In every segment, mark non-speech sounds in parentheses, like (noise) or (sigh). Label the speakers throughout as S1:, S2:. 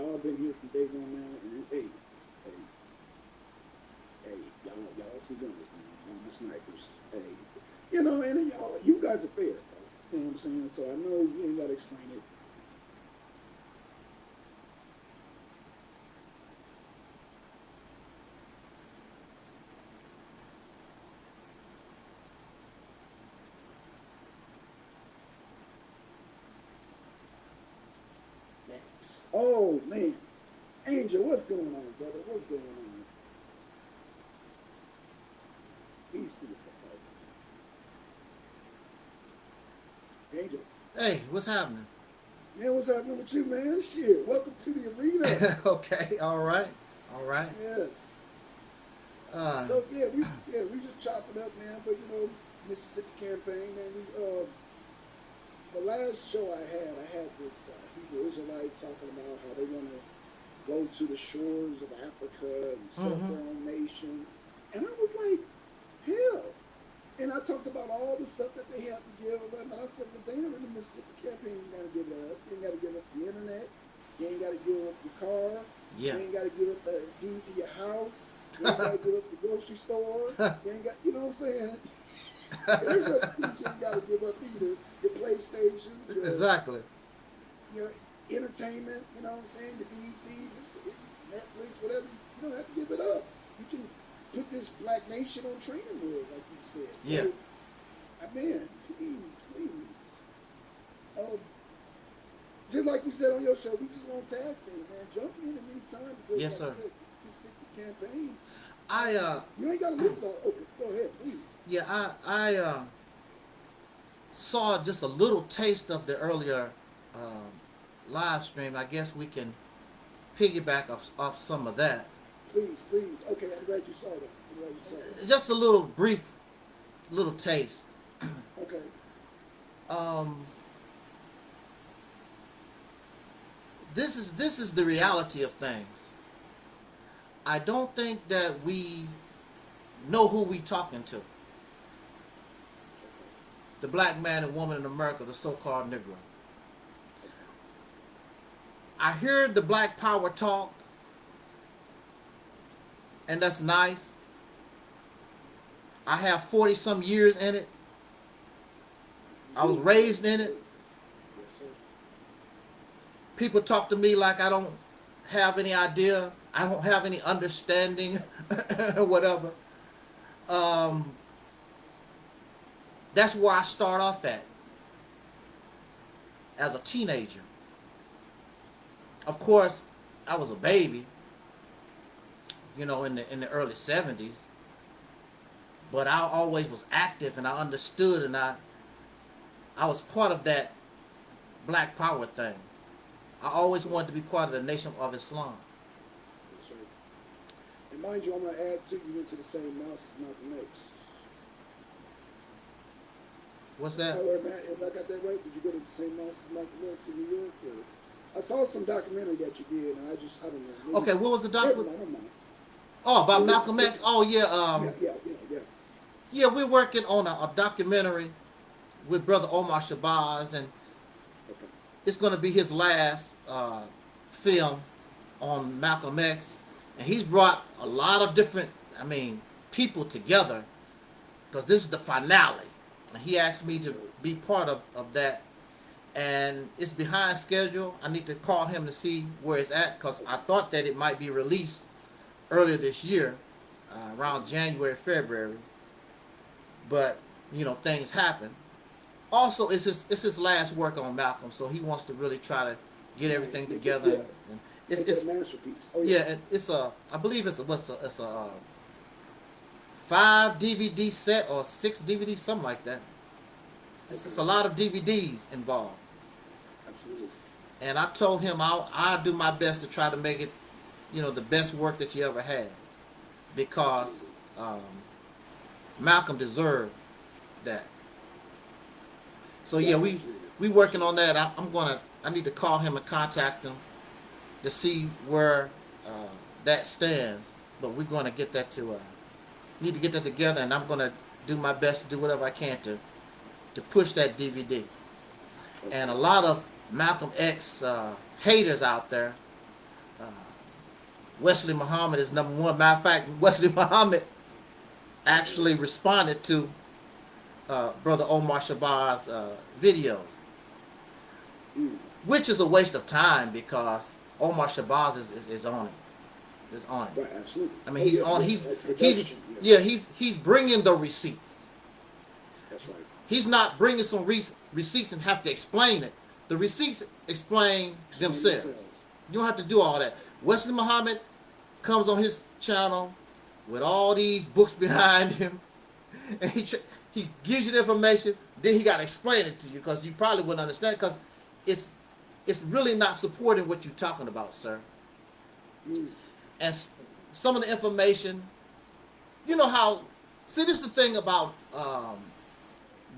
S1: y'all been here from day one now, and hey, hey, hey, y'all, y'all some gunners, man. Y'all snipers. Hey, you know, and y'all, you guys are fair. You know what I'm saying? So I know you ain't gotta explain it. Oh man, Angel, what's going on, brother? What's going on? Peace to the Angel.
S2: Hey, what's happening?
S1: Man, what's happening with you, man? Shit, welcome to the arena. (laughs)
S2: okay, all right, all right.
S1: Yes.
S2: Uh,
S1: so yeah, we yeah we just chopping up, man. But you know, Mississippi campaign, man. We uh, the last show I had, I had this uh, Hebrew Israelite talking about how they want to go to the shores of Africa and set mm-hmm. their own nation, and I was like, hell. And I talked about all the stuff that they have to give up, and I said, but damn, in the Mississippi campaign, you got to give up. You ain't got to give up the internet. You ain't got to give up your car. Yeah. You ain't got to give up the deed to your house. You (laughs) ain't got to give up the grocery store. you ain't got, you know what I'm saying? There's a (laughs) you got to give up either your PlayStation. Your,
S2: exactly.
S1: Your entertainment, you know what I'm saying? The BETs, Netflix, whatever. You don't have to give it up. You can put this black nation on training wheels, like you said.
S2: Yeah. So,
S1: I mean, please, please. Um, just like you said on your show, we just want to tag team, man. Jump in the meantime. Because,
S2: yes,
S1: like
S2: sir.
S1: Said, you campaign.
S2: I uh.
S1: You ain't got to lose all. Okay, go ahead, please.
S2: Yeah, I I uh saw just a little taste of the earlier um, live stream. I guess we can piggyback off, off some of that.
S1: Please, please. Okay, I'm glad you saw that. You saw
S2: that. Just a little brief, little taste. (clears throat)
S1: okay.
S2: Um, this is this is the reality of things. I don't think that we know who we talking to the black man and woman in America, the so-called Negro. I hear the black power talk, and that's nice. I have 40 some years in it. I was raised in it. People talk to me like I don't have any idea. I don't have any understanding, (laughs) whatever. Um, that's where I start off at as a teenager. Of course, I was a baby, you know, in the in the early 70s. But I always was active and I understood and I I was part of that black power thing. I always wanted to be part of the nation of Islam.
S1: Right. And mind you, I'm going to add to you into the same mouse as Malcolm X.
S2: What's that?
S1: Oh, if I, got that right, did you go to the same house as Malcolm X in New York? Or? I saw some documentary that you did, and I just, I don't know.
S2: Maybe okay, what was the documentary? Oh, about Malcolm X? Oh, yeah, um,
S1: yeah, yeah, yeah, yeah.
S2: Yeah, we're working on a, a documentary with Brother Omar Shabazz, and okay. it's going to be his last uh, film on Malcolm X. And he's brought a lot of different, I mean, people together because this is the finale he asked me to be part of, of that and it's behind schedule i need to call him to see where it's at because i thought that it might be released earlier this year uh, around january february but you know things happen also it's his it's his last work on malcolm so he wants to really try to get everything together
S1: yeah. and it's, it's, masterpiece. Oh,
S2: yeah. yeah it's a i believe it's a what's a it's a uh, five DVD set or six DVDs, something like that. It's, it's a lot of DVDs involved.
S1: Absolutely.
S2: And I told him I'll, I'll do my best to try to make it, you know, the best work that you ever had. Because um, Malcolm deserved that. So yeah, we we working on that. I, am gonna I need to call him and contact him to see where uh, that stands. But we're gonna get that to uh, need to get that together, and I'm going to do my best to do whatever I can to to push that DVD. And a lot of Malcolm X uh, haters out there uh, Wesley Muhammad is number one. Matter of fact, (laughs) Wesley Muhammad actually responded to uh, Brother Omar Shabazz uh, videos, which is a waste of time because Omar Shabazz is, is, is on it. Is on it.
S1: Right, absolutely.
S2: I mean,
S1: Oh,
S2: he's
S1: yeah,
S2: on. He's he's yeah. He's he's bringing the receipts.
S1: That's right.
S2: He's not bringing some re- receipts and have to explain it. The receipts explain themselves. You don't have to do all that. Wesley Muhammad comes on his channel with all these books (laughs) behind him, and he he gives you the information. Then he got to explain it to you because you probably wouldn't understand because it's it's really not supporting what you're talking about, sir.
S1: Mm.
S2: And some of the information, you know how. See, this is the thing about um,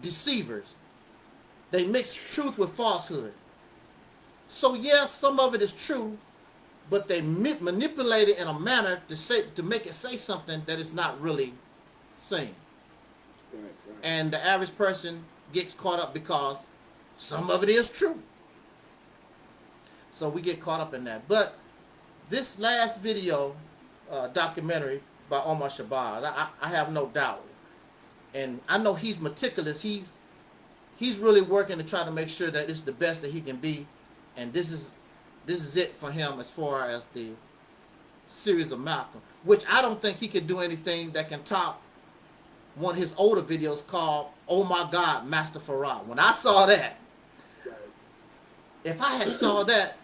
S2: deceivers. They mix truth with falsehood. So yes, some of it is true, but they manipulate it in a manner to say to make it say something that it's not really saying.
S1: Right, right.
S2: And the average person gets caught up because some of it is true. So we get caught up in that. But this last video uh, documentary by Omar Shabazz, I, I have no doubt, and I know he's meticulous. He's he's really working to try to make sure that it's the best that he can be, and this is this is it for him as far as the series of Malcolm, which I don't think he could do anything that can top one of his older videos called "Oh My God, Master Farad." When I saw that, if I had saw that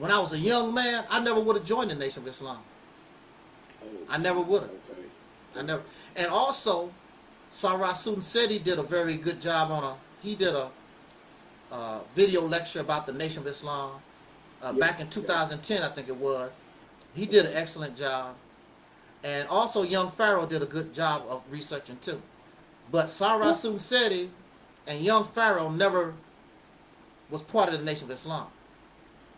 S2: when I was a young man, I never would have joined the Nation of Islam. I never would have. I never. And also, said he did a very good job on a. He did a, uh video lecture about the Nation of Islam uh,
S1: Yeah,
S2: back in 2010, I think it was. He did an excellent job, and also Young Pharaoh did a good job of researching too. But Sarah Soon Seti and Young Pharaoh never was part of the Nation of Islam.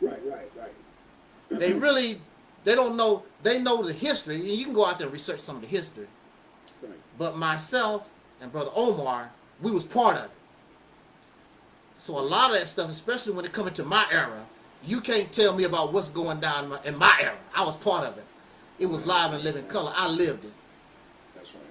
S1: Right, right, right.
S2: They really, they don't know. They know the history, you can go out there and research some of the history.
S1: Right.
S2: But myself and Brother Omar, we was part of it. So a lot of that stuff, especially when it come into my era, you can't tell me about what's going down in my, in my era. I was part of it. It was live and living color. I lived it.
S1: That's right.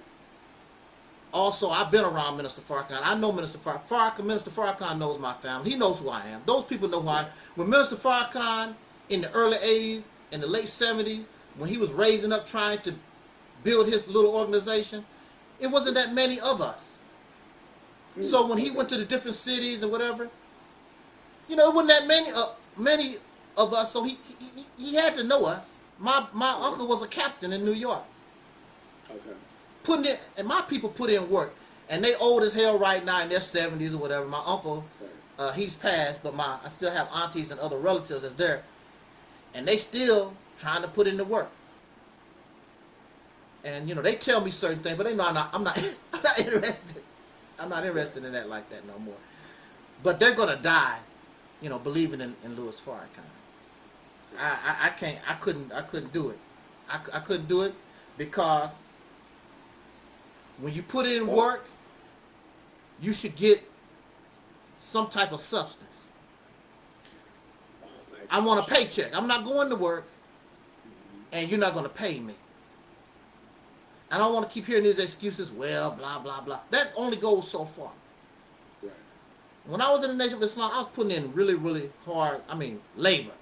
S2: Also, I've been around Minister Farrakhan. I know Minister Farrakhan. Farrakhan Minister Farrakhan knows my family. He knows who I am. Those people know who I am. When Minister Farrakhan in the early 80s, in the late 70s, when he was raising up trying to build his little organization, it wasn't that many of us. So when he went to the different cities and whatever, you know, it wasn't that many uh, many of us. So he, he he had to know us. My my uncle was a captain in New York
S1: Okay.
S2: putting it, and my people put in work, and they old as hell right now in their seventies or whatever. My uncle, uh, he's passed, but my I still have aunties and other relatives that's there, and they still trying to put in the work. And you know they tell me certain things, but they know I'm not. I'm not. (laughs) I'm not interested. I'm not interested in that like that no more. But they're gonna die, you know, believing in, in Louis Farrakhan. I, I I can't. I couldn't. I couldn't do it. I, I couldn't do it because when you put in work, you should get some type of substance. I want a paycheck. I'm not going to work, and you're not going to pay me. I don't want to keep hearing these excuses. Well, blah blah blah. That only goes so far.
S1: Right.
S2: When I was in the Nation of Islam, I was putting in really, really hard. I mean, labor.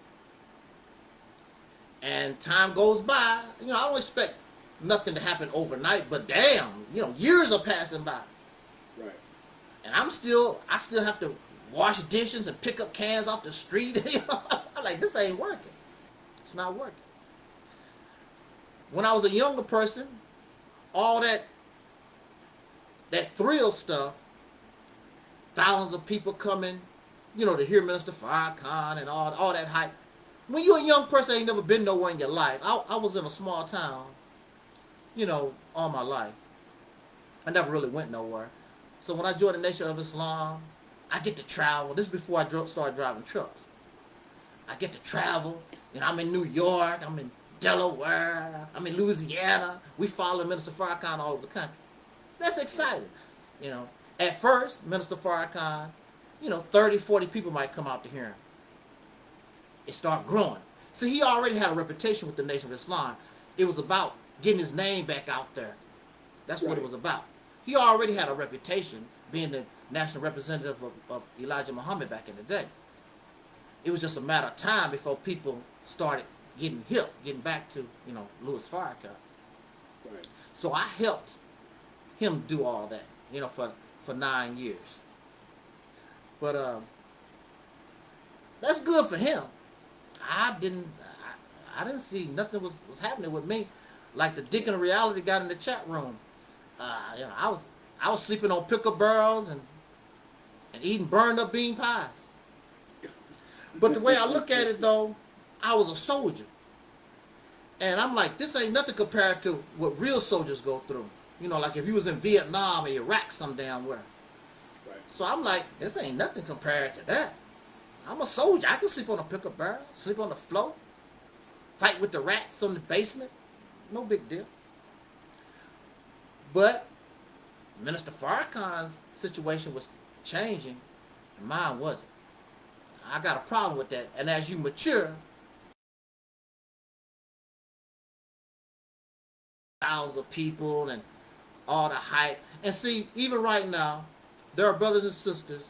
S2: And time goes by. You know, I don't expect nothing to happen overnight, but damn, you know, years are passing by.
S1: Right.
S2: and I'm still I still have to wash dishes and pick up cans off the street. (laughs) you know, I'm like this ain't working. It's not working. When I was a younger person, all that that thrill stuff, thousands of people coming, you know, to hear Minister Farrakhan and all all that hype. When you're a young person, ain't never been nowhere in your life. I, I was in a small town, you know, all my life. I never really went nowhere. So when I joined the Nation of Islam, I get to travel. This is before I started driving trucks. I get to travel, and I'm in New York, I'm in Delaware, I'm in Louisiana. We follow Minister Farrakhan all over the country. That's exciting, you know. At first, Minister Farrakhan, you know, 30, 40 people might come out to hear him. It start growing. See, he already had a reputation with the Nation of Islam. It was about getting his name back out there. That's right. what it was about. He already had a reputation being the national representative of, of Elijah Muhammad back in the day. It was just a matter of time before people started getting hip, getting back to, you know, Louis Farrakhan. Right. So I helped him do all that, you know, for, for nine years. But um, that's good for him. I didn't I, I, didn't see nothing was, was happening with me. Like the Deacon of Reality got in the chat room. Uh, you know, I was I was sleeping on pickle barrels and and eating burned up bean pies. But the way I look at it though, I was a soldier. And I'm like, this ain't nothing compared to what real soldiers go through. You know, like if you was in Vietnam or Iraq some damn where. Right. So I'm like, this ain't nothing compared to that. I'm a soldier. I can sleep on a pickup barrel, sleep on the floor, fight with the rats on the basement. No big deal. But Minister Farrakhan's situation was changing, and mine wasn't. I got a problem with that. And as you mature, thousands of people and all the hype. And see, even right now, there are brothers and sisters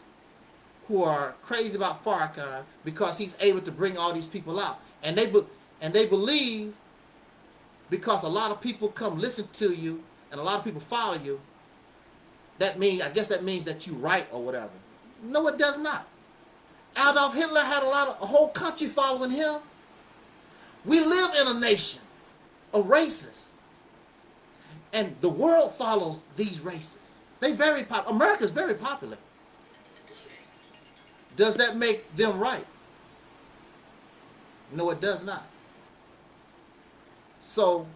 S2: who are crazy about Farrakhan because he's able to bring all these people out. And they and they believe because a lot of people come listen to you and a lot of people follow you, that means I guess that means that you right or whatever. No, it does not. Adolf Hitler had a lot of a whole country following him. We live in a nation of races. And the world follows these races. They very pop America's very popular. Does that make them right? No, it does not. So,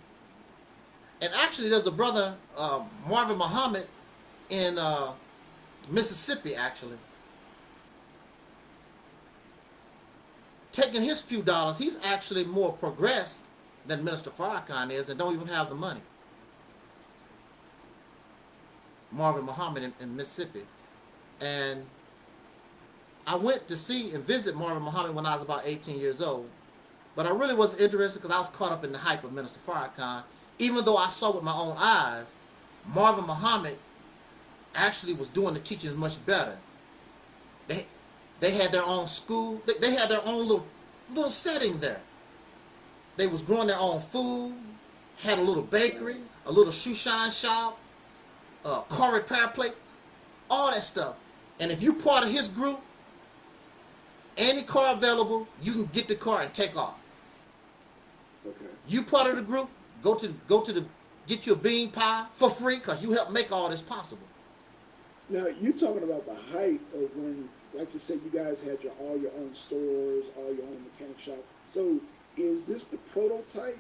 S2: and actually there's a brother, uh, Marvin Muhammad, in uh, Mississippi, actually, taking his few dollars, he's actually more progressed than Minister Farrakhan is and don't even have the money. Marvin Muhammad in, in Mississippi. And I went to see and visit Marvin Muhammad when I was about 18 years old. But I really wasn't interested because I was caught up in the hype of Minister Farrakhan. Even though I saw with my own eyes, Marvin Muhammad actually was doing the teachings much better. They, they had their own school. They, they had their own little, little setting there. They was growing their own food, had a little bakery, a little shoe shine shop, uh, car repair place, all that stuff. And if you part of his group, any car available, you can get the car and take off. Okay. You part of the group, go to go to the get you a bean pie for free because you helped make all this possible.
S1: Now you're talking about the height of when, like you said, you guys had your all your own stores, all your own mechanic shop. So is this the prototype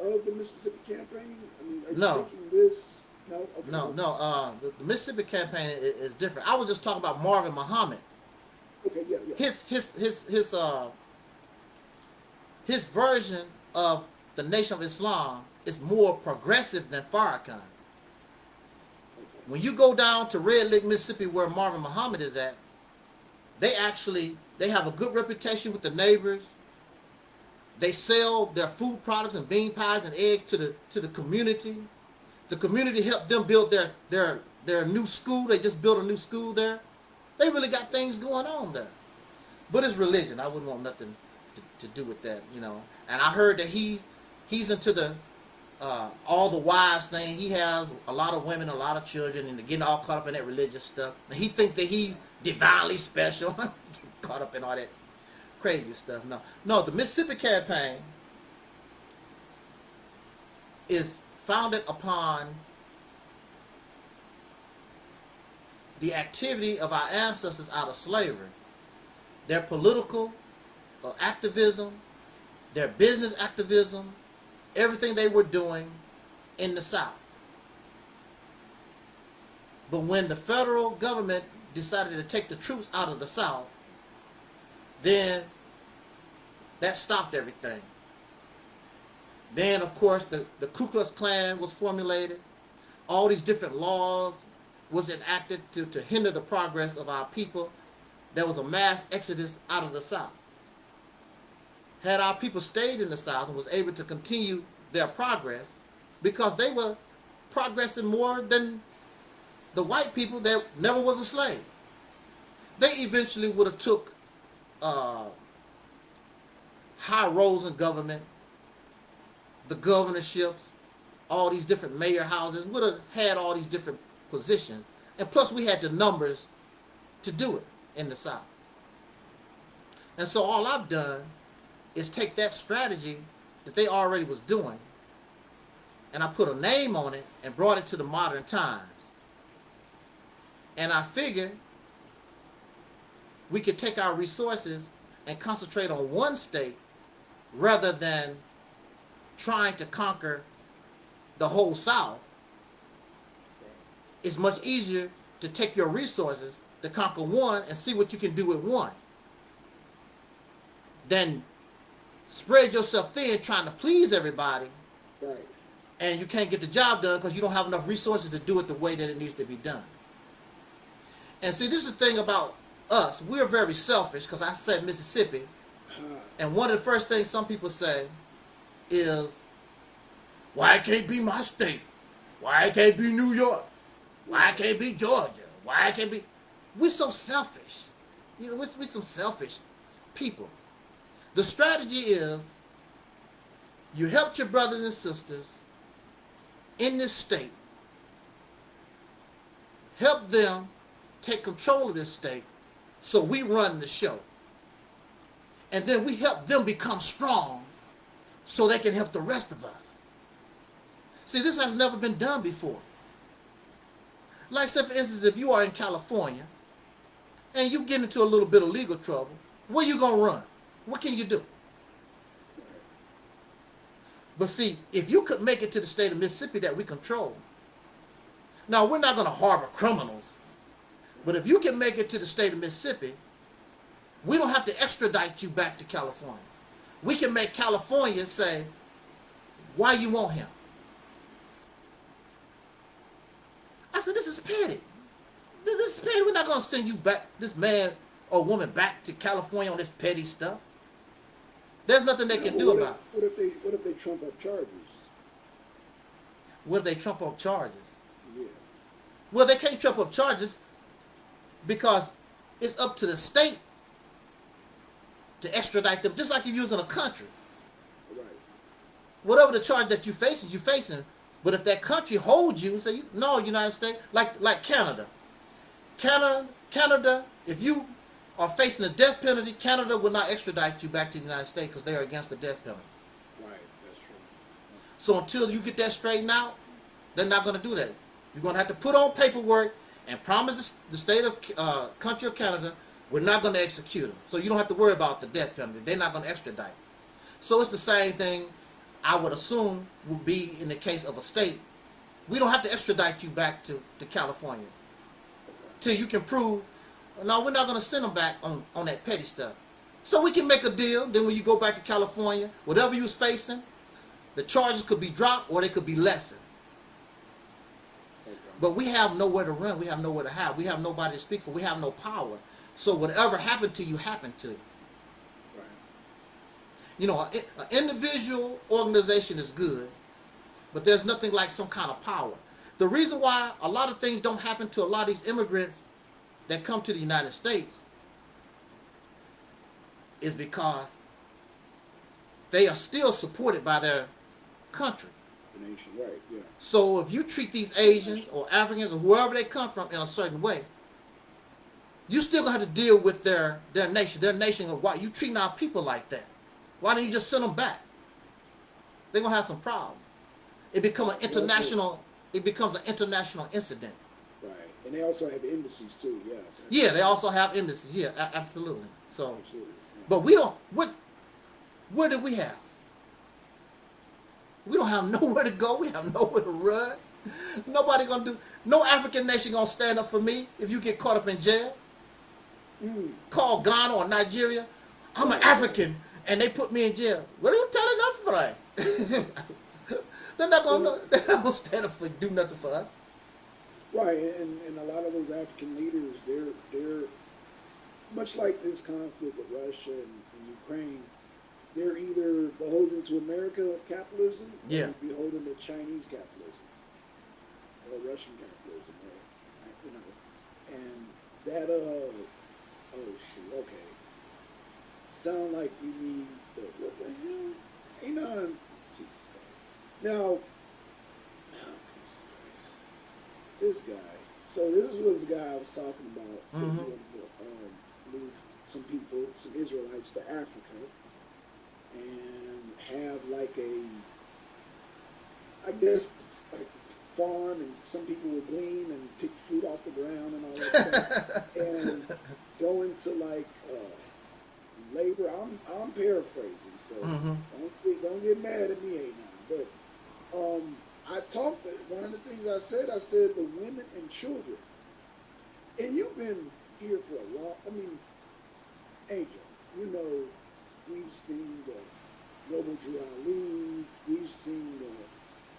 S1: of the Mississippi campaign? I mean, are you
S2: no.
S1: this?
S2: No, okay. no, no. Uh, the, the, Mississippi campaign is, is, different. I was just talking about Marvin Muhammad.
S1: Okay, yeah, yeah.
S2: His his his his uh his version of the Nation of Islam is more progressive than Farrakhan. When you go down to Red Lake, Mississippi, where Marvin Muhammad is at, they actually they have a good reputation with the neighbors. They sell their food products and bean pies and eggs to the to the community. The community helped them build their their their new school. They just built a new school there. They really got things going on there. But it's religion. I wouldn't want nothing to, to do with that, you know. And I heard that he's he's into the uh, all the wives thing. He has a lot of women, a lot of children, and getting all caught up in that religious stuff. And he think that he's divinely special. (laughs) caught up in all that crazy stuff. No, no. The Mississippi campaign is founded upon the activity of our ancestors out of slavery. Their political uh, activism, their business activism, everything they were doing in the South. But when the federal government decided to take the troops out of the South, then that stopped everything. Then, of course, the, the Ku Klux Klan was formulated. All these different laws was enacted to, to hinder the progress of our people. There was a mass exodus out of the South. had our people stayed in the South and was able to continue their progress because they were progressing more than the white people that never was a slave. They eventually would have took uh, high roles in government, the governorships, all these different mayor houses, would have had all these different positions. And plus we had the numbers to do it in the South. And so all I've done is take that strategy that they already was doing and I put a name on it and brought it to the modern times. And I figured we could take our resources and concentrate on one state rather than trying to conquer the whole South. It's much easier to take your resources to conquer one and see what you can do with one than spread yourself thin trying to please everybody
S1: Right.
S2: and you can't get the job done because you don't have enough resources to do it the way that it needs to be done. And see, this is the thing about us. We're very selfish because I said Mississippi,
S1: Uh,
S2: and one of the first things some people say is, why it can't be my state? Why it can't be New York? Why it can't be Georgia? Why it can't be... We're so selfish. You know, we're, we're some selfish people. The strategy is you helped your brothers and sisters in this state. Help them take control of this state so we run the show. And then we help them become strong so they can help the rest of us. See, this has never been done before. Like, say, for instance, if you are in California and you get into a little bit of legal trouble, where you going to run? What can you do? But see, if you could make it to the state of Mississippi that we control, now we're not going to harbor criminals, but if you can make it to the state of Mississippi, we don't have to extradite you back to California. We can make California say, why you want him? I said, this is petty. This, this is petty. We're not going to send you back, this man or woman back to California on this petty stuff. There's nothing they can do about it.
S1: What if they What if they trump up charges?
S2: What if they trump up charges?
S1: Yeah.
S2: Well, they can't trump up charges because it's up to the state to extradite them, just like if you was in a country.
S1: Right.
S2: Whatever the charge that you're facing, you're facing. But if that country holds you and say, no, United States, like like Canada. Canada, Canada, if you are facing the death penalty, Canada will not extradite you back to the United States because they are against the death penalty.
S1: Right. That's true.
S2: So until you get that straightened out, they're not going to do that. You're going to have to put on paperwork and promise the state of uh, country of Canada we're not going to execute them. So you don't have to worry about the death penalty. They're not going to extradite. So it's the same thing I would assume would be in the case of a state. We don't have to extradite you back to, to California till you can prove. No, we're not going to send them back on, on that petty stuff. So we can make a deal. Then when you go back to California, whatever you was facing, the charges could be dropped or they could be lessened. But we have nowhere to run. We have nowhere to hide. We have nobody to speak for. We have no power. So whatever happened to you, happened to you.
S1: Right.
S2: You know, an individual organization is good, but there's nothing like some kind of power. The reason why a lot of things don't happen to a lot of these immigrants that come to the United States is because they are still supported by their country.
S1: Right. Yeah.
S2: So if you treat these Asians or Africans or whoever they come from in a certain way, you still gonna have to deal with their their nation, their nation of why you treating our people like that. Why don't you just send them back? They're gonna have some problem. It become an international. It becomes an international incident.
S1: Right. And they also have embassies too. Yeah.
S2: Yeah, they also have embassies. Yeah, absolutely. So,
S1: Absolutely. Yeah.
S2: but we don't. What? Where do we have? We don't have (laughs) nowhere to go. We have nowhere to run. Nobody gonna do. No African nation gonna stand up for me if you get caught up in jail.
S1: Mm.
S2: Call Ghana or Nigeria. I'm an African, and they put me in jail. What are you telling us for? (laughs) they're not gonna. They're not gonna stand up for do nothing for us.
S1: Right, and, and a lot of those African leaders, they're they're much like this conflict with Russia and, and Ukraine. They're either beholden to America capitalism,
S2: yeah,
S1: or beholden to Chinese capitalism or Russian capitalism, or you know, and that uh oh shoot okay. Sound like you need the what the hell? Ain't none Jesus Christ. Now this guy so this was the guy I was talking about so
S2: Mhm.
S1: he wanted um, some people some Israelites to Africa and have like a I guess like farm and some people would glean and pick fruit off the ground and all that stuff (laughs) and go into like uh, labor. I'm I'm paraphrasing, so
S2: hmm
S1: don't get, don't get mad at me, now. But um, I talked. One of the things I said, I said the women and children. And you've been here for a long. I mean, Angel, you know, we've seen the Noble Ali's, we've seen the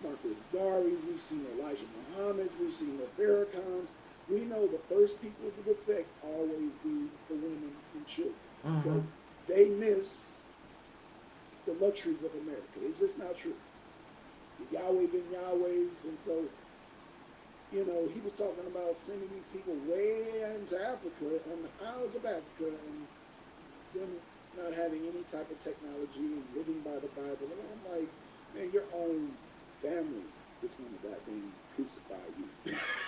S1: Marcus Garvey's, we've seen Elijah Muhammad's, we've seen the Farrakhan's. We know the first people to affect always be the women and children.
S2: hmm
S1: So they miss the luxuries of America. Is this not true? The Yahweh ben Yahweh's, and so, you know, he was talking about sending these people way into Africa, on the islands of Africa, and them not having any type of technology and living by the Bible. And I'm like, man, your own family is going to that thing crucify you.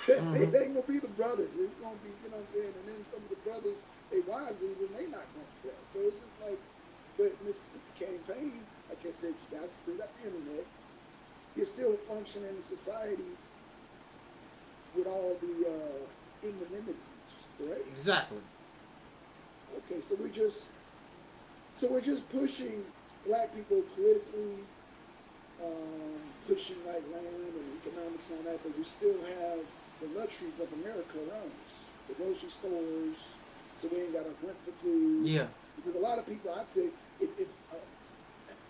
S2: Mhm. (laughs)
S1: it ain't gonna be the brothers. It's gonna be, you know what I'm saying? And then some of the brothers, their wives even, they not gonna press. So it's just like, but Mississippi campaign, like I said, you got still got the internet. You're still functioning in society with all the uh, inamenities, right?
S2: exactly.
S1: Okay, so we're just so we're just pushing black people politically, um, pushing like land and economics and all that, but we still have the luxuries of America around us. The grocery stores, so we ain't got to hunt for food.
S2: Yeah,
S1: Because a lot of people, I'd say, if, if, uh,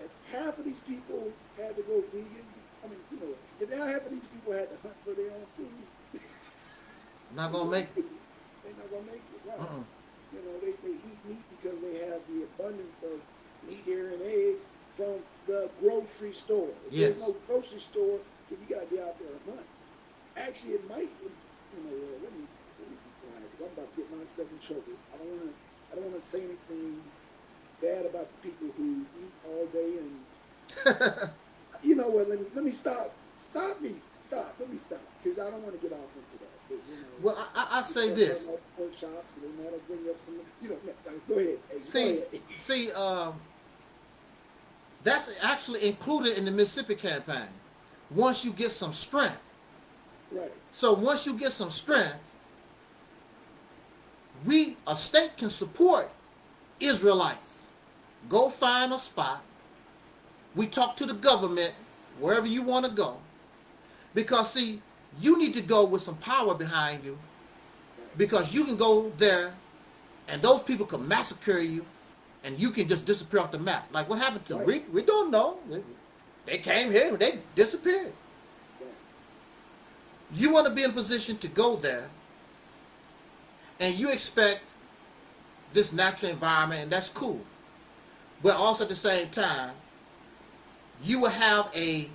S1: if half of these people had to go vegan, I mean, you know, if half of these people had to hunt for their own food,
S2: not gonna make. it. (laughs)
S1: they're not gonna make it. Right?
S2: Uh-uh.
S1: You know, they, they eat meat because they have the abundance of meat, dairy, and eggs from the grocery store. If
S2: Yes.
S1: there's no grocery store, then you gotta be out there and hunt. Actually, it might, you know, uh, let me, let me be quiet because I'm about to get myself in trouble. I don't wanna, I don't wanna say anything bad about the people who eat all day and, (laughs) you know what, let me, let me stop, stop me, stop, let me stop, because I don't wanna get off into that.
S2: Well, I, I, I say this.
S1: Go ahead.
S2: See, see, um, that's actually included in the Mississippi campaign. Once you get some strength,
S1: right,
S2: so once you get some strength, we a state can support Israelites. Go find a spot. We talk to the government wherever you want to go, because see, you need to go with some power behind you, because you can go there, and those people can massacre you, and you can just disappear off the map. Like what happened to
S1: Right.
S2: we? We don't know. They- came here and they disappeared. You want to be in a position to go there, and you expect this natural environment, and that's cool. But also at the same time, you will have a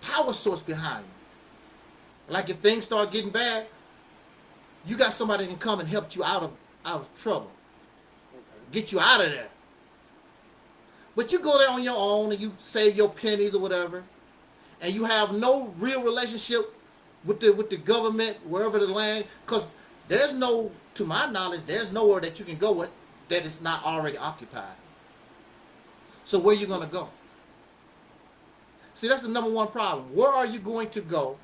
S2: power source behind you. Like if things start getting bad, you got somebody that can come and help you out of out of trouble, get you out of there. But you go there on your own and you save your pennies or whatever, and you have no real relationship with the with the government wherever the land, because there's no, to my knowledge, there's nowhere that you can go with that is not already occupied. So where are you gonna go? See, that's the number one problem. Where are you going to go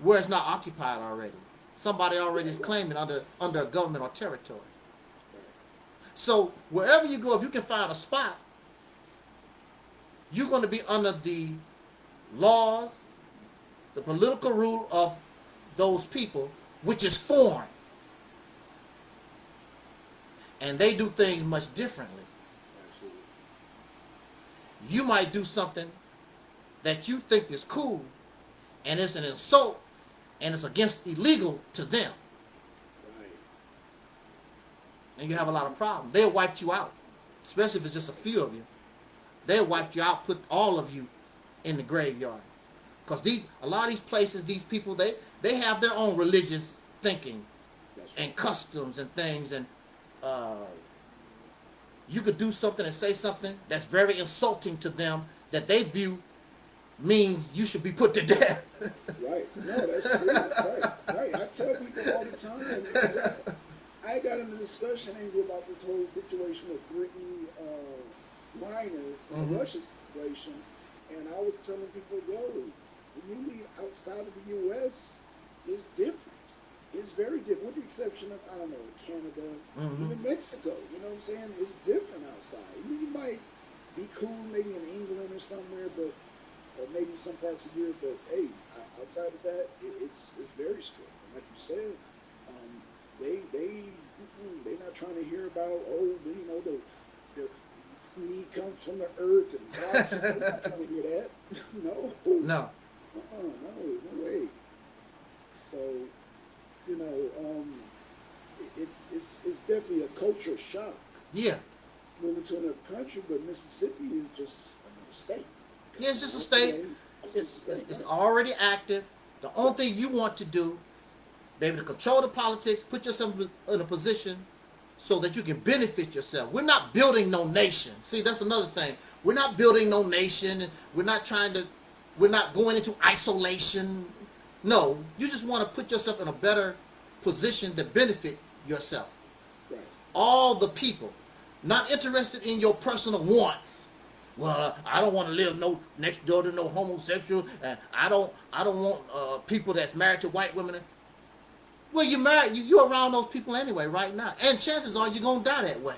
S2: where it's not occupied already? Somebody already is claiming under under a government or territory. So wherever you go, if you can find a spot, you're going to be under the laws, the political rule of those people, which is foreign. And they do things much differently. You might do something that you think is cool, and it's an insult, and it's against illegal to them,
S1: right,
S2: and you have a lot of problems. They'll wipe you out. especially if it's just a few of you, they'll wipe you out, put all of you in the graveyard. Because these a lot of these places, these people, they they have their own religious thinking
S1: right.
S2: and customs and things, and uh, you could do something and say something that's very insulting to them that they view means you should be put to death.
S1: Right. No, that's true. right. Right. I tell people all the time. I got in a discussion Andrew, about this whole situation with Brittany uh, Minor, the
S2: Mhm.
S1: Russia situation, and I was telling people, yo, when you leave outside of the U.S., it's different. It's very different, with the exception of I don't know Canada,
S2: Mhm.
S1: even Mexico. You know what I'm saying? It's different outside. You might be cool maybe in England or somewhere, but or maybe some parts of Europe. But hey, outside of that, it, it's it's very strict. And like you said, um, they they mm-mm, they not trying to hear about oh you know the the he comes from the earth and God, they're not trying to hear that. (laughs) no,
S2: no.
S1: uh-uh, no, no way. So, you know, um, it's it's it's definitely a culture shock
S2: Yeah.
S1: moving to another country, but Mississippi is just another state.
S2: Yeah, it's just a state.
S1: It's
S2: It,
S1: just a
S2: it's, it's already active. The only thing you want to do, be able to control the politics, put yourself in a position so that you can benefit yourself. We're not building no nation. See, that's another thing. We're not building no nation. We're not trying to. We're not going into isolation. No, you just want to put yourself in a better position to benefit yourself.
S1: Right.
S2: All the people, not interested in your personal wants. Well, uh, I don't want to live no next door to no homosexual, and I don't, I don't want uh, people that's married to white women. Well, you're married, you, you're around those people anyway, right now, and chances are you're gonna die that way.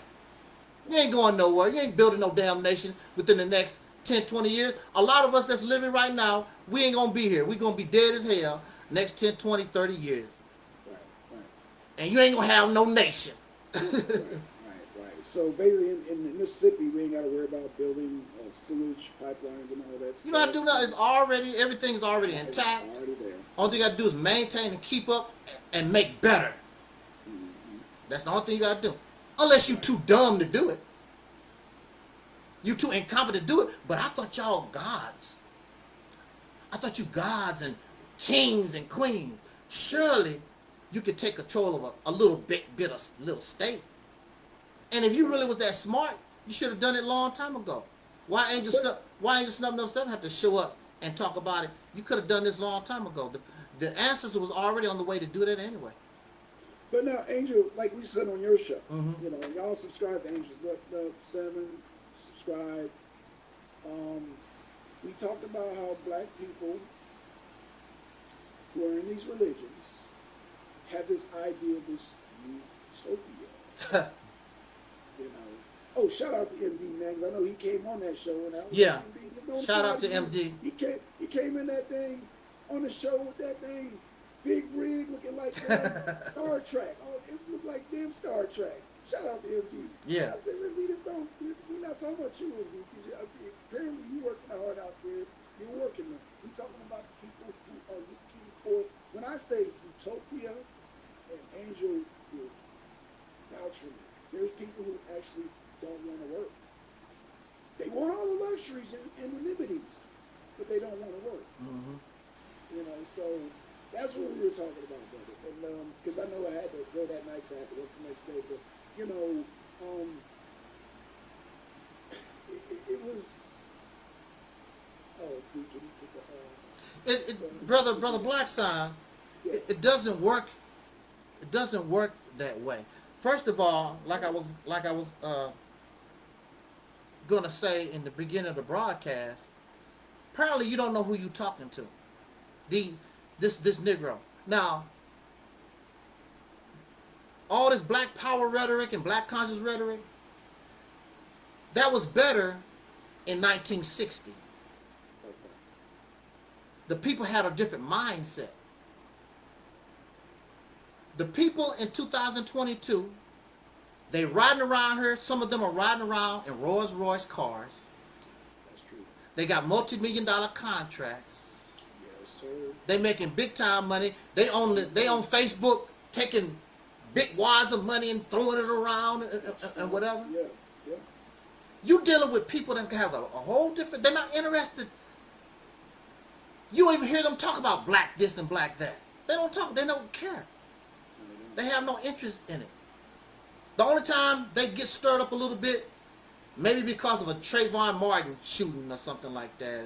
S2: You ain't going nowhere. You ain't building no damn nation within the next 10, 20 years. A lot of us that's living right now, we ain't gonna be here. We're gonna be dead as hell next 10, 20, 30 years.
S1: Right. Right.
S2: And you ain't gonna have no nation. (laughs)
S1: So basically, in, in Mississippi, we ain't got to worry about building uh, sewage pipelines and all that.
S2: You don't have to do nothing. It's already, everything's already
S1: It's
S2: intact.
S1: already there.
S2: Thing you gotta do is maintain and keep up and make better.
S1: Mhm.
S2: That's the only thing you gotta do. Unless you're too dumb to do it. You too incompetent to do it. But I thought y'all gods. I thought you gods and kings and queens. Surely you could take control of a, a little bit bit of little state. And if you really was that smart, you should have done it a long time ago. Why ain't just
S1: But-
S2: why ain't just Snub Nub Seven have to show up and talk about it? You could have done this a long time ago. The, the ancestors was already on the way to do that anyway.
S1: But now, Angel, like we said on your show,
S2: Mhm.
S1: you know, y'all subscribe to Angels Up Seven, subscribe. Um, we talked about how black people who are in these religions have this idea of this utopia. (laughs) Oh, shout out to MD man, 'cause I know he came on that show and I was
S2: Yeah.
S1: MD,
S2: Shout out to MD.
S1: He came, he came in that thing on the show with that thing, big rig looking like uh, (laughs) Star Trek. Oh, it looked like damn Star Trek. Shout out to MD.
S2: Yeah.
S1: I said, really, this don't, we're not talking about you, MD. 'cause you- I mean, Apparently, you working hard out there. You're working. We're talking about the people who are looking for. When I say utopia, and Angel will vouch for me. There's people who actually don't want to work. They want all the luxuries and, and the liberties, but they don't want to work.
S2: hmm
S1: You know, so that's what we were talking about, brother. And because I know I had to go that night, so I had to work the next day. But you know, um, it, it, it was. Oh, Deacon, uh,
S2: It, it, brother, brother Blackstein,
S1: yeah,
S2: it, it doesn't work. It doesn't work that way. First of all, like I was, like I was uh, gonna say in the beginning of the broadcast, apparently you don't know who you talking to. The this this Negro. Now, all this Black Power rhetoric and Black conscious rhetoric, that was better in 1960. the people had a different mindset. The people in 2022, they riding around here. Some of them are riding around in Rolls Royce cars.
S1: That's true.
S2: They got multi-million dollar contracts.
S1: Yes, sir.
S2: They making big time money. They own the, they on Facebook taking big wads of money and throwing it around and, and- and whatever.
S1: Yeah, yeah.
S2: You dealing with people that has a, a whole different. They're not interested. You don't even hear them talk about black this and black that. They don't talk. They don't care. They have no interest in it. The only time they get stirred up a little bit, maybe because of a Trayvon Martin shooting or something like that.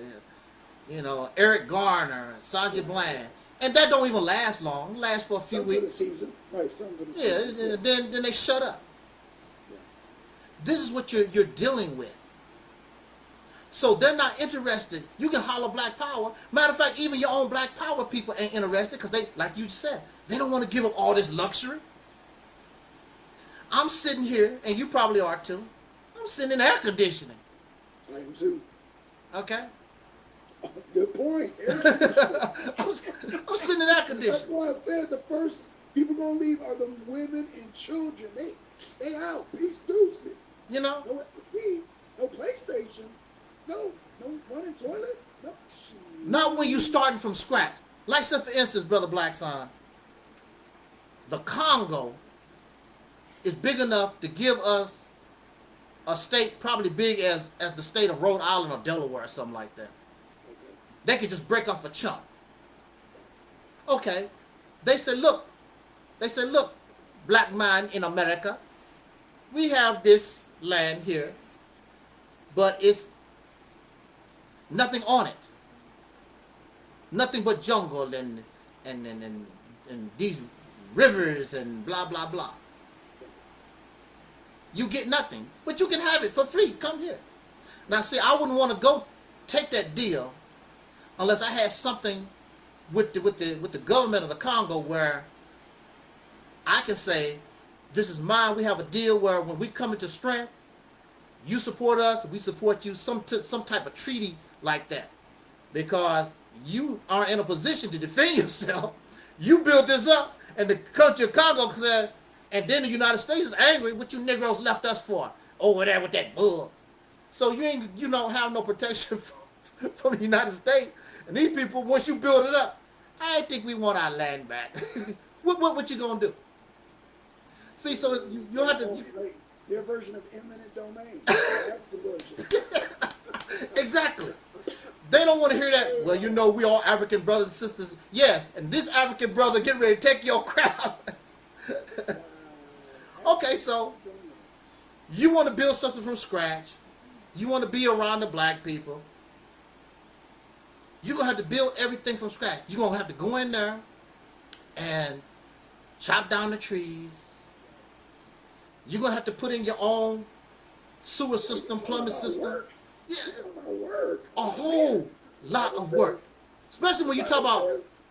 S2: You know, Eric Garner, Sandra Bland. And that don't even last long. It lasts for a few
S1: Some
S2: weeks.
S1: Season. Right, some
S2: Yeah,
S1: season.
S2: and then then they shut up. This is what you're you're dealing with. So they're not interested. You can holler black power. Matter of fact, even your own black power people ain't interested because they, like you said, they don't want to give up all this luxury. I'm sitting here, and you probably are too. I'm sitting in air conditioning.
S1: I am too.
S2: Okay,
S1: Good point. (laughs) (laughs)
S2: I'm, I'm sitting in air conditioning.
S1: That's why I said the first people gonna leave are the women and children. They they out. Peace deuces.
S2: You know,
S1: No TV, no PlayStation, no no running toilet, no.
S2: Not when you starting from scratch. Like say for instance, brother Black Son, the Congo is big enough to give us a state probably big as as the state of Rhode Island or Delaware or something like that. They could just break off a chunk. Okay. They said, look, they said, look, black man in America, we have this land here, but it's nothing on it. Nothing but jungle and and and, and, and these rivers and blah blah blah. You get nothing, but you can have it for free. Come here. Now, see, I wouldn't want to go take that deal unless I had something with the with the with the government of the Congo where I can say, "This is mine." We have a deal where when we come into strength, you support us, we support you. Some some type of treaty like that, because you are in a position to defend (laughs) yourself. You built this up, and the country of Congo said, and then the United States is angry. What you Negroes left us for over there with that bull? So you ain't you don't have no protection (laughs) from, from the United States. And these people, once you build it up, I think we want our land back. (laughs) what, what what you gonna do? See, so you, you have to you-
S1: Their version of eminent domain. (laughs) That's the version.
S2: exactly. They don't want to hear that. Well, you know, we all African brothers and sisters. Yes, and this African brother get ready to take your (laughs) crown. okay, so you want to build something from scratch. You want to be around the black people. You're gonna have to build everything from scratch. You're gonna have to go in there and chop down the trees. You're gonna have to put in your own sewer system, plumbing system. Yeah,
S1: It's about work.
S2: a whole lot of work. Especially when you talk about,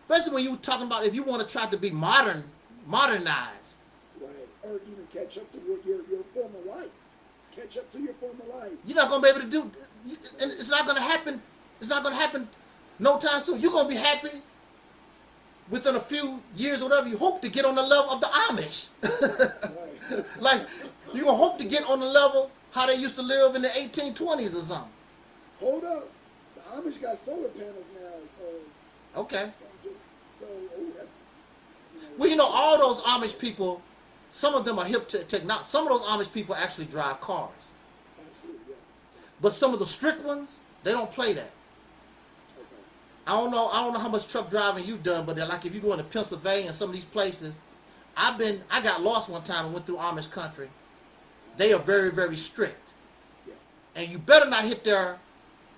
S2: especially when you talking about if you want to try to be modern, modernized.
S1: Right. Or even catch up to your, your, your former life. Catch up to your former life.
S2: You're not gonna be able to do, and it's not gonna happen. It's not gonna happen no time soon. You're gonna be happy within a few years or whatever. You hope to get on the level of the Amish. (laughs) Like you're gonna hope to get on the level how they used to live in the 1820s or something.
S1: Hold up. The Amish got solar panels now. Uh,
S2: Okay.
S1: so, oh, that's. You know,
S2: Well, you know, all those Amish people, some of them are hip to technology. Some of those Amish people actually drive cars.
S1: Yeah.
S2: But some of the strict ones, they don't play that.
S1: Okay.
S2: I don't know. I don't know how much truck driving you've done, but like if you go into Pennsylvania and some of these places, I've been. I got lost one time and went through Amish country. They are very, very strict, and you better not hit their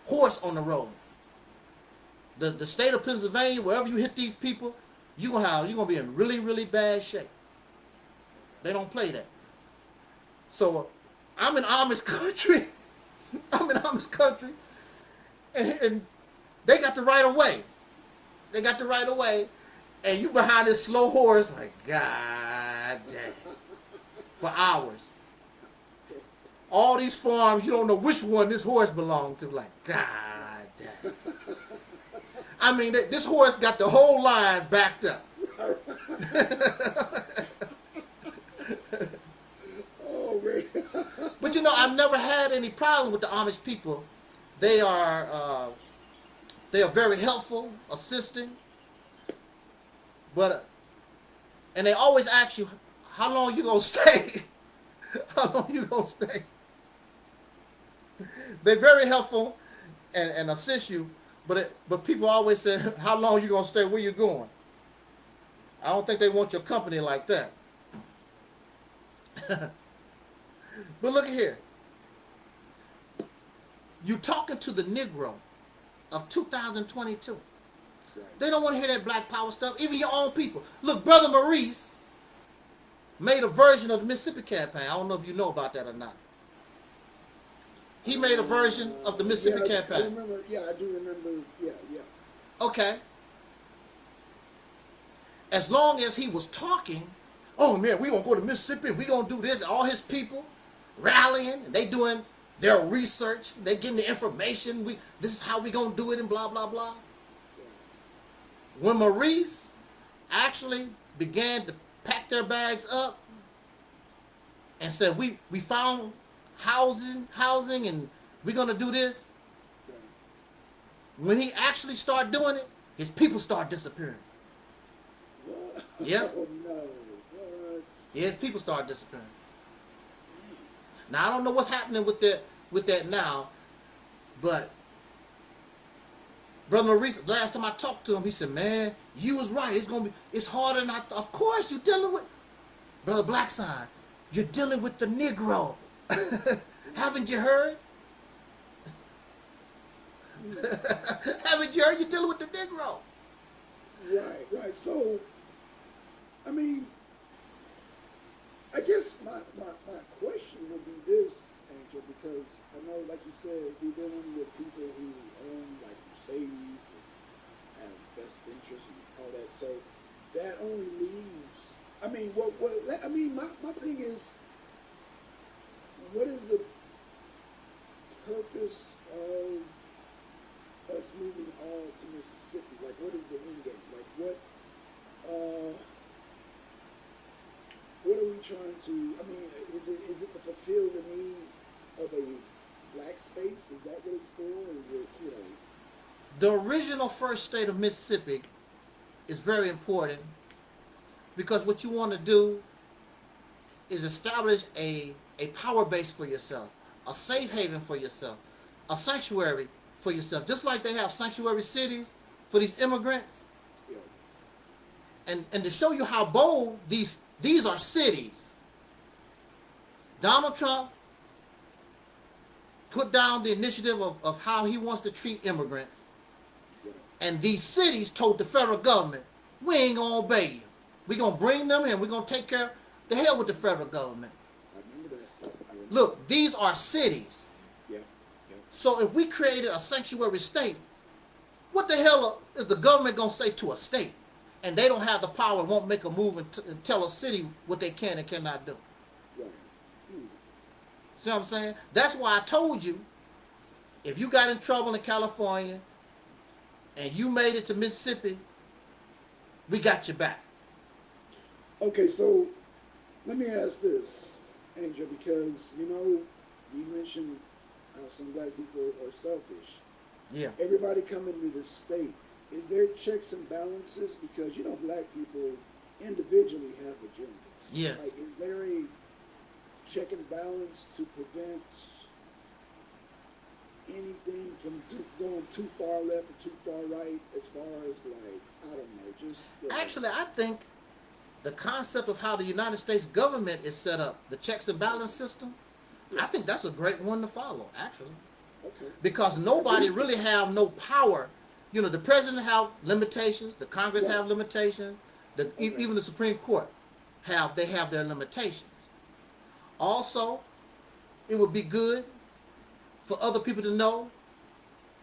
S2: horse on the road. The the state of Pennsylvania, wherever you hit these people, you gonna have you gonna be in really, really bad shape. They don't play that. So I'm in Amish (laughs) country. I'm in Amish country, and, and they got the right of way. They got the right of way, and you behind this slow horse, like God damn, for hours. All these farms, you don't know which one this horse belonged to. Like God damn. I mean, this horse got the whole line backed up.
S1: Oh, man.
S2: But you know, I've never had any problem with the Amish people. They are uh, they are very helpful, assisting. But uh, and they always ask you, how long you gonna (laughs) stay? how long you gonna stay? They're very helpful and, and assist you. But it, but people always say, (laughs) "How long you gonna stay? Where you going?" I don't think they want your company like that. (laughs) but look here. You talking to the Negro of 2022. They don't want to hear that black power stuff. Even your own people. Look, brother Maurice made a version of the Mississippi campaign. I don't know if you know about that or not. He made a version of the Mississippi
S1: yeah, I- I
S2: campaign.
S1: remember, yeah, I do remember. Yeah, yeah.
S2: Okay. As long as he was talking, oh man, we gonna go to Mississippi and we gonna do this. All his people rallying, and they doing their research, they getting the information. We this is how we gonna do it, and blah blah blah. When Maurice actually began to pack their bags up and said, "We we found housing, housing, and we're gonna do this." When he actually start doing it, his people start disappearing.
S1: What?
S2: Yep.
S1: Oh no.
S2: Yeah, his people start disappearing. Now I don't know what's happening with that with that now, but Brother Maurice, last time I talked to him, he said, "Man, you was right. It's gonna be it's harder than I. Of course, you're dealing with Brother Blackside. You're dealing with the Negro. (laughs) Haven't you heard? (laughs) Haven't you heard? You're dealing with the Negro.
S1: Right, right. So, I mean, I guess my, my, my question would be this, Angel, because I know, like you said, you're dealing with people who own like Mercedes and have best interest and all that. So that only leaves. I mean, what? What? I mean, my, my thing is, what is the purpose of us moving all to Mississippi? Like, what is the end game? Like, what, uh, what are we trying to? I mean, is it is it to fulfill the need of a black space? Is that what it's for? It, you know?
S2: The original first state of Mississippi is very important because what you want to do is establish a, a power base for yourself, a safe haven for yourself, a sanctuary for yourself. Just like they have sanctuary cities for these immigrants. And, and to show you how bold these these are cities. Donald Trump put down the initiative of, of how he wants to treat immigrants. And these cities told the federal government, we ain't gonna obey you. we gonna bring them in. We're gonna take care of the hell with the federal government.
S1: I remember that. I remember.
S2: Look, these are cities.
S1: Yeah.
S2: So if we created a sanctuary state, what the hell is the government gonna say to a state? And they don't have the power and won't make a move and, and tell a city what they can and cannot do.
S1: Right. Hmm.
S2: See what I'm saying? That's why I told you, if you got in trouble in California and you made it to Mississippi, we got your back.
S1: Okay, so let me ask this, Angel, because you know you mentioned how some black people are selfish.
S2: Yeah.
S1: Everybody coming to the state, is there checks and balances? Because you know black people individually have agendas.
S2: Yes.
S1: Like, is there a check and balance to prevent anything from too, going too far left or too far right? As far as like, I don't know, just uh,
S2: Actually, I think the concept of how the United States government is set up, the checks and balance system, I think that's a great one to follow, actually.
S1: okay,
S2: Because nobody really have no power. You know, the president have limitations, the Congress
S1: Yeah.
S2: have limitations, the,
S1: Okay.
S2: even the Supreme Court have they have their limitations. Also, it would be good for other people to know,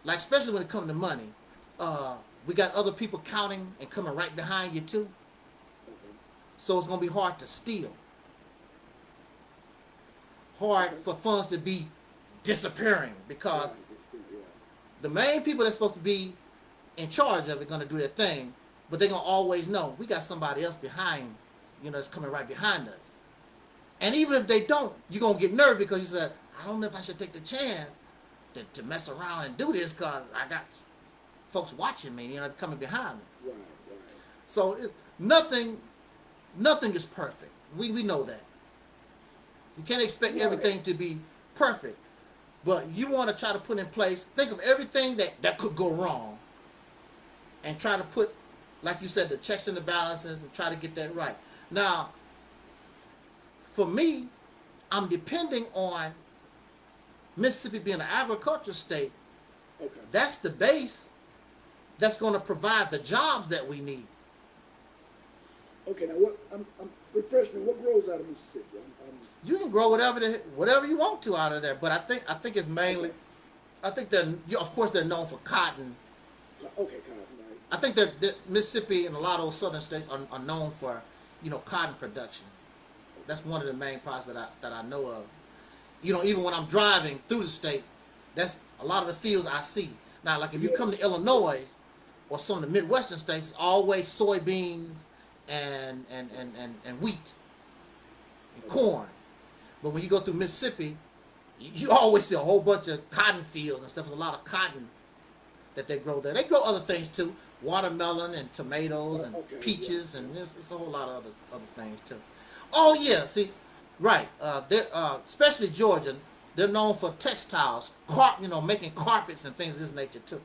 S2: like especially when it comes to money, uh, we got other people counting and coming right behind you too. So it's gonna be hard to steal. Hard for funds to be disappearing because the main people that's supposed to be in charge of it gonna do their thing, but they're gonna always know we got somebody else behind, you know, that's coming right behind us. And even if they don't, you're gonna get nervous because you said, I don't know if I should take the chance to, to mess around and do this because I got folks watching me, you know, coming behind me.
S1: Right, right.
S2: So it's nothing nothing is perfect. We we know that. You can't expect
S1: Right.
S2: everything to be perfect. but you want to try to put in place. Think of everything that that could go wrong, and try to put, like you said, the checks and the balances, and try to get that right. Now, for me, I'm depending on Mississippi being an agriculture state.
S1: Okay.
S2: That's the base. That's going to provide the jobs that we need.
S1: Okay. Now, what? I'm, I'm refresh me. What grows out of Mississippi? I'm, I'm,
S2: You can grow whatever the, whatever you want to out of there, but I think I think it's mainly, I think they're of course they're known for cotton.
S1: okay, cotton, right?
S2: I think that that Mississippi and a lot of those southern states are, are known for, you know, cotton production. That's one of the main products that I that I know of. You know, even when I'm driving through the state, that's a lot of the fields I see. Now, like if you come to Illinois or some of the Midwestern states, it's always soybeans and and and and, and wheat and corn. But when you go through Mississippi, you, you always see a whole bunch of cotton fields and stuff. There's a lot of cotton that they grow there. They grow other things too, watermelon and tomatoes and
S1: Okay, yeah.
S2: peaches and there's, there's a whole lot of other other things too. Oh yeah, see, right. Uh, they're uh, especially Georgia. They're known for textiles, carp, you know, making carpets and things of this nature too.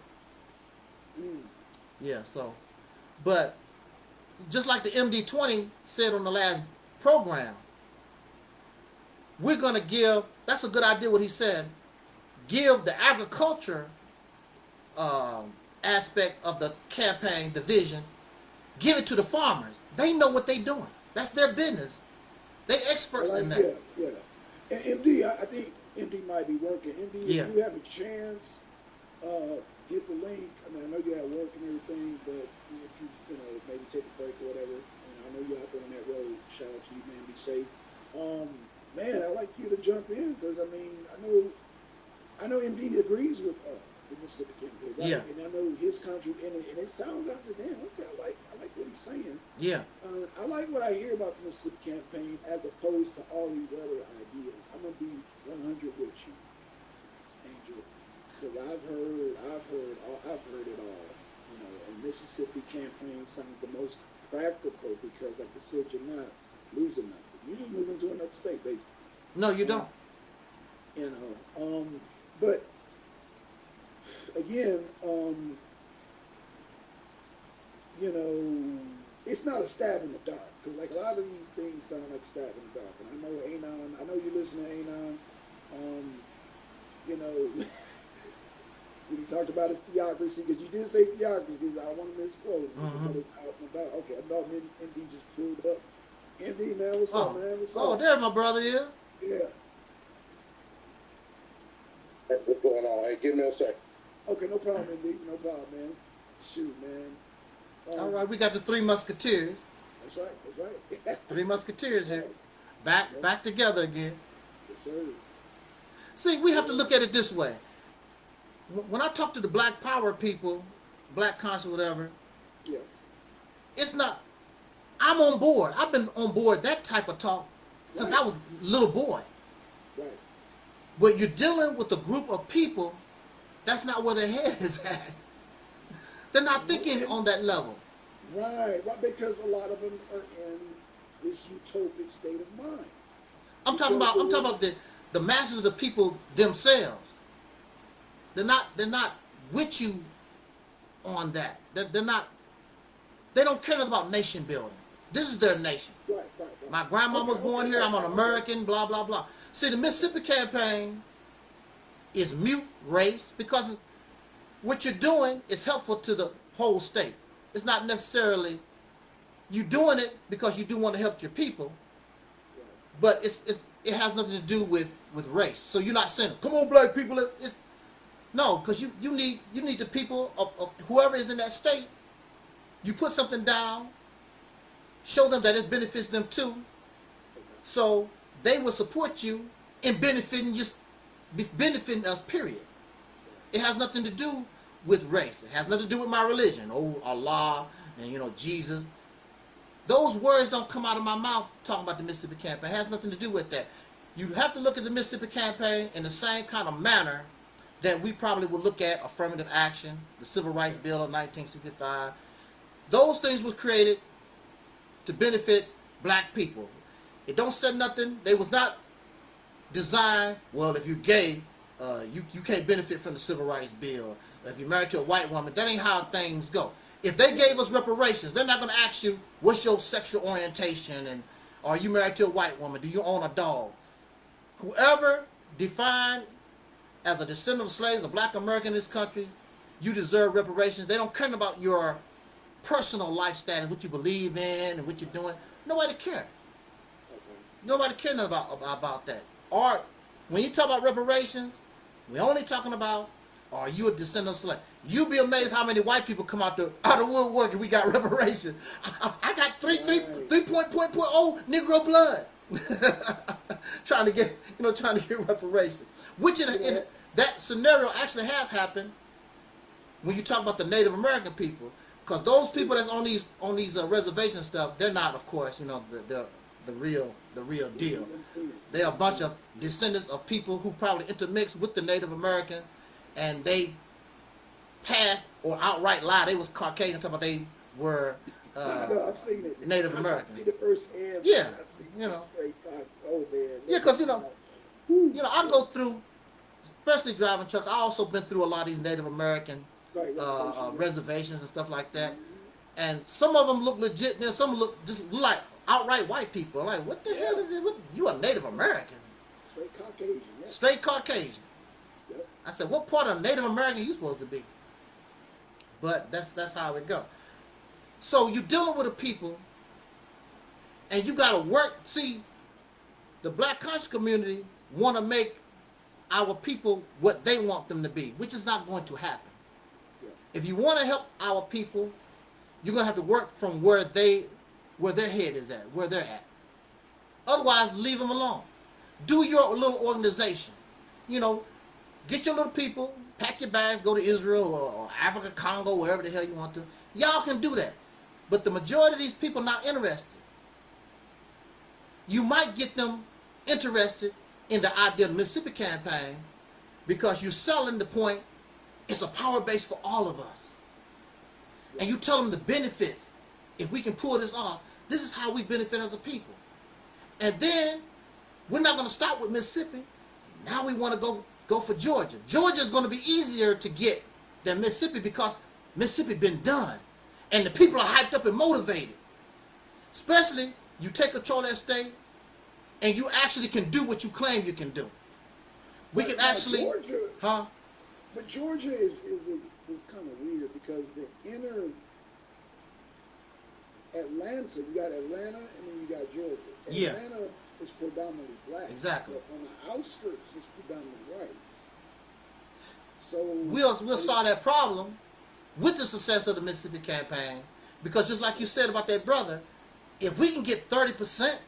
S1: Mm.
S2: Yeah, so, but just like the MD20 said on the last program, we're going to give, that's a good idea what he said, give the agriculture um, aspect of the campaign division, give it to the farmers. They know what they're doing. That's their business. They experts
S1: Like,
S2: in that.
S1: Yeah, yeah. And MD, I, I think MD might be working. MD,
S2: Yeah.
S1: if you have a chance, uh, get the link. I mean, I know you're at work and everything, but if you, you know, maybe take a break or whatever. And I know you're out there on that road. Shout out to you, man. Be safe. Um, man, I'd like you to jump in because I mean, I know, I know MD agrees with uh, the Mississippi campaign. Right?
S2: Yeah.
S1: And I know his country, and it, and it sounds. I said, damn, okay, I like, I like what he's saying.
S2: Yeah,
S1: Uh, I like what I hear about the Mississippi campaign as opposed to all these other ideas. I'm gonna be 100 with you, because I've heard, I've heard, all, I've heard it all. You know, and Mississippi campaign sounds the most practical because, like I said, you're not losing nothing. You're just moving to another state, basically.
S2: no, you don't.
S1: You know, um, but again, um, you know, it's not a stab in the dark because like a lot of these things sound like a stab in the dark. And I know Anon, I know you listen to Anon. Um, you know, (laughs) when you talked about his theocracy, because you did say theocracy, Because I don't want to misquote.
S2: Mhm.
S1: About. Okay, I know MD just pulled up. MD man, what's
S2: Oh,
S1: up, man? What's
S2: oh,
S1: up?
S2: there my brother is.
S1: Yeah.
S3: Hey, What's going on? Hey, give me a sec.
S1: Okay, no problem, MD. No problem, man. Shoot, man. Um,
S2: All right, we got the three musketeers.
S1: That's right. That's right. (laughs)
S2: Three musketeers here. Back, back together again.
S1: yes, sir.
S2: See, we have to look at it this way. Wh- When I talk to the black power people, black conscious, whatever,
S1: Yeah.
S2: it's not, I'm on board. I've been on board that type of talk since I was a little boy.
S1: Right.
S2: But you're dealing with a group of people, that's not where their head is at. They're not thinking on that level.
S1: Right. Right. Because a lot of them are in this utopic state of mind.
S2: I'm talking about I'm talking about the, the masses of the people themselves. They're not they're not with you on that. They're, they're not they don't care nothing about nation building. This is their nation.
S1: Right. Right. right.
S2: My grandma was born here, I'm an. American, blah blah blah. See the Mississippi campaign is mute race because what you're doing is helpful to the whole state. It's not necessarily you doing it because you do want to help your people, but it's, it's it has nothing to do with with race. So you're not saying, "Come on, black people." It's no, because you you need you need the people of, of whoever is in that state. You put something down, show them that it benefits them too, so they will support you in benefiting just benefiting us. Period. It has nothing to do with race. It has nothing to do with my religion. Oh, Allah and you know Jesus. Those words don't come out of my mouth talking about the Mississippi campaign. It has nothing to do with that. You have to look at the Mississippi campaign in the same kind of manner that we probably would look at affirmative action, the Civil Rights Bill of 1965. Those things was created to benefit black people. It don't say nothing. They was not designed, well, if you're gay, uh, you you can't benefit from the civil rights bill. If you're married to a white woman, that ain't how things go. If they gave us reparations, they're not going to ask you what's your sexual orientation and are you married to a white woman? Do you own a dog? Whoever defined as a descendant of slaves, a black American in this country, you deserve reparations. They don't care about your personal lifestyle and what you believe in and what you're doing. Nobody care. Nobody cares about, about that. Or when you talk about reparations, we're only talking about are you a descendant of slave? You'd be amazed how many white people come out the out of woodwork if we got (laughs) reparations. I, I got three three three point point point oh Negro blood. (laughs) trying to get you know trying to get reparations. Which in, in that scenario actually has happened when you talk about the Native American people, because those people that's on these on these uh, reservation stuff, they're not, of course, you know, the the, the real the real deal. They're a bunch of descendants of people who probably intermixed with the Native American, and they passed or outright lied. They was Caucasian, talking about they were. Uh, (laughs)
S1: know, I've seen it.
S2: Native
S1: I've
S2: American.
S1: seen it firsthand.
S2: Yeah,
S1: I've seen
S2: you know.
S1: Oh man.
S2: Yeah, 'cause, you know, you know, I go through, especially driving trucks. I also been through a lot of these Native American
S1: Right,
S2: uh, uh, reservations and stuff like that. And some of them look legit, and some look just like outright white people. Like, what the hell is it? What, you a Native American,
S1: Straight Caucasian. Yeah.
S2: straight Caucasian.
S1: Yep.
S2: I said, what part of Native American you supposed to be? But that's that's how it go. So you're dealing with a people, and you got to work. See, the black conscious community want to make our people what they want them to be, which is not going to happen.
S1: Yeah.
S2: If you want to help our people, you're gonna have to work from where they, where their head is at, where they're at. Otherwise, leave them alone. Do your little organization. You know, get your little people, pack your bags, go to Israel or, or Africa, Congo, wherever the hell you want to. Y'all can do that. But the majority of these people not interested. You might get them interested in the idea of the Mississippi campaign because you're selling the point it's a power base for all of us. And you tell them the benefits. If we can pull this off, this is how we benefit as a people. And then we're not going to stop with Mississippi. Now we want to go go for Georgia. Georgia is going to be easier to get than Mississippi because Mississippi been done, and the people are hyped up and motivated. Especially you take control of that state, and you actually can do what you claim you can do. We
S1: But
S2: can actually,
S1: Georgia,
S2: huh?
S1: but Georgia is is a, is kind of weird because the inner Atlanta, you got Atlanta, and then you got Georgia.
S2: Yeah.
S1: Atlanta is predominantly black.
S2: Exactly.
S1: But on the outskirts, it's predominantly white. So
S2: we'll we'll solve that problem with the success of the Mississippi campaign. Because just like you said about that brother, if we can get thirty percent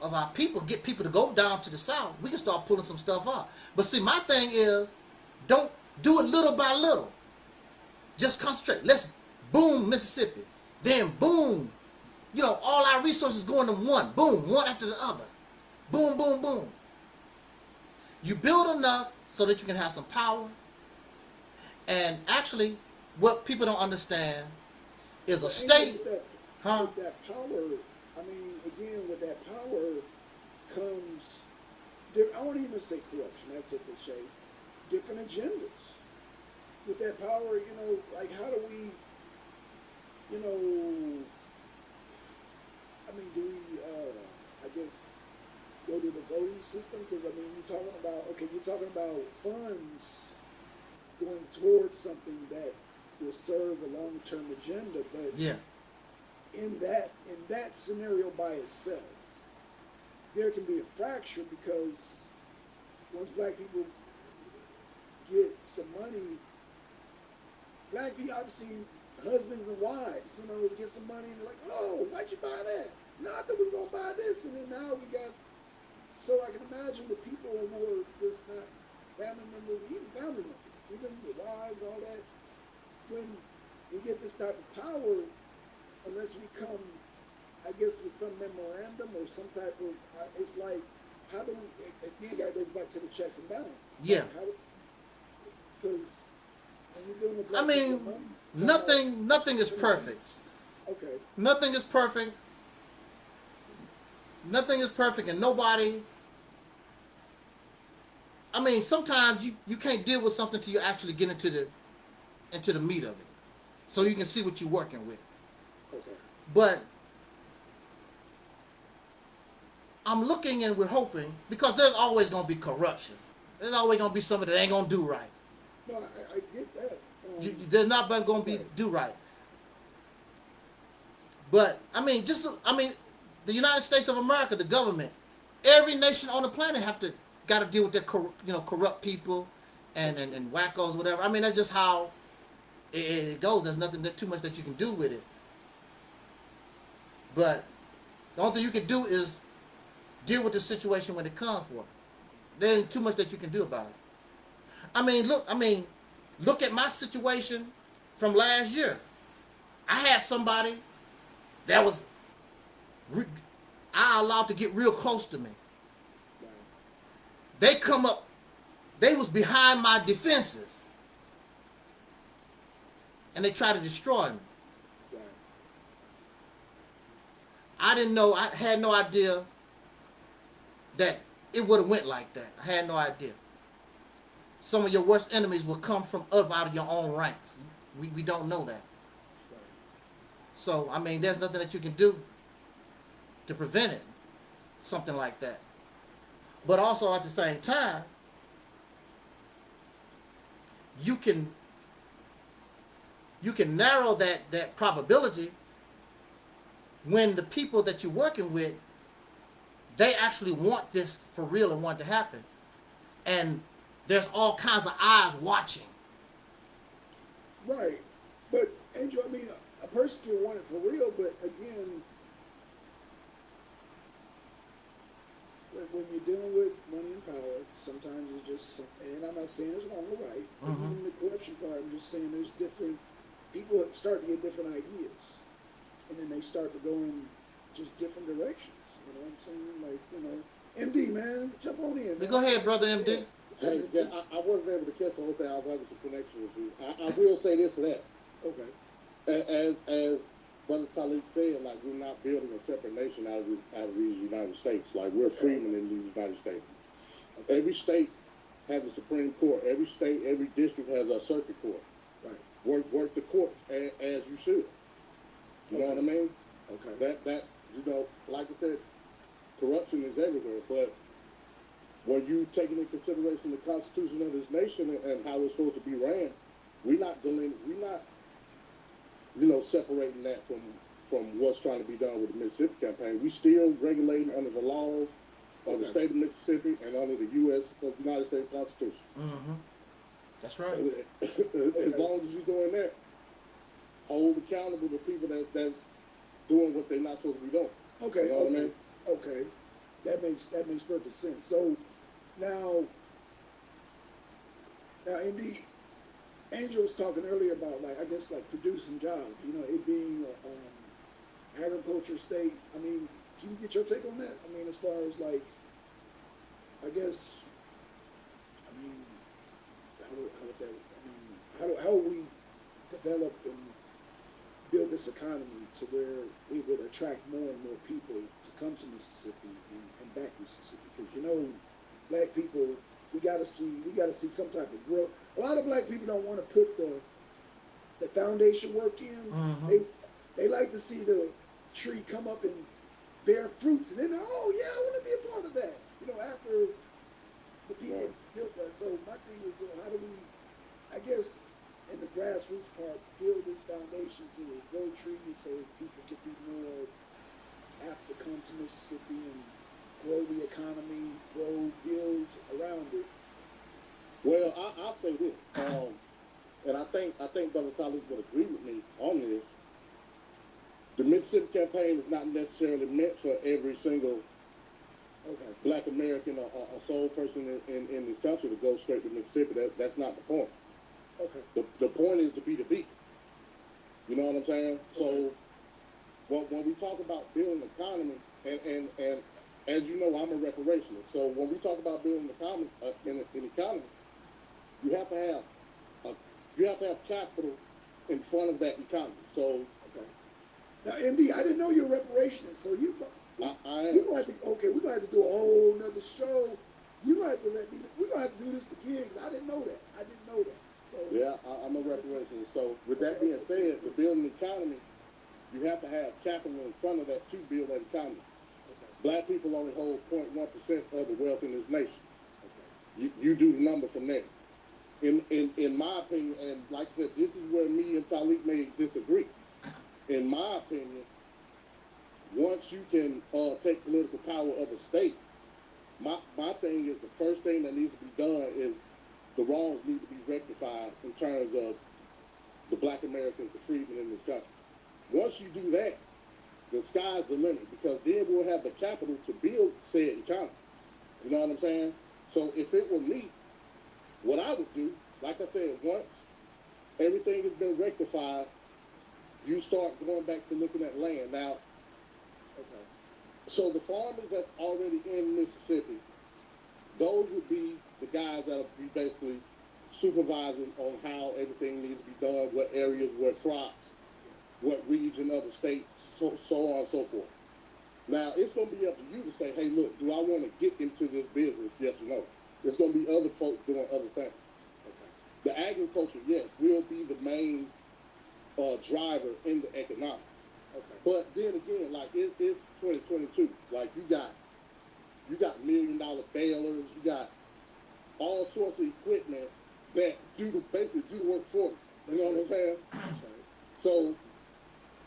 S2: of our people, get people to go down to the south, we can start pulling some stuff up. But see, my thing is, don't do it little by little. Just concentrate. Let's boom Mississippi, then boom. You know, all our resources going in one, boom, one after the other, boom, boom, boom. You build enough so that you can have some power, and actually, what people don't understand is a state,
S1: with that,
S2: huh?
S1: with that power, I mean, again, with that power comes, I won't even say corruption, that's a cliche, different agendas. With that power, you know, like how do we, you know, I mean, do we, uh, I guess, go to the voting system? Because, I mean, you're talking about, okay, you're talking about funds going towards something that will serve a long-term agenda, but
S2: Yeah,
S1: in that in that scenario by itself, there can be a fracture because once black people get some money, black people obviously husbands and wives, you know, get some money and they're like, oh, why'd you buy that? No, I thought we were gonna buy this, and then now we got. So I can imagine the people who are just not family members, even family members, even the wives, all that. When we get this type of power, unless we come, I guess, with some memorandum or some type of, uh, it's like, how do we, again, that goes back to the checks and balances.
S2: Yeah.
S1: Because when you're dealing with
S2: I mean,
S1: money,
S2: nothing, nothing is perfect.
S1: Okay,
S2: Nothing is perfect. Nothing is perfect, and nobody I mean, sometimes you, you can't deal with something till you actually get into the into the meat of it, so you can see what you're working with.
S1: Okay.
S2: But I'm looking and we're hoping because there's always gonna be corruption. There's always gonna be somebody that ain't gonna do right.
S1: No, I, I get that. Um,
S2: You, there's not gonna be do right. But I mean, just I mean, the United States of America, the government, every nation on the planet have to got to deal with their you know corrupt people and, and and wackos, whatever. I mean, that's just how it, it goes. There's nothing that too much that you can do with it. But the only thing you can do is deal with the situation when it comes for. There ain't too much that you can do about it. I mean, look, I mean, look at my situation from last year. I had somebody that was I allowed to get real close to me. They come up, they was behind my defenses, and they tried to destroy me.
S1: right.
S2: I didn't know. I had no idea that it would have went like that. I had no idea. Some of your worst enemies will come from up out of your own ranks. We, we don't know that.
S1: right.
S2: So I mean, there's nothing that you can do to prevent it, something like that. But also at the same time, you can you can narrow that that probability when the people that you're working with they actually want this for real and want it to happen and there's all kinds of eyes watching
S1: Right. But Angel, I mean, a, person can want it for real, but again, when, when you're dealing with money and power, sometimes it's just, and I'm not saying it's wrong or right.
S2: Mhm.
S1: Even the corruption part, I'm just saying there's different, people start to get different ideas. And then they start to go in just different directions. You know what I'm saying? Like, you know, MD, man, jump on in. man.
S2: go ahead brother md
S3: Hey, yeah, I, I wasn't able to catch the whole thing. I was having some connection with you. I, I will say this to that.
S1: Okay.
S3: As, as Brother Talib said, like, we're not building a separate nation out of this, out of these United States. Like, we're freemen in these United States. Every state has a Supreme Court. Every state, every district has a circuit court. Work, work the court as, as you should. You know what I mean?
S1: Okay.
S3: That, that, you know, like I said, corruption is everywhere, but when you take into consideration the Constitution of this nation and, and how it's supposed to be ran, we're not going, we're not, you know, separating that from from what's trying to be done with the Mississippi campaign. We still regulating under the laws of the state of Mississippi and under the U.S. of the United States Constitution.
S2: mm-hmm. That's right
S3: as long as you're doing that, hold accountable the people that that's doing what they're not supposed to be doing.
S1: Okay,
S3: You know what I
S1: okay,
S3: mean?
S1: okay. That makes that makes perfect sense. So now, now MD, Angel was talking earlier about like I guess like producing jobs. You know, it being a um, agriculture state. I mean, can you get your take on that? I mean, as far as like, I guess, I mean, how would, how would that? I mean, how do, how would we develop and build this economy to where we would attract more and more people to come to Mississippi and, and back Mississippi. Because you know, black people, we gotta see, we gotta see some type of growth. A lot of black people don't want to put the the foundation work in.
S2: Mhm.
S1: They they like to see the tree come up and bear fruits, and then oh yeah, I want to be a part of that. You know, after the people
S3: Right.
S1: built that. So my thing is, uh, how do we? I guess in the grassroots part, build this foundation to grow trees so people can be more apt to come to Mississippi and grow the economy, grow, build around it.
S3: Well, I, I'll say this, um, and I think I think Brother Talib would agree with me on this. The Mississippi campaign is not necessarily meant for every single
S1: Okay.
S3: Black American or, or, soul person in, in, in this country to go straight to Mississippi. That, that's not the point.
S1: Okay.
S3: The, the point is to be the beat. You know what I'm saying? So when, when we talk about building the economy, and, and, and as you know, I'm a reparationist. So when we talk about building the economy, uh, in, in economy, you have to have a, you have to have capital in front of that economy. So
S1: Okay. Now, MD, I didn't know you're a reparationist, so you
S3: I, I
S1: we're gonna have to okay, we're gonna have to do a whole nother show You gonna have to let me. We're gonna have to do this again because I didn't know that. I didn't know that. So
S3: Yeah, I, I'm a reparations. So with that being said, to build an economy, you have to have capital in front of that to build that economy.
S1: Okay.
S3: Black people only hold 0.1 percent of the wealth in this nation.
S1: Okay.
S3: You, you do the number from there. In, in in my opinion, and like I said, this is where me and Talib may disagree. In my opinion, once you can uh, take political power of a state, my my thing is the first thing that needs to be done is the wrongs need to be rectified in terms of the black Americans, the freedmen in this country. Once you do that, the sky's the limit because then we'll have the capital to build said economy. You know what I'm saying? So if it were me, what I would do, like I said, once everything has been rectified, you start going back to looking at land. Now,
S1: Okay.
S3: so the farmers that's already in Mississippi, those would be the guys that'll be basically supervising on how everything needs to be done, what areas, what crops, what region of the state, so, so on and so forth. Now, it's going to be up to you to say, hey, look, do I want to get into this business, yes or no? There's going to be other folks doing other things.
S1: Okay.
S3: The agriculture, yes, will be the main uh, driver in the economic.
S1: Okay.
S3: But then again, like it, it's 2022. Like you got, you got million dollar balers. You got all sorts of equipment that do the basically do the work for you. You know what I'm saying? So,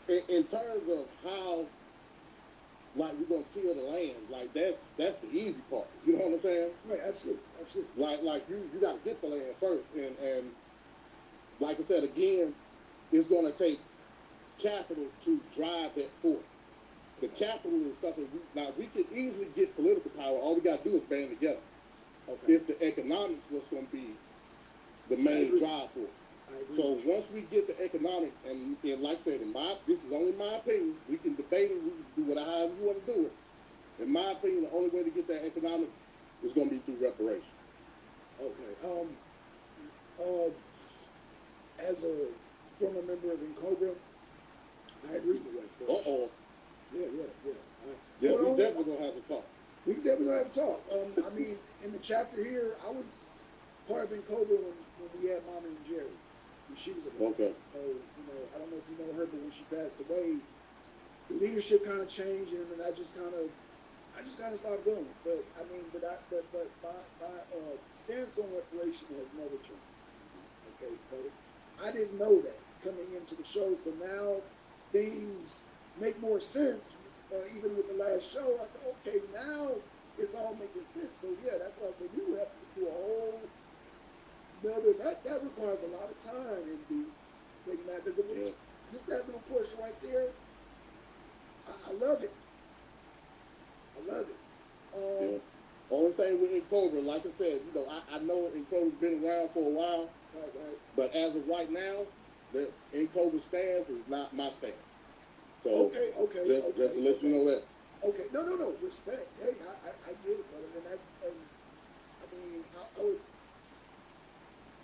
S3: in, in terms of how, like we're gonna till the land, like that's that's the easy part. You know what I'm saying?
S1: Right. Absolutely. Absolutely.
S3: Like like you you got to get the land first, and and like I said again, it's gonna take capital to drive that forth. The capital is something we now we can easily get political power. All we got to do is band together.
S1: Okay.
S3: It's the economics what's going to be the main drive for it. So once we get the economics, and, and like I said, in my this is only my opinion. We can debate it. We can do whatever you want to do it. In my opinion, the only way to get that economics is going to be through reparation.
S1: Okay. Um. Uh. As a former member of N'COBRA, I agree with that.
S3: Uh oh.
S1: Yeah. Yeah. Yeah. I,
S3: Yeah,
S1: Hold
S3: we definitely gonna have to talk.
S1: We definitely have a talk. Um, I mean, in the chapter here, I was part of N'COBRA when, when we had Mommy and Jerry. When she was alive.
S3: Okay.
S1: So, you know, I don't know if you know her, but when she passed away, the leadership kind of changed, and then I just kind of, I just kind of stopped going. But I mean, but I, but but my my uh, stance on reparation has never changed. Okay, but I didn't know that coming into the show. So now things make more sense. Uh, even with the last show, I said, okay, now it's all making sense. So yeah, that's why I said you have to do a whole another. That that requires a lot of time and be making that. Because
S3: Yeah.
S1: just that little portion right there, I, I love it. I love it. Um,
S3: Yeah. Only thing with N'COBRA, like I said, you know, I, I know N'COBRA's been around for a while,
S1: right, right.
S3: but as of right now, the N'COBRA stance is not my stance. So
S1: Okay, okay,
S3: just,
S1: okay.
S3: just to let you know that.
S1: Okay, no, no, no, respect. Hey, I, I, I get it, brother, and that's, and I mean, I, I would,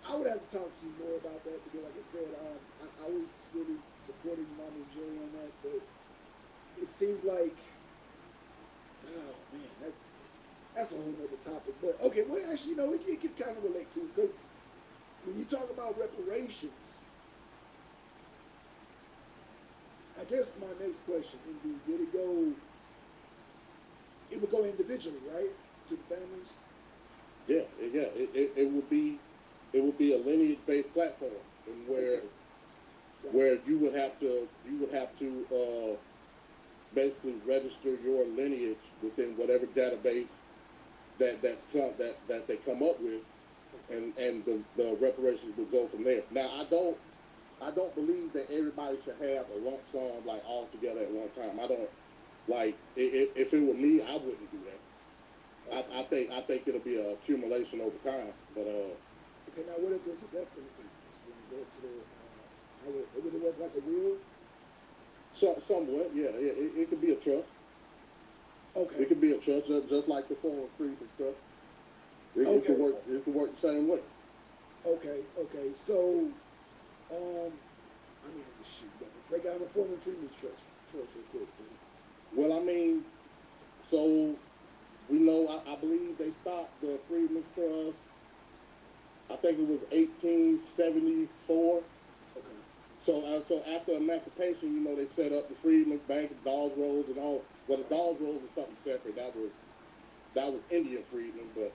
S1: I would have to talk to you more about that because, like I said, um, I, I was really supporting Mom and Jerry on that, but it seems like, oh man, that's that's a whole other topic. But okay, well, actually, you know, it, it can kind of relate to because when you talk about reparations, I guess my next question would be, did it go? It would go individually, right, to the families.
S3: Yeah, it- yeah, it, it, it would be, it would be a lineage-based platform, and where, where you would have to, you would have to, uh, basically register your lineage within whatever database that, that's come, that, that they come up with, and, and the, the reparations would go from there. Now, I don't, I don't believe that everybody should have a lump sum, like, all together at one time. I don't, like, i- i- if it were me, I wouldn't do that. I, I think I think it'll be a accumulation over time, but uh,
S1: Okay, now what if there's a death benefit? Go to the, uh, how would, would it work like a will?
S3: so, somewhat, yeah, it, it, it could be a trust.
S1: Okay.
S3: It could be a trust, just, just like the form of freedom trust. It, it could work. It could work the same way.
S1: Okay, okay. So, um, I mean, shoot, break down the form of Freedmen's Trust real quick.
S3: Well, I mean, so we know. I, I believe they they stopped the Freedmen's Trust. I think it was 1874.
S1: Okay.
S3: So, uh, so after emancipation, you know, they set up the Freedmen's Bank, the Dawes Rolls, and all. Well, the Dawes Rolls was something separate. That was that was Indian freedmen, but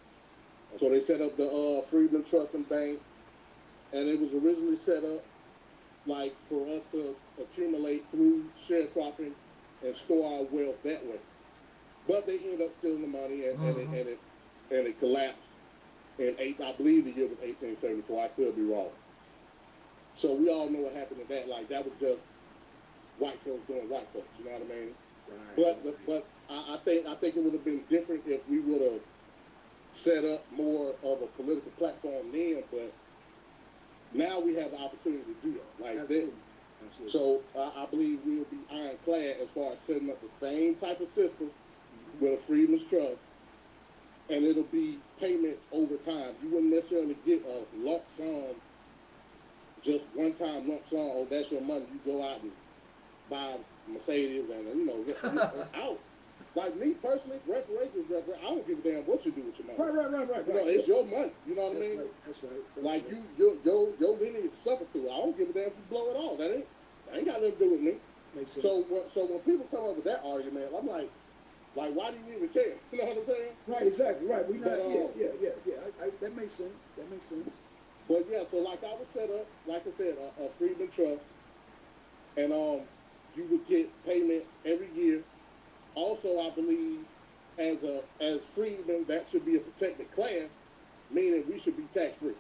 S3: so they set up the uh, Freedmen Trust and Bank, and it was originally set up like for us to accumulate through sharecropping and store our wealth that way. But they ended up stealing the money, and, and, it,
S2: Mhm.
S3: and it and it collapsed in eight. I believe the year was 1874. I could be wrong. So we all know what happened to that. Like that was just white folks doing white folks. You know what I mean?
S1: Right.
S3: But but I, I think I think it would have been different if we would have set up more of a political platform then. But now we have the opportunity to do that. Like this.
S1: Absolutely. Absolutely.
S3: So I I believe we'll be ironclad as far as setting up the same type of system with a Freedmen's Trust, and it'll be payments over time. You wouldn't necessarily get a lump sum, just one time lump sum. Oh, that's your money. You go out and buy Mercedes and you know (laughs) out. Like me personally, reparations, repar- I don't give a damn what you do with your money.
S1: Right, right, right, right,
S3: You know,
S1: right.
S3: it's your money. You know what I mean?
S1: right, That's right. That's
S3: Like
S1: right.
S3: you, your your your lineage suffer through. I don't give a damn if you blow it all. That ain't that ain't got nothing to do with me.
S1: Makes sense.
S3: So when so when people come up with that argument, I'm like, like why do you even care? You know what I'm saying?
S1: Right, exactly, right. We not,
S3: But,
S1: yeah,
S3: uh,
S1: yeah, yeah, yeah. I, I, that makes sense. That makes sense.
S3: But yeah, so like I would set up, like I said, a, a Freedman Trust, and um, you would get payments every year. Also, I believe as a as freedmen, that should be a protected class, meaning we should be tax free,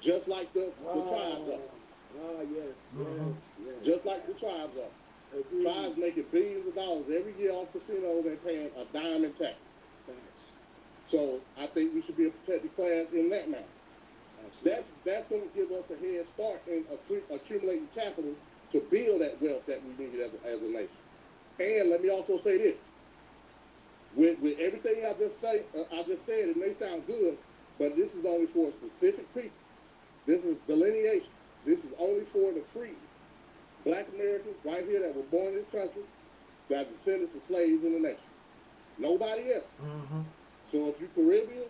S3: just like the, the tribes are.
S1: Ah, yes,
S2: Mhm.
S1: yes, yes.
S3: Just like the tribes are.
S1: Agreed.
S3: Tribes making billions of dollars every year off casinos and paying a dime in tax.
S1: Facts.
S3: So I think we should be a protected class in that manner.
S1: Absolutely.
S3: That's that's going to give us a head start in accumulating capital to build that wealth that we need as a, as a nation. And let me also say this: with with everything I just say, uh, I just said, it may sound good, but this is only for specific people. This is delineation. This is only for the free, black Americans right here that were born in this country, that are descendants of slaves in the nation. Nobody else.
S2: Mm-hmm.
S3: So if you Caribbean,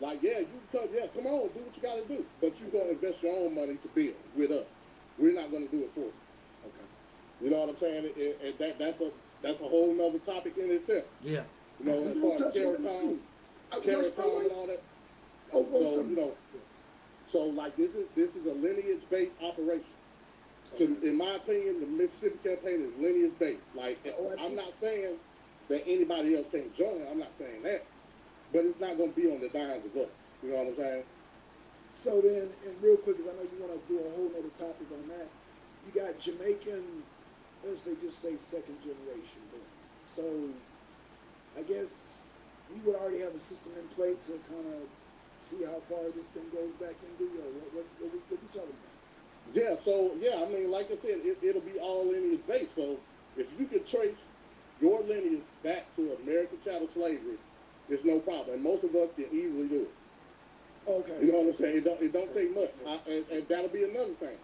S3: like yeah, you come, yeah, come on, do what you got to do. But you're gonna invest your own money to build with us. We're not gonna do it for you.
S1: Okay.
S3: You know what I'm saying? And, and that that's a that's a whole nother topic in itself.
S2: Yeah.
S3: You know, as far as
S1: touch on
S3: CARICOM,
S1: it. I-
S3: CARICOM
S1: let's
S3: and all that.
S1: Oh,
S3: So
S1: some-
S3: you know, so like this is this is a lineage based operation. So in my opinion, the Mississippi campaign is lineage based. Like
S1: Oh,
S3: I'm not saying that anybody else can't join. I'm not saying that, but it's not going to be on the dimes of us. You know what I'm saying?
S1: So then, and real quick, because I know you want to do a whole other topic on that, you got Jamaican, let's say, just say second generation. But, so, I guess you would already have a system in place to kind of see how far this thing goes back into, or what, what, what, we, what we talking about?
S3: Yeah. So yeah, I mean, like I said, it, it'll be all lineage based. So if you could trace your lineage back to American chattel slavery, it's no problem, and most of us can easily do it.
S1: Okay.
S3: You know what I'm saying? It don't, it don't take much. I, and, and that'll be another thing.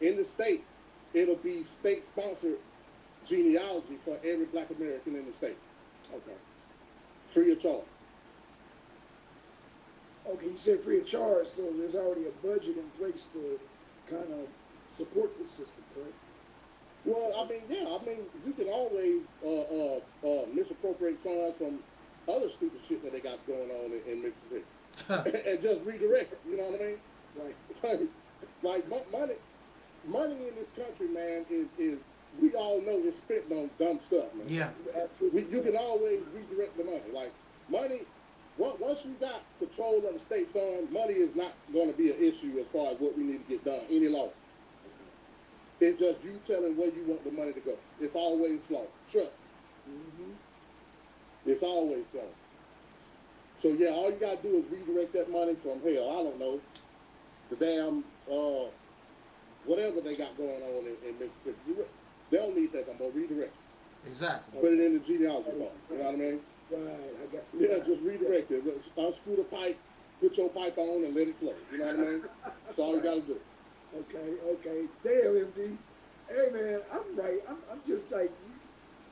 S3: In the state, it'll be state sponsored genealogy for every black American in the state,
S1: Okay.
S3: free of charge.
S1: Okay, you said free of charge, so there's already a budget in place to kind of support the system, correct?
S3: Well, I mean, yeah, I mean, you can always uh, uh, uh, misappropriate funds from other stupid shit that they got going on in, in Mississippi (laughs) and just redirect it. You know what I mean?
S1: Right.
S3: like (laughs) mo- money, money in this country, man, is is we all know is spent on dumb stuff, man.
S2: yeah.
S1: Absolutely.
S3: We, you can always redirect the money. Like money, on- once you got control of the state fund, money is not going to be an issue as far as what we need to get done any longer. It's just you telling where you want the money to go. It's always flowing. Trust.
S1: hmm
S3: It's always flowing. So yeah, all you gotta do is redirect that money from hell. I don't know the damn uh whatever they got going on in, in Mississippi. You re- They don't need that I'm gonna Redirect.
S2: Exactly.
S3: Put it in the genealogy book. You know what I mean?
S1: Right, I got.
S3: Yeah, just redirect it. Just Unscrew the pipe, put your pipe on, and let it flow. You know what I mean? That's all you gotta do.
S1: Okay, okay. Damn, MD. Hey, man, I'm right. I'm, I'm just like,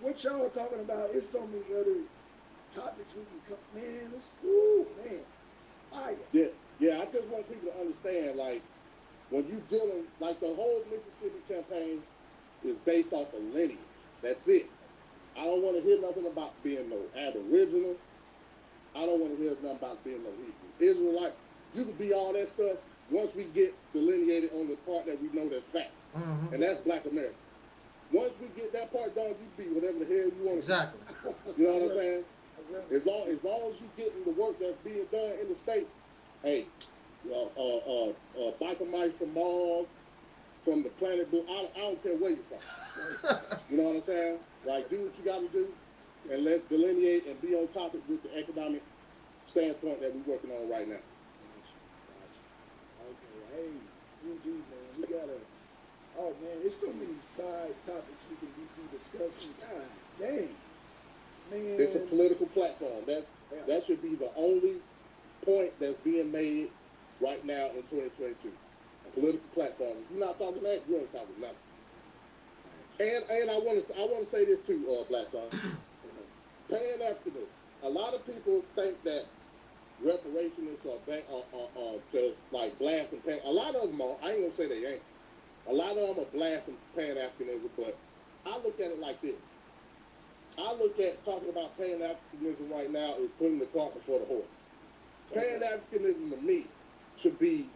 S1: what y'all talking about? It's so many other topics we can come. Man, it's cool. man. fire.
S3: Yeah, yeah. I just want people to understand, like, when you're dealing, like, the whole Mississippi campaign is based off of lineage. That's it. I don't want to hear nothing about being no Aboriginal. I don't want to hear nothing about being no Hebrew. Israelite. You could be all that stuff once we get delineated on the part that we know that's fact,
S2: hmm
S3: and that's Black America. Once we get that part done, you be whatever the hell you want to
S2: Exactly. (laughs)
S3: You know what I'm saying?
S1: I love it.
S3: As long as long as you getting the work that's being done in the state, hey, uh, uh, uh, uh biker mice from Mars, from the planet Blue, I, I don't care where you're from. (laughs) You know what I'm saying? Like, do what you got to do, and let's delineate and be on topic with the economic standpoint that we're working on right now.
S1: Okay, hey, UD man, we gotta. Oh man, there's so many side topics we can be, be discussing. God dang, man.
S3: It's a political platform. That
S1: Yeah.
S3: that should be the only point that's being made right now in 2022. A political platform. If you're not talking that, you ain't talking nothing. And and I want to I want to say this too, uh, Black Sun. (coughs) Pan Africanism. A lot of people think that reparationists are, ba- are, are, are just like blasting Pan. A lot of them are. I ain't gonna say they ain't. A lot of them are blasting Pan Africanism, but I look at it like this. I look at talking about Pan Africanism right now is putting the cart before the horse. Pan Africanism to me should be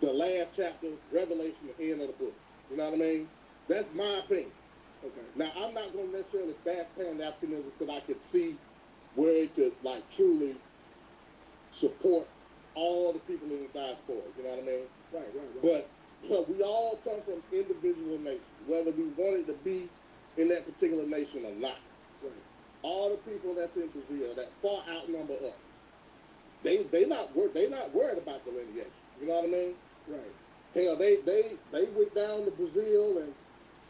S3: the last chapter, Revelation, the end of the book. You know what I mean? That's my opinion.
S1: Okay.
S3: Now, I'm not going to necessarily back Pan Africanism because I could see where it could, like, truly support all the people in the diaspora. You know what I mean?
S1: Right, right, right.
S3: But, but we all come from individual nations, whether we wanted to be in that particular nation or not.
S1: right.
S3: All the people that's in Brazil that far outnumber us, they they not wor- they not worried about the lineage. You know what I mean?
S1: Right.
S3: Hell, they they they went down to Brazil and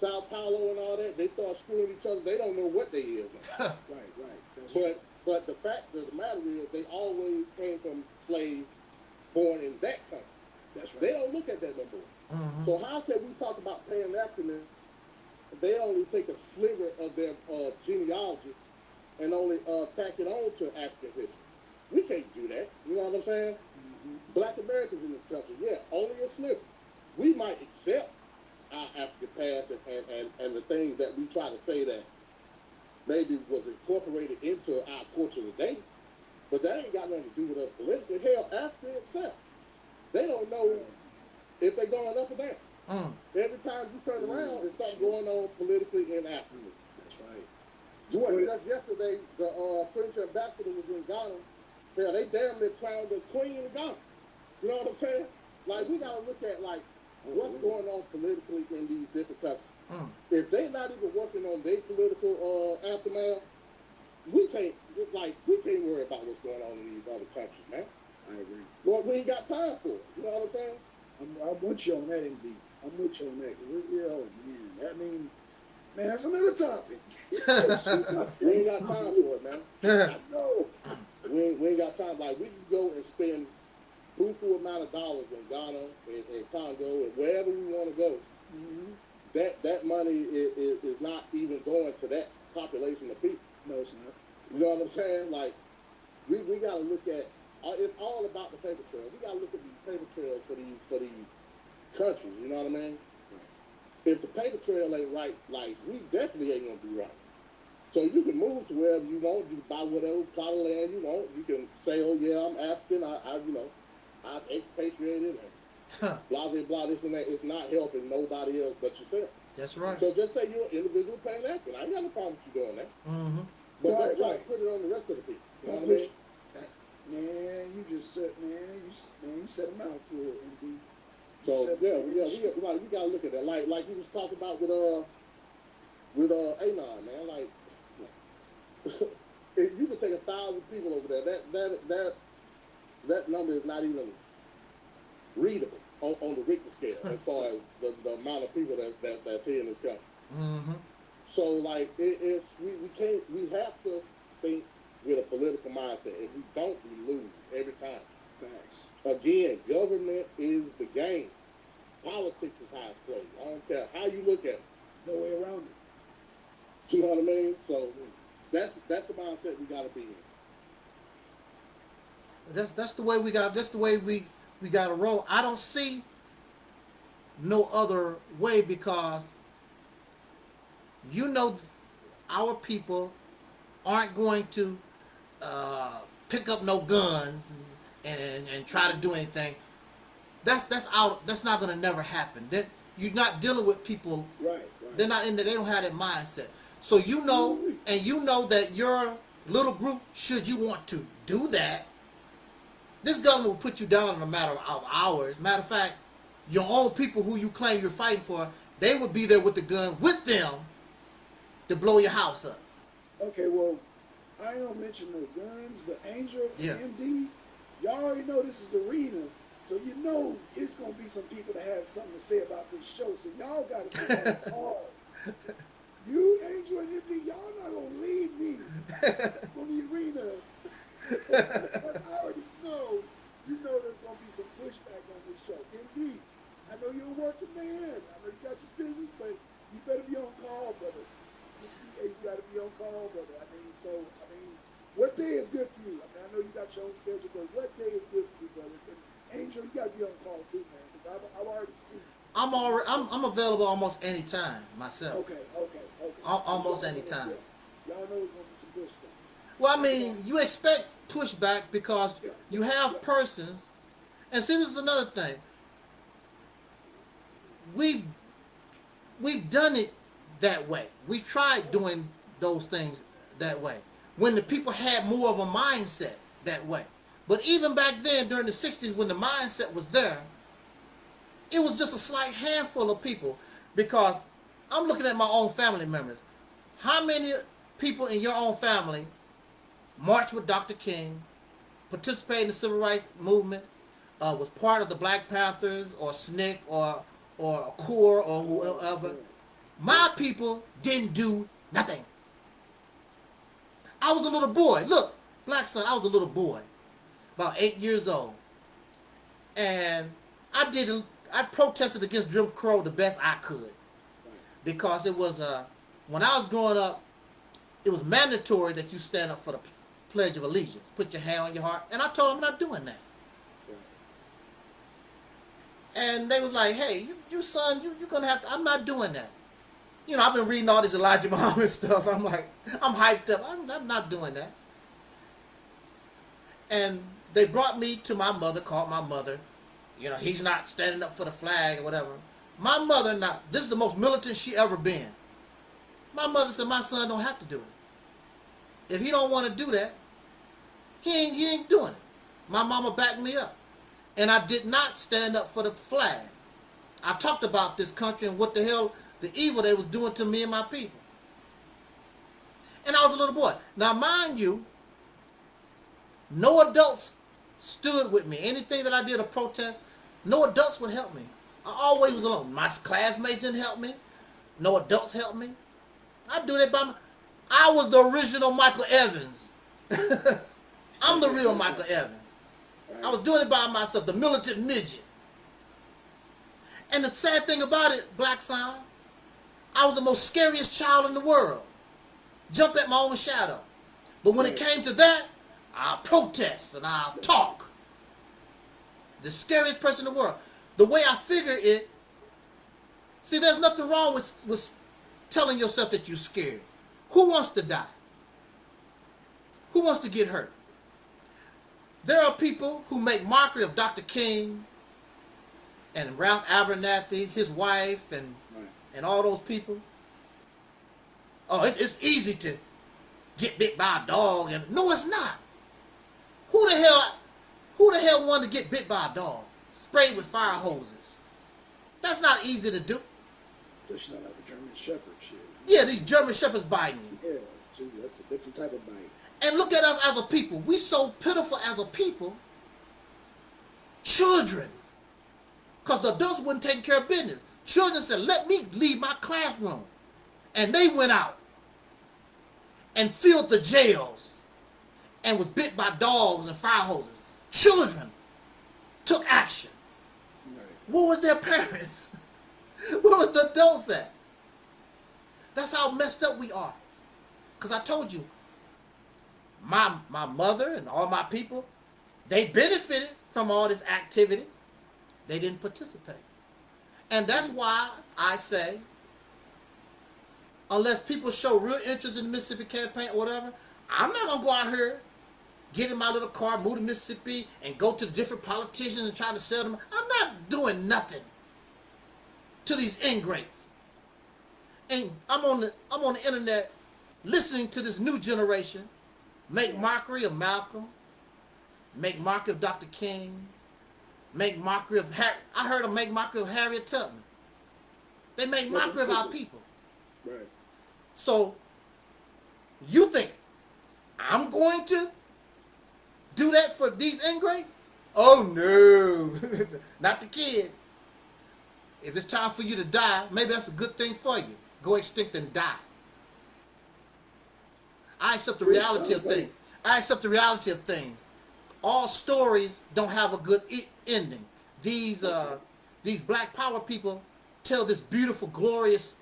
S3: Sao Paulo and all that. They start screwing each other. They don't know what they is. (laughs)
S1: Right, right. That's
S3: But but the fact of the matter is, they always came from slaves born in that country.
S1: that's right.
S3: They don't look at that no more.
S2: hmm
S3: So how can we talk about Pan Africanism? They only take a sliver of their uh, genealogy and only uh, tack it on to African history. We can't do that. You know what I'm saying? Black Americans in this country, yeah, only a sliver. We might accept our African past and, and, and, and the things that we try to say that maybe was incorporated into our culture today, but that ain't got nothing to do with us politically. Hell, Africa itself, they don't know if they're going up or down.
S2: Mm.
S3: Every time you turn around, there's something going on politically in Africa.
S1: That's right.
S3: Jordan, just yesterday, the uh, French ambassador was in Ghana. Hell, they damn near crowned the queen of Ghana. You know what I'm saying? Like, we gotta look at, like, what's going on politically in these different countries.
S2: Mm.
S3: If they not even working on their political uh, aftermath, we can't, it's like, we can't worry about what's going on in these other countries, man.
S1: I agree.
S3: Lord, we ain't got time for it. You know what I'm saying?
S1: I'm, I'm with you on that, indeed. I'm with you on that. we, yeah, oh, man, that mean, man, that's another topic. (laughs)
S3: We ain't got time for it, man. (laughs)
S1: I know.
S3: We ain't, we ain't got time. Like, we can go and spend buku amount of dollars in Ghana, in, in Congo, and wherever we want to go.
S1: Mm-hmm.
S3: That that money is, is, is not even going to that population of people.
S1: No, it's not.
S3: You know what I'm saying? Like, we, we got to look at. Uh, it's all about the paper trail. We got to look at these paper trails for these for these countries. You know what I mean? If the paper trail ain't right, like we definitely ain't gonna be right. So you can move to wherever you want. You can buy whatever plot of land you want. You can say, "Oh yeah, I'm African. I, I you know, I've expatriated." And blah blah blah. This and that. It's not helping nobody else but yourself.
S2: That's right.
S3: So just say you're an individual Pan African. I ain't got no problem with you doing that.
S2: Mm-hmm.
S3: But
S1: Right,
S3: don't try
S1: right.
S3: to put it on the rest of the people. You know what I mean?
S1: Man, you just said, man, you s- man, you set a mouthful, indeed.
S3: So yeah, yeah, we, got- we, got- we gotta look at that. Like like you was talking about with uh with uh Anon, man. Like if you could take a thousand people over there, that that that that number is not even readable on, on the Richter scale as far as the, the amount of people that, that that's here in this country.
S2: hmm
S3: So like it, it's we, we can't we have to think with a political mindset. If we don't, we lose every time.
S1: Facts.
S3: Again, government is the game. Politics is how it's played. I don't care how you look at it.
S1: No way around it.
S3: You know what I mean? So that's that's the mindset we gotta be in.
S2: that's that's the way we got. That's the way we we got to roll. I don't see no other way because you know our people aren't going to uh, pick up no guns and, and, and try to do anything. That's that's out. That's not gonna never happen. That you're not dealing with people.
S1: Right, right.
S2: They're not in there. They don't have that mindset. So you know, and you know that your little group, should you want to do that, this government will put you down in a matter of hours. Matter of fact, your own people who you claim you're fighting for, they would be there with the gun with them to blow your house up.
S1: Okay, well, I ain't gonna mention no guns, but Angel
S2: Yeah.
S1: MD, y'all already know this is the arena, so you know it's gonna be some people that have something to say about this show. So y'all gotta be (laughs) call. You, Angel and MD, y'all not gonna leave me (laughs) on the arena. I already know. You know there's gonna be some pushback on this show. MD, I know you're a working man. I know you got your business, but you better be on call, brother. You see, you gotta be on call, brother. I mean, so I mean, what day is good for you? I mean, I know you got your own schedule, but what day is good for you, brother? And Angel, you gotta be on call too, man, because I've, I've already seen.
S2: I'm already, I'm, I'm available almost any time myself.
S1: Okay, okay, okay.
S2: Al- almost any time.
S1: Y'all know it's gonna be some pushback.
S2: Well, I mean, you expect pushback because you have persons, and see, this is another thing. We've we've done it that way. We've tried doing those things that way when the people had more of a mindset that way. But even back then, during the '60s, when the mindset was there, it was just a slight handful of people. Because I'm looking at my own family members. How many people in your own family marched with Dr. King, participated in the civil rights movement, uh, was part of the Black Panthers or SNCC or or CORE or whoever. My people didn't do nothing. I was a little boy. Look, Black Sun, I was a little boy, about eight years old, and I did. I protested against Jim Crow the best I could because it was uh, when I was growing up, it was mandatory that you stand up for the Pledge of Allegiance. Put your hand on your heart. And I told them I'm not doing that. And they was like, hey, you, you son, you, you're to have to, I'm not doing that. You know, I've been reading all this Elijah (laughs) Muhammad stuff. I'm like, I'm hyped up. I'm, I'm not doing that. And they brought me to my mother, called my mother. You know, he's not standing up for the flag or whatever. My mother, now, this is the most militant she ever been. My mother said, my son don't have to do it. If he don't want to do that, he ain't, he ain't doing it. My mama backed me up. And I did not stand up for the flag. I talked about this country and what the hell, the evil they was doing to me and my people. And I was a little boy. Now, mind you, no adults stood with me. Anything that I did a protest, no adults would help me. I always was alone. My classmates didn't help me. No adults helped me. I do that by my, I was the original Michael Evans. (laughs) I'm the real Michael Evans. I was doing it by myself, the militant midget. And the sad thing about it, Black Sun, I was the most scariest child in the world. Jump at my own shadow. But when it came to that, I'll protest and I'll talk. The scariest person in the world. The way I figure it, see, there's nothing wrong with, with telling yourself that you're scared. Who wants to die? Who wants to get hurt? There are people who make mockery of Dr. King and Ralph Abernathy, his wife, and and all those people. Oh, it's, it's easy to get bit by a dog, and no, it's not. Who the hell, who the hell wanted to get bit by a dog? Sprayed with fire hoses. That's not easy to do.
S1: Just not like a German Shepherd shit.
S2: Yeah, these German shepherds biting you.
S1: Yeah, gee, that's a different type of bite.
S2: And look at us as a people. We so pitiful as a people. Children. Because the adults wouldn't take care of business. Children said, let me leave my classroom. And they went out and filled the jails and was bit by dogs and fire hoses. Children took action.
S1: Right.
S2: Where was their parents? (laughs) Where was the adults at? That's how messed up we are. Because I told you, my, my mother and all my people, They benefited from all this activity. They didn't participate. And that's mm. why I say, unless people show real interest in the Mississippi campaign or whatever, I'm not gonna go out here, get in my little car, move to Mississippi, and go to the different politicians and try to sell them. I'm not doing nothing to these ingrates. And I'm on the I'm on the internet listening to this new generation make mockery of Malcolm, make mockery of Dr. King, make mockery of Harry. I heard them make mockery of Harriet Tubman. They make mockery of our people.
S3: Right.
S2: So you think I'm going to do that for these ingrates? Oh no, (laughs) not the kid. If it's time for you to die, maybe that's a good thing for you. Go extinct and die. I accept the reality of things. I accept the reality of things. All stories don't have a good e- ending. These uh, these Black Power people tell this beautiful, glorious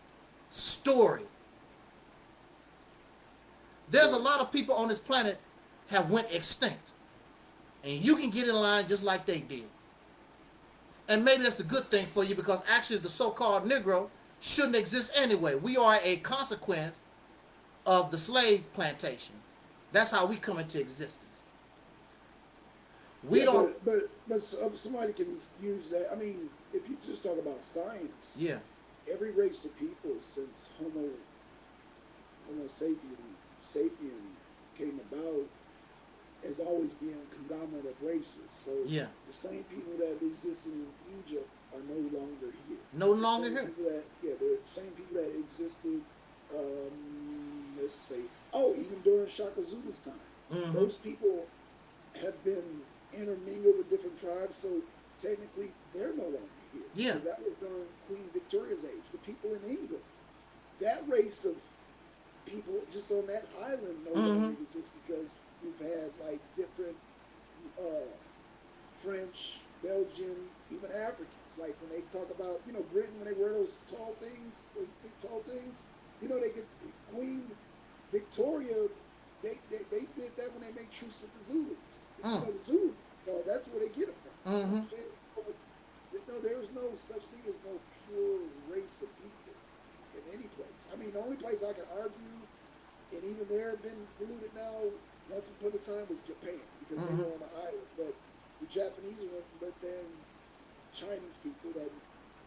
S2: story. There's a lot of people on this planet have went extinct, and you can get in line just like they did. And maybe that's a good thing for you because actually the so-called Negro shouldn't exist anyway. We are a consequence of the slave plantation. That's how we come into existence. We
S1: Yeah,
S2: don't.
S1: But, but, but somebody can use that. I mean, if you just talk about science,
S2: Yeah.
S1: every race of people since Homo Homo sapien sapien came about has always been a conglomerate of races. So
S2: Yeah.
S1: the same people that existed in Egypt are no longer here.
S2: No longer here.
S1: That, yeah, the same people that existed. Um, let's say, oh, even during Shaka Zulu's time,
S2: hmm
S1: those people have been intermingled with different tribes. So technically, they're no longer here.
S2: Yeah.
S1: 'Cause that was during Queen Victoria's age. The people in England, that race of people just on that island no longer
S2: Mhm.
S1: exists because you've had like different uh, French, Belgian, even Africans. Like when they talk about, you know, Britain, when they wear those tall things, those big tall things, you know, they get Queen Victoria, they, they, they did that when they made truce with the Zulus.
S2: Mm.
S1: You know, the Zulus, uh, that's where they get it from. You know what I'm
S2: Mhm.
S1: saying? No, there's no such thing as no pure race of people in any place. I mean, the only place I can argue, and even there have been polluted now, once upon a time was Japan, because
S2: Mhm.
S1: they were on the island. But the Japanese went, but then Chinese people that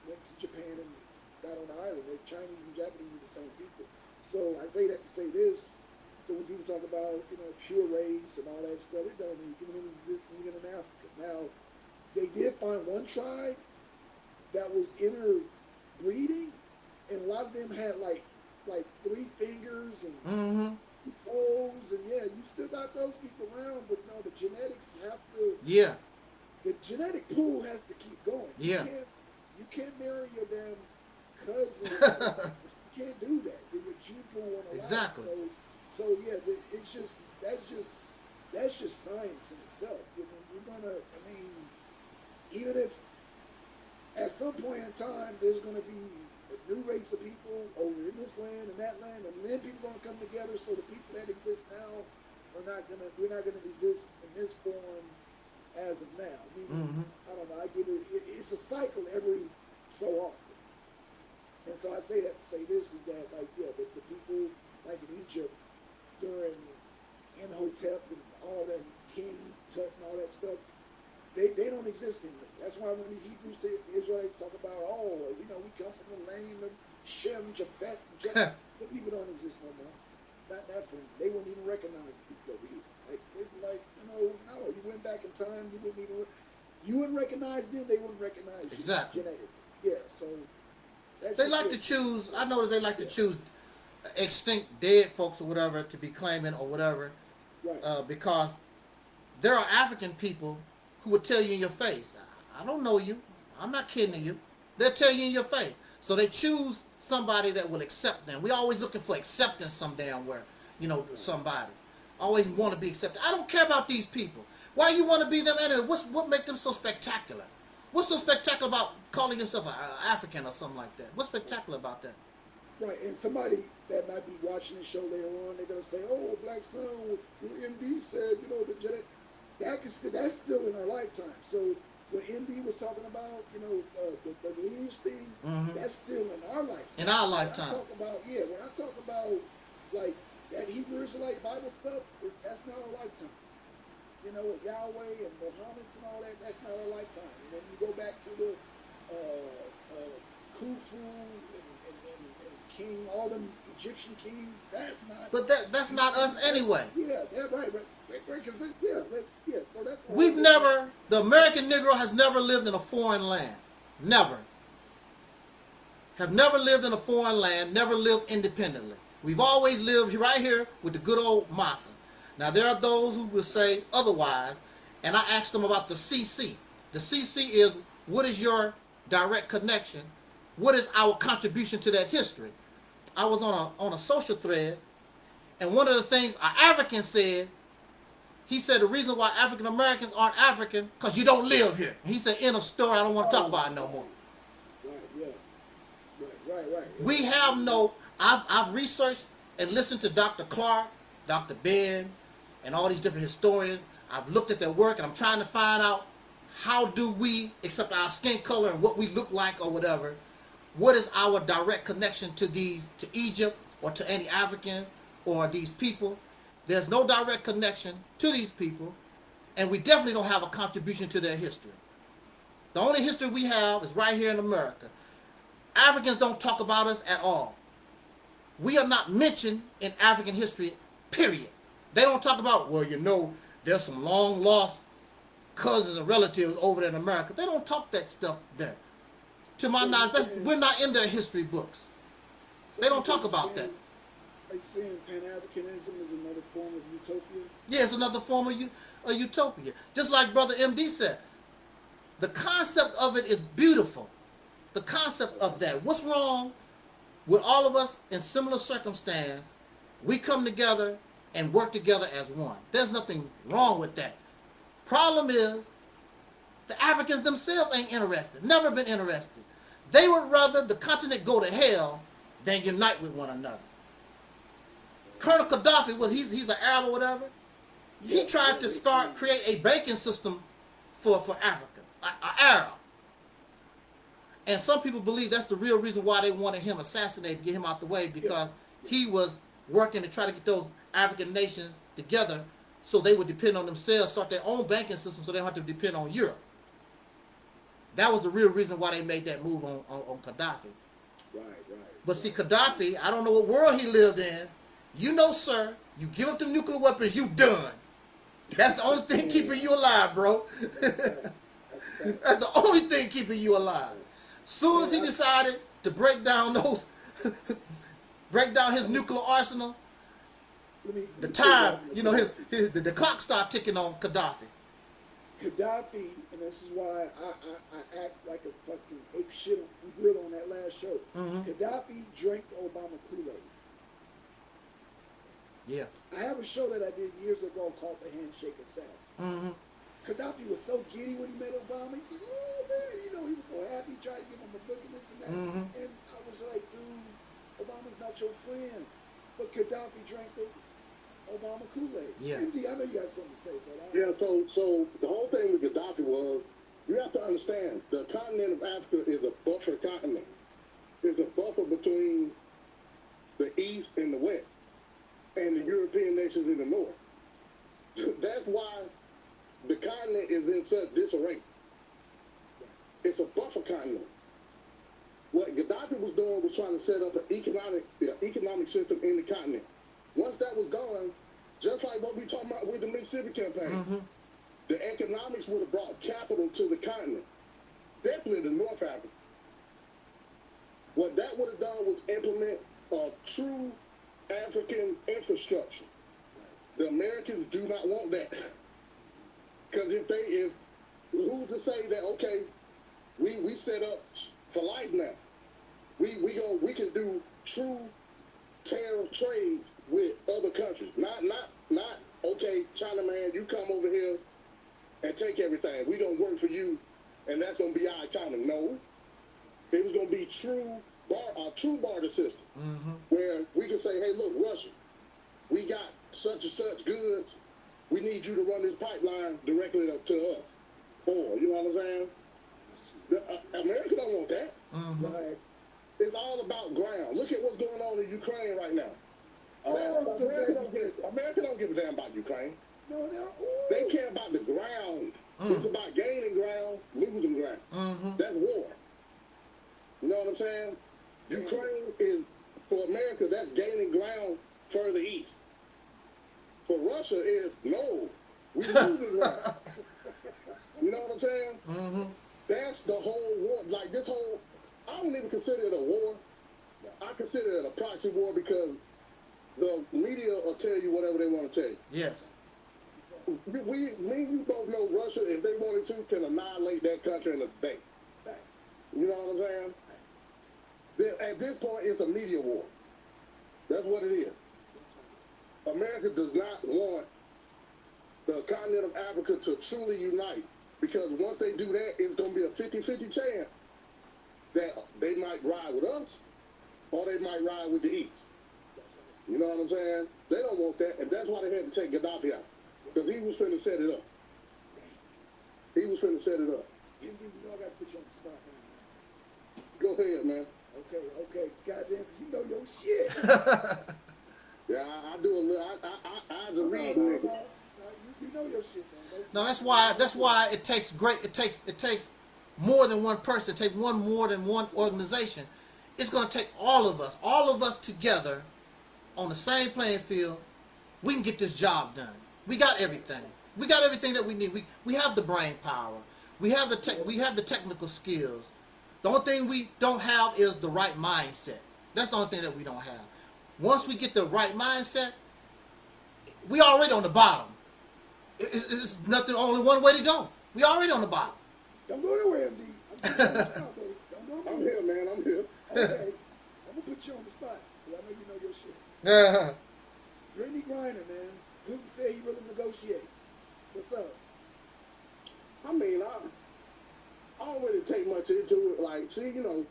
S1: went to Japan and got on the island. The Chinese and Japanese are the same people. So I say that to say this. So when people talk about, you know, pure race and all that stuff, it don't even exist even in Africa. Now, they did find one tribe that was interbreeding, and a lot of them had like like three fingers and
S2: hmm
S1: toes, and yeah, you still got those people around, but no, the genetics have to
S2: Yeah.
S1: the genetic pool has to keep going.
S2: Yeah.
S1: You can't, you can't marry your damn cousin. (laughs) you can't do that. Then your gene pool won't.
S2: Exactly.
S1: So, so yeah, the, it's just that's just that's just science in itself. You know, you're gonna. I mean, even if at some point in time there's gonna be a new race of people over in this land and that land, and then people gonna come together. So the people that exist now are not gonna. We're not gonna exist in this form as of now. I mean,
S2: hmm
S1: I don't know. I get it. it. It's a cycle every so often. And so I say that to say this is that like yeah, the, the people like in Egypt during Imhotep and all that King Tut and all that stuff, they, they don't exist anymore. That's why when these Hebrews to Israelites talk about oh you know we come from the land of Shem, Japheth, Japheth, (laughs) the people don't exist no more. Not that from they wouldn't even recognize the people over here. Like they'd be like you know no you went back in time you wouldn't even. You wouldn't recognize them, they wouldn't recognize you.
S2: Exactly.
S1: Yeah, so that's
S2: They like
S1: it.
S2: to choose. I notice they like to choose extinct dead folks or whatever to be claiming or whatever,
S1: right.
S2: uh, because there are African people who will tell you in your face, "I don't know you. I'm not kidding you." They'll tell you in your face. So they choose somebody that will accept them. We always looking for acceptance some damn where, you know, somebody. Always want to be accepted. I don't care about these people. Why you want to be them anyway? What's what make them so spectacular? What's so spectacular about calling yourself an African or something like that? What's spectacular about that?
S1: Right, and somebody that might be watching the show later on, they're gonna say, "Oh, Black Sun, MD said, you know, the genetic." That can still, that's still in our lifetime. So what MD was talking about, you know, uh, the, the lineage thing,
S2: Mhm.
S1: that's still in our lifetime.
S2: In our
S1: When I
S2: lifetime.
S1: talk about yeah, when I talk about like that Hebrew Israelite Bible stuff, is that's not our lifetime. You know, Yahweh and Muhammad and all that, that's not our lifetime. And then you go back to the uh, uh, Khufu and, and, and, and King, all them Egyptian kings, that's not.
S2: But that that's not us anyway.
S1: yeah, yeah, right, right, right, right. Yeah, yeah. So that's
S2: We've never, the American Negro has never lived in a foreign land. Never. Have never lived in a foreign land, never lived independently. We've always lived right here with the good old Massa. Now, there are those who will say otherwise, and I asked them about the CC. The CC is what is your direct connection? What is our contribution to that history? I was on a, on a social thread, and one of the things an African said he said the reason why African Americans aren't African because you don't live here. He said, end of story. I don't want to talk oh. about it no more.
S1: Right, yeah, right, right, right.
S2: We have no. I've I've researched and listened to Dr. Clarke, Dr. Ben, and all these different historians. I've looked at their work and I'm trying to find out how do we, except our skin color and what we look like or whatever, what is our direct connection to these to Egypt or to any Africans or these people? There's no direct connection to these people, and we definitely don't have a contribution to their history. The only history we have is right here in America. Africans don't talk about us at all. We are not mentioned in African history, period. They don't talk about, well, you know, there's some long lost cousins and relatives over there in America. They don't talk that stuff there. To my knowledge, that's, we're not in their history books. They don't talk about that.
S1: Are you saying Pan-Africanism is another form of utopia?
S2: Yeah, it's another form of, of utopia. Just like Brother MD said, the concept of it is beautiful. The concept of that. What's wrong with all of us in similar circumstance? We come together and work together as one. There's nothing wrong with that. Problem is, the Africans themselves ain't interested. Never been interested. They would rather the continent go to hell than unite with one another. Colonel Gaddafi, well, he's he's an Arab or whatever. He tried to start create a banking system for for Africa, a, a Arab. And some people believe that's the real reason why they wanted him assassinated, get him out the way, because he was working to try to get those African nations together so they would depend on themselves, start their own banking system so they don't have to depend on Europe. That was the real reason why they made that move on, on, on Gaddafi.
S1: Right, right.
S2: But see, Gaddafi, I don't know what world he lived in. You know, sir, you give up the nuclear weapons, you done. That's the only thing (laughs) keeping you alive, bro. (laughs) That's the only thing keeping you alive. Soon as he decided to break down those, (laughs) break down his nuclear arsenal, the time, you know, his, his the, the clock started ticking on Gaddafi.
S1: Gaddafi, and this is why I, I, I act like a fucking ape shit on real on that last show.
S2: Mhm.
S1: Gaddafi drank Obama Kool-Aid.
S2: Yeah.
S1: I have a show that I did years ago called The Handshake Assassin.
S2: hmm
S1: Gaddafi was so giddy when he met Obama. He's like, oh man, you know, he was so happy, He tried to give him a book and this and that.
S2: Mhm.
S1: And I was like, dude, Obama's not your friend. But Gaddafi drank the Obama Kool-Aid.
S2: Yeah.
S1: MD, I know you got something to say, but I,
S3: Yeah, so so the whole thing with Gaddafi was you have to understand the continent of Africa is a buffer continent. It's a buffer between the east and the west, and the European nations in the north. (laughs) That's why the continent is in such disarray. It's a buffer continent. What Gaddafi was doing was trying to set up an economic uh, economic system in the continent. Once that was gone, just like what we talking about with the Mississippi campaign,
S2: hmm
S3: the economics would have brought capital to the continent, definitely to North Africa. What that would have done was implement a true African infrastructure. The Americans do not want that. (laughs) Because if they, if, who's to say that, okay, we, we set up for life now. We, we go, we can do true tariff trades with other countries. Not, not, not, okay, China man, you come over here and take everything. We don't work for you, and that's gonna be our economy. No, it was gonna be true bar, a true barter system
S2: hmm
S3: where we can say, hey, look, Russia, we got such and such goods. we need you to run this pipeline directly up to us. Or, you know what I'm saying? The, uh, America don't want that.
S2: hmm
S1: Right.
S3: It's all about ground. Look at what's going on in Ukraine right now.
S1: Oh, so
S3: America, don't give, America don't give a damn about Ukraine.
S1: No, no.
S3: They care about the ground. It's
S2: Mm.
S3: about gaining ground, losing ground.
S2: hmm
S3: That's war. You know what I'm saying? Ukraine is, for America, that's gaining ground further east. For Russia is, no, we losing (laughs) ground. You know what I'm saying?
S2: hmm
S3: That's the whole war. Like this whole, I don't even consider it a war. I consider it a proxy war because the media will tell you whatever they want to tell you.
S2: Yes.
S3: We, we, me and you both know Russia, if they wanted to, can annihilate that country in a day.
S1: Facts.
S3: You know what I'm saying? At this point, it's a media war. That's what it is. America does not want the continent of Africa to truly unite because once they do that, it's going to be a 50-50 chance that they might ride with us or they might ride with the East. You know what I'm saying? They don't want that, and that's why they had to take Gaddafi out because he was finna set it up. He was finna set it up.
S1: You, you know I got to put you on the spot now.
S3: Go ahead, man.
S1: Okay, okay. Goddamn, 'cause you know your shit. (laughs)
S3: Yeah, I, I do a little. I, I, I, I as a
S1: No,
S3: read
S1: no,
S3: nigga.
S1: no. No, you, you know your shit, man. Don't-
S2: No, that's why. That's why it takes great. It takes. It takes more than one person. It takes one more than one organization. It's going to take all of us, all of us together, on the same playing field. We can get this job done. We got everything. We got everything that we need. We we have the brain power. We have the tech. We have the technical skills. The only thing we don't have is the right mindset. That's the only thing that we don't have. Once we get the right mindset, we already on the bottom. It- It's, it's nothing. Only one way to go. We already on the bottom.
S1: Don't go nowhere, MD. I'm putting you on the spot, baby. Don't go
S3: I'm here, man. I'm here.
S1: Okay. I'm gonna put you on the spot. 'cause I know you know your shit. (laughs) Brittney Griner, man. Putin said he really negotiate. What's up?
S3: I mean, I, I don't really take much into it. Like, she, you know,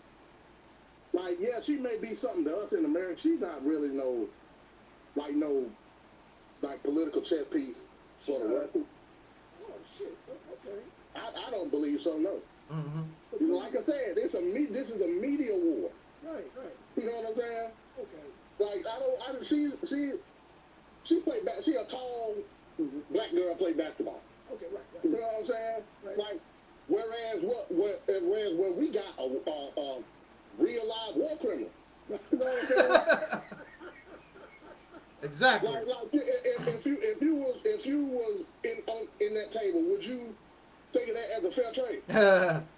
S3: like, yeah, she may be something to us in America. She's not really no, like, no, like, political chess piece for the record.
S1: Oh shit. So okay.
S3: I, I don't believe so, no.
S2: Mm-hmm.
S1: So
S3: You know, like I said, it's a me. This is a media war.
S1: right, right.
S3: You know what I'm saying?
S1: Okay.
S3: Like I don't. I, don't. she she she played back. She a tall black girl play basketball.
S1: Okay, right,
S3: You know what I'm saying?
S1: Right.
S3: Like, whereas what, what, whereas where we got a, a, a real live war criminal. You know what I'm saying?
S2: Exactly.
S3: like, like if, if you if you was if you was in on, in that table, would you think of that as a fair trade? (laughs)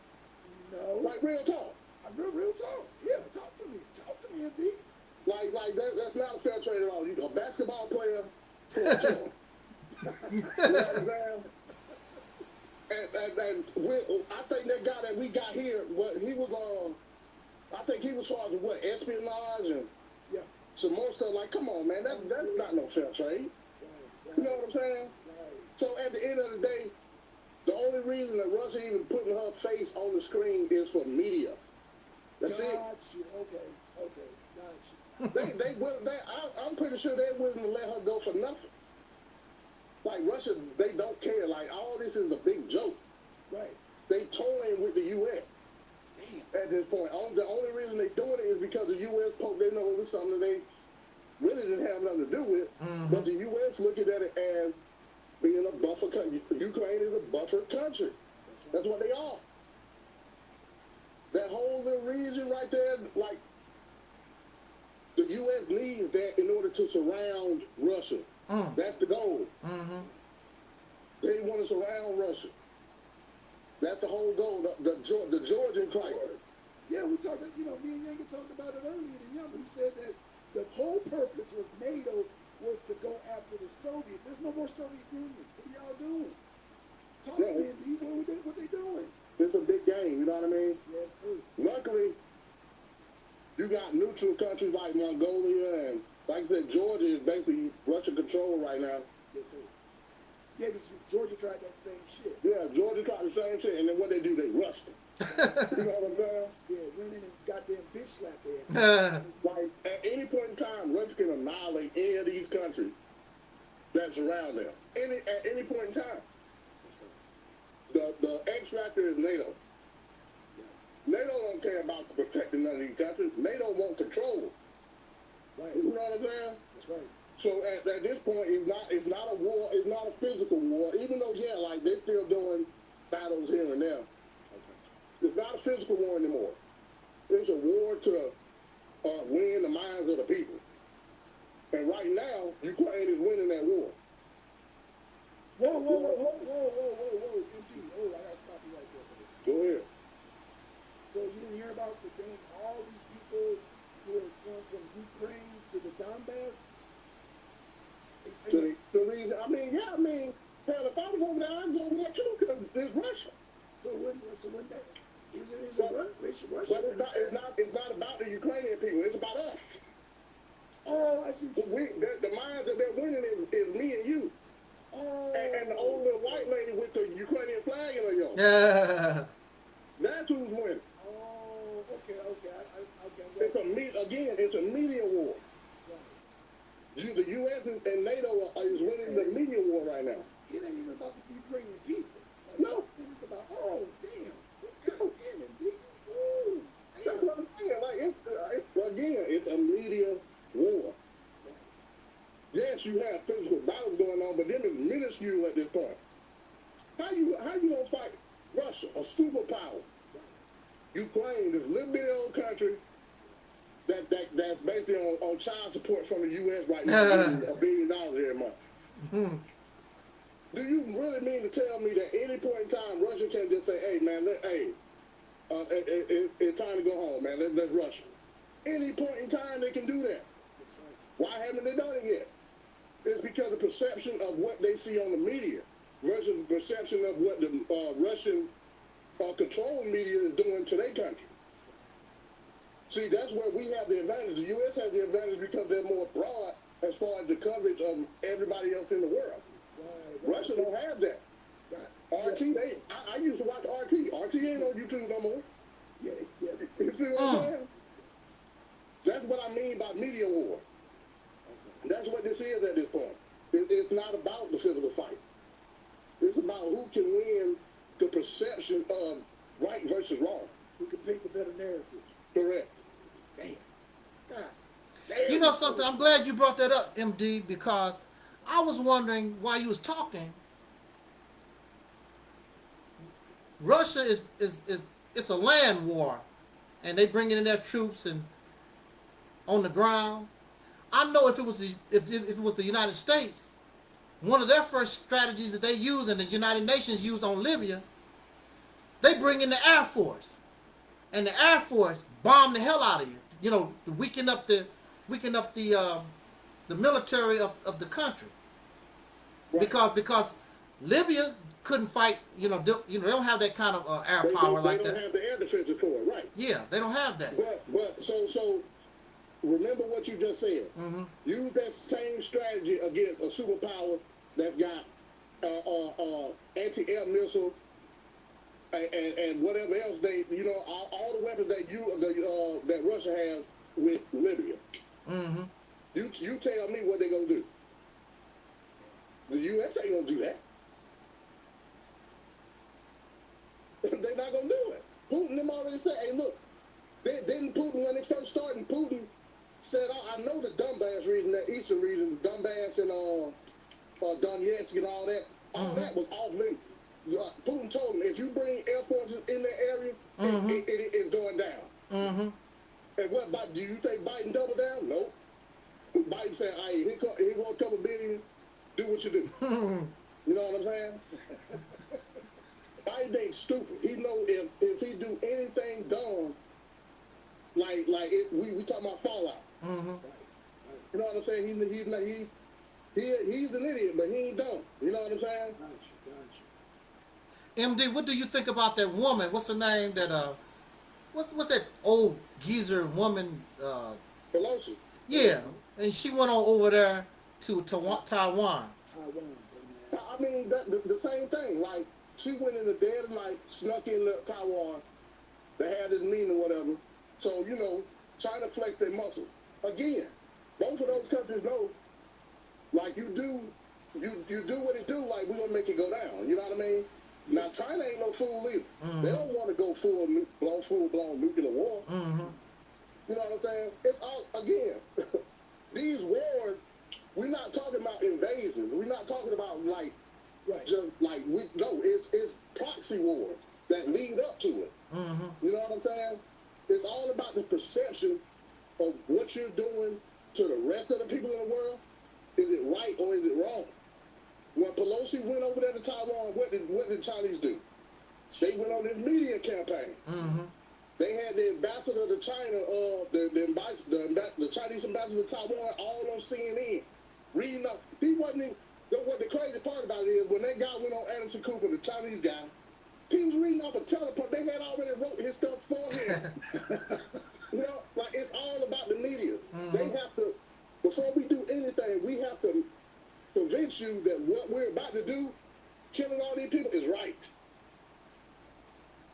S1: No.
S3: Like real talk.
S1: I'm real, real talk. Yeah, talk to me. Talk to me, MD.
S3: Like like that, that's not a fair trade at all. You a basketball player (laughs) you know what I'm saying? And, and, and we, I think that guy that we got here, what he was on, I think he was charged with what espionage and
S1: Yeah.
S3: some more stuff. Like, come on, man, that that's not no fair trade. You know what I'm saying?
S1: right.
S3: So at the end of the day, the only reason that Russia even putting her face on the screen is for media. That's
S1: got
S3: it.
S1: Okay, okay.
S3: They they will. They, I, I'm pretty sure they wouldn't let her go for nothing. Like Russia, they don't care. Like all this is a big joke.
S1: Right.
S3: They toying with the U.S.
S1: Damn.
S3: at this point. On- The only reason they doing it is because the U.S. poke they know it's something that they really didn't have nothing to do with.
S2: Mhm.
S3: But the U.S. looking at it as being a buffer country. Ukraine is a buffer country. That's what they are. That whole little region right there, like the U.S. needs that in order to surround Russia.
S2: Mm.
S3: That's the goal.
S2: hmm
S3: They want to surround Russia. That's the whole goal. The, the, the Georgian crisis.
S1: Yeah, we talked. You know, me and Yanka talked about it earlier. The young, we said that the whole purpose was NATO was to go after the Soviets. There's no more Soviet Union. What are y'all doing? Talk to me, What, we what they doing?
S3: It's a big game. You know what I mean?
S1: Yeah, true.
S3: Luckily, you got neutral countries like Mongolia and, like I said, Georgia is basically Russian control right now.
S1: Yes, sir. Yeah, because Georgia tried that same shit.
S3: Yeah, Georgia tried the same shit, and then what they do, they rushed them. (laughs) you know what I'm saying?
S1: Yeah, went in and goddamn bitch slapped their. (laughs)
S3: Like, at any point in time, Russia can annihilate any of these countries. that's around them any at any point in time. The the X factor is NATO. NATO don't care about protecting none of these countries. NATO want control.
S1: Right.
S3: You know what I'm saying?
S1: That's right.
S3: So at, at this point, it's not it's not a war. It's not a physical war. Even though yeah, like they're still doing battles here and there. It's not a physical war anymore. It's a war to uh, win the minds of the people. And right now, Ukraine is winning that war.
S1: Whoa, whoa, whoa, whoa, whoa, whoa, whoa, whoa, MD. Oh, I gotta stop you right there.
S3: Go ahead.
S1: So you didn't hear about the thing? All these people who are going from Ukraine to the Donbass. They
S3: To the, the reason, I mean, yeah, I mean, hell, if I was over there, I'd go over there too, because it's Russia.
S1: so when, so when that is it is it Russia? Russia?
S3: But it's not, it's not, it's not about the Ukrainian people. It's about us.
S1: Oh, I see. what
S3: We, the, the minds that they're winning is, is me and you,
S1: Oh,
S3: and, and the old little white lady with the Ukrainian flag in her yard.
S2: Yeah. (laughs)
S3: That's who's winning.
S1: Okay, okay. I, I, okay. I'm
S3: It's a again. It's a media war.
S1: right.
S3: The U.S. and, NATO are, is winning the media war right now.
S1: It ain't even about the Ukrainian people. Like,
S3: No.
S1: It's about, oh, damn. God damn it, dude. Ooh,
S3: That's what I'm saying. Like it's, uh, it's again, it's a media war. Yes, you have physical battles going on, but them is minuscule at this point. How you how you gonna fight Russia, a superpower? Ukraine, this little bitty old country that, that that's basically on, on child support from the U.S. right now, a billion dollars every month.
S2: Hmm.
S3: Do you really mean to tell me that any point in time Russia can just say, "Hey, man, let, hey, uh, it, it, it, it's time to go home, man. Let, let's rush." Any point in time they can do that. Why haven't they done it yet? It's because of perception of what they see on the media versus the perception of what the uh, Russian uh, controlled media is doing to their country. See, that's where we have the advantage. The U.S. has the advantage because they're more broad as far as the coverage of everybody else in the world.
S1: Right, right.
S3: Russia don't have that.
S1: Right.
S3: RT, they, I, I used to watch RT. RT ain't on YouTube no more.
S1: Yeah, yeah.
S3: You see what
S2: Mm.
S3: I'm saying? That's what I mean by media war. That's what this is at this point. It, it's not about the physical fight. It's about who can win the perception of right versus wrong.
S1: Who can paint the better narrative?
S3: Correct.
S1: Damn. God. Damn.
S2: You know something? I'm glad you brought that up, MD, because I was wondering why you was talking. Russia is is is it's a land war, and they bringing in their troops and on the ground. I know if it was the if if it was the United States, one of their first strategies that they use and the United Nations used on Libya, they bring in the Air Force, and the Air Force bomb the hell out of you. You know, to weaken up the weaken up the um, the military of, of the country
S3: Right.
S2: because because Libya couldn't fight. You know, they, you know they don't have that kind of uh, air
S3: They,
S2: power
S3: don't- they don't
S2: that.
S3: have the air defenses for it, right?
S2: Yeah, they don't have that.
S3: But but so so remember what you just said.
S2: hmm
S3: Use that same strategy against a superpower that's got uh, uh, uh, anti-air missile and, and, and whatever else they, you know, all, all the weapons that you the, uh, that Russia has with Libya.
S2: hmm
S3: You you tell me what they're gonna do. The U.S. ain't gonna do that. (laughs) They're not gonna do it. Putin them already said, hey, look, they, didn't Putin when they first started, Putin said, I, I know the Donbass region, that eastern region, Donbass and uh, uh, Donetsk and all that, all
S2: Mhm.
S3: that was off limits. Uh, Putin told him, if you bring air forces in that area, it, it, it is going down.
S2: hmm
S3: And what about, do you think Biden double down? No. Biden said, here, come, here go a couple billion, do what you do. (laughs) You know what I'm saying? (laughs) Biden ain't stupid. He know if if he do anything dumb, like like it, we we talking about fallout.
S2: Hmm
S3: You know what I'm saying? He he's not he he he's an idiot, but he ain't dumb. You know what I'm saying?
S1: Gotcha, gotcha.
S2: MD, what do you think about that woman? What's her name? That uh, what's what's that old geezer woman? Uh,
S3: Pelosi.
S2: yeah, and she went on over there to Taiwan. Taiwan.
S1: Taiwan,
S3: I mean, that, the, the same thing. Like she went in the dead of night, snuck in the Taiwan. They had this meeting or whatever. So you know, trying to flex their muscle. Again, both of those countries know, like you do you you do what it do, like we're gonna make it go down. You know what I mean? Now China ain't no fool either.
S2: Mhm.
S3: They don't want to go full blown full blown nuclear war.
S2: Mm-hmm.
S3: You know what I'm saying? It's all again. (laughs) these wars, we're not talking about invasions. We're not talking about like
S1: Right.
S3: just like we no. It's it's proxy wars that lead up to it.
S2: Mm-hmm.
S3: You know what I'm saying? It's all about the perception of what you're doing to the rest of the people in the world. Is it right or is it wrong? When Pelosi went over there to Taiwan, what did what did the Chinese do? They went on this media campaign.
S2: Mm-hmm.
S3: They had the ambassador to China, uh, the the, the, the Chinese ambassador to Taiwan, all on CNN, reading up. He wasn't. Even, the, what the crazy part about it is when that guy went on Anderson Cooper, the Chinese guy, he was reading off a teleport. They had already wrote his stuff for him. (laughs) (laughs) you know, like it's all about the media. They
S2: Mhm.
S3: have to. Before we do anything, we have to convince you that what we're about to do, killing all these people, is right.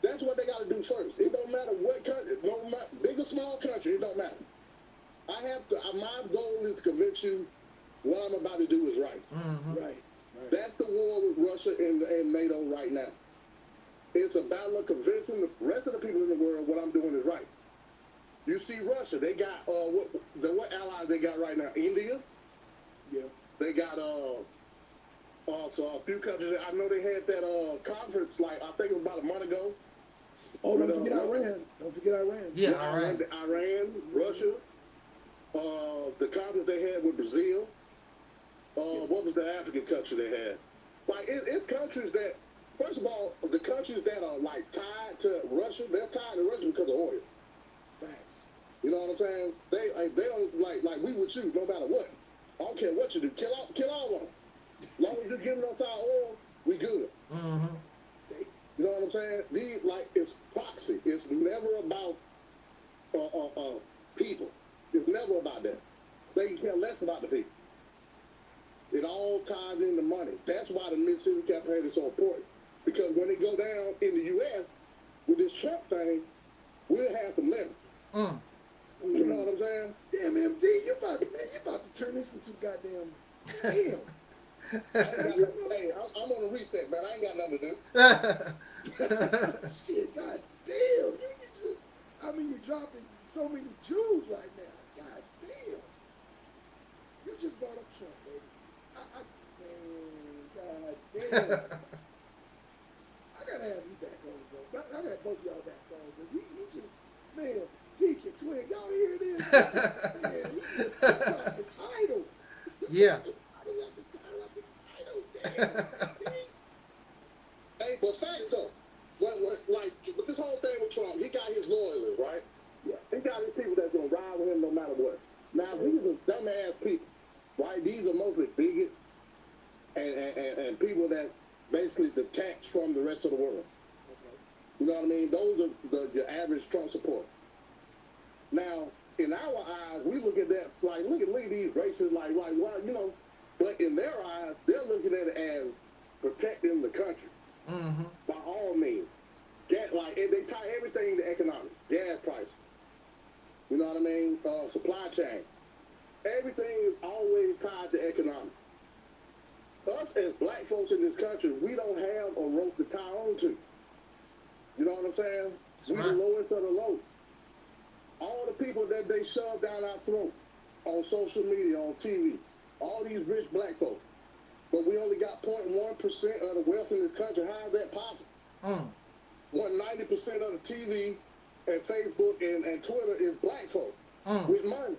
S3: That's what they got to do first. It don't matter what country, no matter big or small country, it don't matter. I have to. My goal is to convince you what I'm about to do is right.
S2: Mm-hmm.
S1: Right. Right.
S3: That's the war with Russia and, and NATO right now. It's a battle of convincing the rest of the people in the world what I'm doing is right. You see Russia, they got uh what the what allies they got right now? India,
S1: yeah.
S3: they got uh also a few countries. I know they had that uh conference like I think it was about a month ago.
S1: Oh, don't
S3: But, uh,
S1: forget Iran. Don't forget Iran.
S2: Yeah,
S3: With
S2: Iran.
S3: Iran, Russia, uh, the conference they had with Brazil. Uh, what was the African country they had? Like it, it's countries that, first of all, the countries that are like tied to Russia, they're tied to Russia because of oil. You know what I'm saying? They like they don't like like we would shoot no matter what. I don't care what you do, kill all kill all of them. As long as you're giving us our oil, we good.
S2: Mm-hmm.
S3: You know what I'm saying? These like it's proxy. It's never about uh, uh, uh, people. It's never about that. They care less about the people. It all ties into money. That's why the Mississippi campaign is so important. Because when it go down in the U.S. with this Trump thing, we'll have some leverage.
S2: Mm.
S3: You know what I'm saying?
S1: Damn, MD, you about to, man, you about to turn this into goddamn. Damn. (laughs)
S3: hey, I'm, I'm on a reset, man. I ain't got nothing to do. (laughs)
S1: Shit, god damn. You, you just, I mean, you're dropping so many jewels right now. God damn. You just brought up Trump, baby. I, I, man, god damn. (laughs) I gotta have you back on, bro. I, I gotta both y'all back on, because he, he just, man, Deacon Twin, y'all hear this? (laughs) man, he just dropping titles.
S2: yeah. (laughs)
S1: Title after title after title, damn.
S3: Hey, but facts though. What, what, like with this whole thing with Trump, he got his loyalists, right?
S1: Yeah.
S3: He got his people that's gonna ride with him no matter what. Now these are dumbass people, right? These are mostly bigots and, and, and, and people that basically detach from the rest of the world. You know what I mean? Those are the your average Trump supporter. Now, in our eyes, we look at that like, look at look at these races, like, like, well, you know, but in their eyes, they're looking at it as protecting the country
S2: Mm-hmm.
S3: by all means. Gas, like and they tie everything to economics, gas prices. You know what I mean? Uh, supply chain. Everything is always tied to economics. Us as black folks in this country, we don't have a rope to tie on to. You know what I'm saying?
S2: That's
S3: we
S2: right.
S3: the lowest of the low. All the people that they shove down our throat on social media, on TV, all these rich black folks. But we only got 0.1% of the wealth in this country. How is that possible?
S2: Mm.
S3: When 90% of the TV and Facebook and, and Twitter is black folk
S2: Mm.
S3: with money.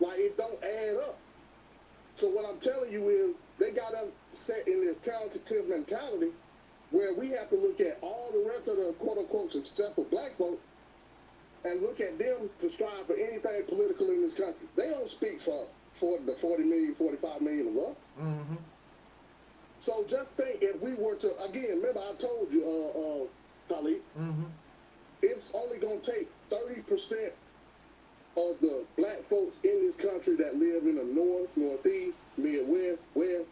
S3: Like, it don't add up. So what I'm telling you is they got us set in this talented mentality where we have to look at all the rest of the quote-unquote successful black folk and look at them to strive for anything political in this country. They don't speak for 40, the 40 million, 45 million of us.
S2: Mm-hmm.
S3: So just think if we were to, again, remember I told you, uh, uh, Khalid,
S2: Mm-hmm.
S3: it's only going to take 30% of the black folks in this country that live in the north, northeast, midwest, west.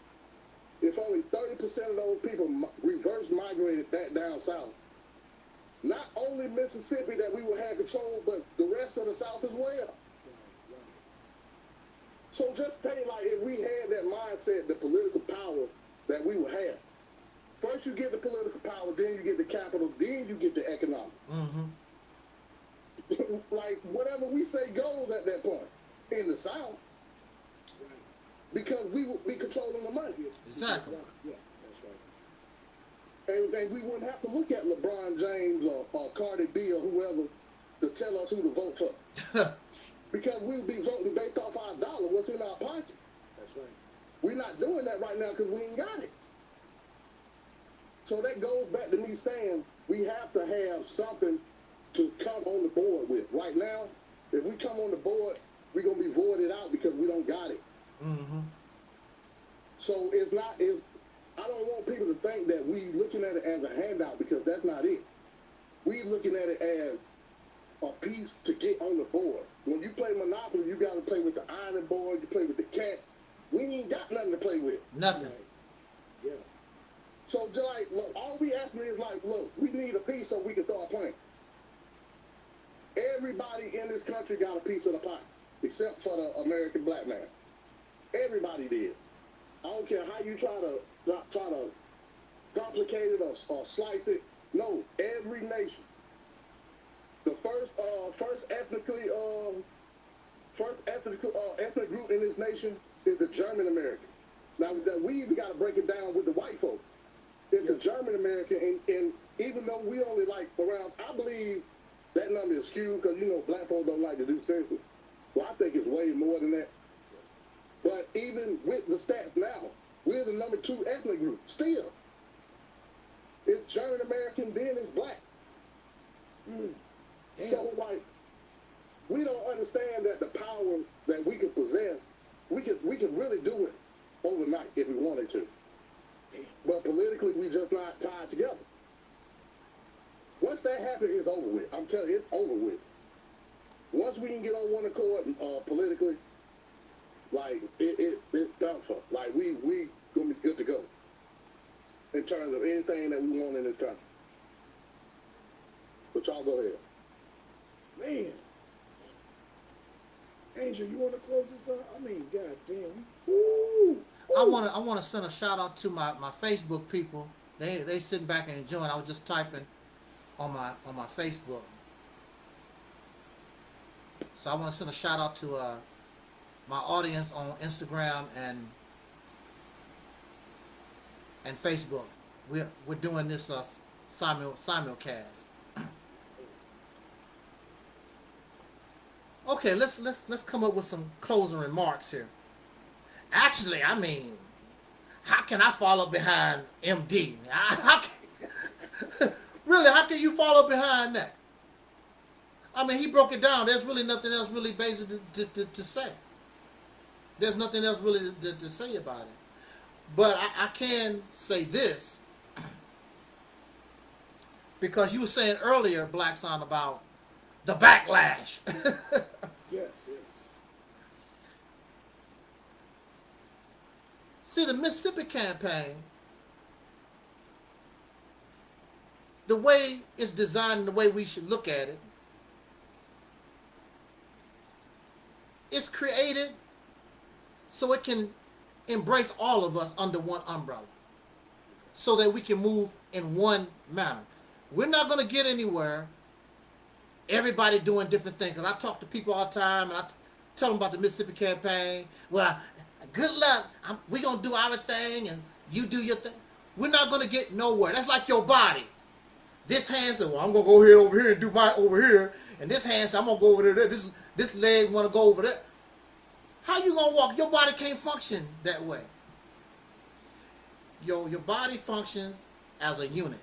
S3: If only 30% of those people reverse migrated back down south, not only Mississippi that we will have control, but the rest of the south as well. So just think like if we had that mindset, the political power that we would have. First you get the political power, then you get the capital, then you get the economic.
S2: Mm-hmm. (laughs)
S3: like whatever we say goes at that point in the South
S1: Right.
S3: because we would be controlling the money.
S2: Exactly.
S1: Yeah.
S3: And, and we wouldn't have to look at LeBron James or, or Cardi B or whoever to tell us who to vote for. (laughs) because we would be voting based off our dollar, what's in our pocket.
S1: That's right.
S3: We're not doing that right now because we ain't got it. So that goes back to me saying we have to have something to come on the board with. Right now, if we come on the board, we're gonna be voided out because we don't got it.
S2: Mm-hmm.
S3: So it's not is I don't want people to think that we looking at it as a handout because that's not it. We looking at it as a piece to get on the board. When you play Monopoly, you got to play with the iron board. You play with the cat. We ain't got nothing to play with.
S2: Nothing.
S1: Right. Yeah.
S3: So just like, look, all we asking is like, look, we need a piece so we can start playing. Everybody in this country got a piece of the pie, except for the American black man. Everybody did. I don't care how you try to try to complicate it or, or slice it. No, every nation. The first, uh, first ethnically, um, first ethnic, uh, ethnic group in this nation is the German American. Now that we even got to break it down with the white folk. It's a German American, and, and even though we only like around, I believe that number is skewed because you know black folks don't like to do census. Well, I think it's way more than that. But even with the stats now, we're the number two ethnic group still. It's German American, then it's black.
S1: Mm.
S3: So like, we don't understand that the power that we could possess, we could we could really do it overnight if we wanted to. But politically, we just not tied together. Once that happens, it's over with. I'm telling you, it's over with. Once we can get on one accord uh, politically, like it, it it's done for. Like we we gonna be good to go in terms of anything that we want in this country. But y'all go ahead.
S1: Man. Angel, you want to close this up? I mean, god damn. Woo.
S2: I want to I want to send a shout out to my, my Facebook people. They they sitting back and enjoying. I was just typing on my on my Facebook. So I want to send a shout out to uh, my audience on Instagram and and Facebook. We're we're doing this uh, simul simulcast. (clears throat) okay, let's let's let's come up with some closing remarks here. Actually, I mean, how can I follow behind MD? (laughs) How can, (laughs) really, how can you follow behind that? I mean, he broke it down. There's really nothing else really basic to, to, to, to say. There's nothing else really to, to, to say about it. But I, I can say this because you were saying earlier, Black Sun, about the backlash. (laughs)
S1: Yes, yes.
S2: See, the Mississippi campaign, the way it's designed and the way we should look at it, it's created so it can embrace all of us under one umbrella so that we can move in one manner. We're not going to get anywhere everybody doing different things. Because I talk to people all the time and I tell them about the Mississippi campaign. Well, good luck. I'm, we going to do our thing and you do your thing. We're not going to get nowhere. That's like your body. This hand said, well, I'm going to go here over here and do my over here. And this hand said, I'm going to go over there. This, this leg want to go over there. How you to walk? Your body can't function that way. Your, your body functions as a unit.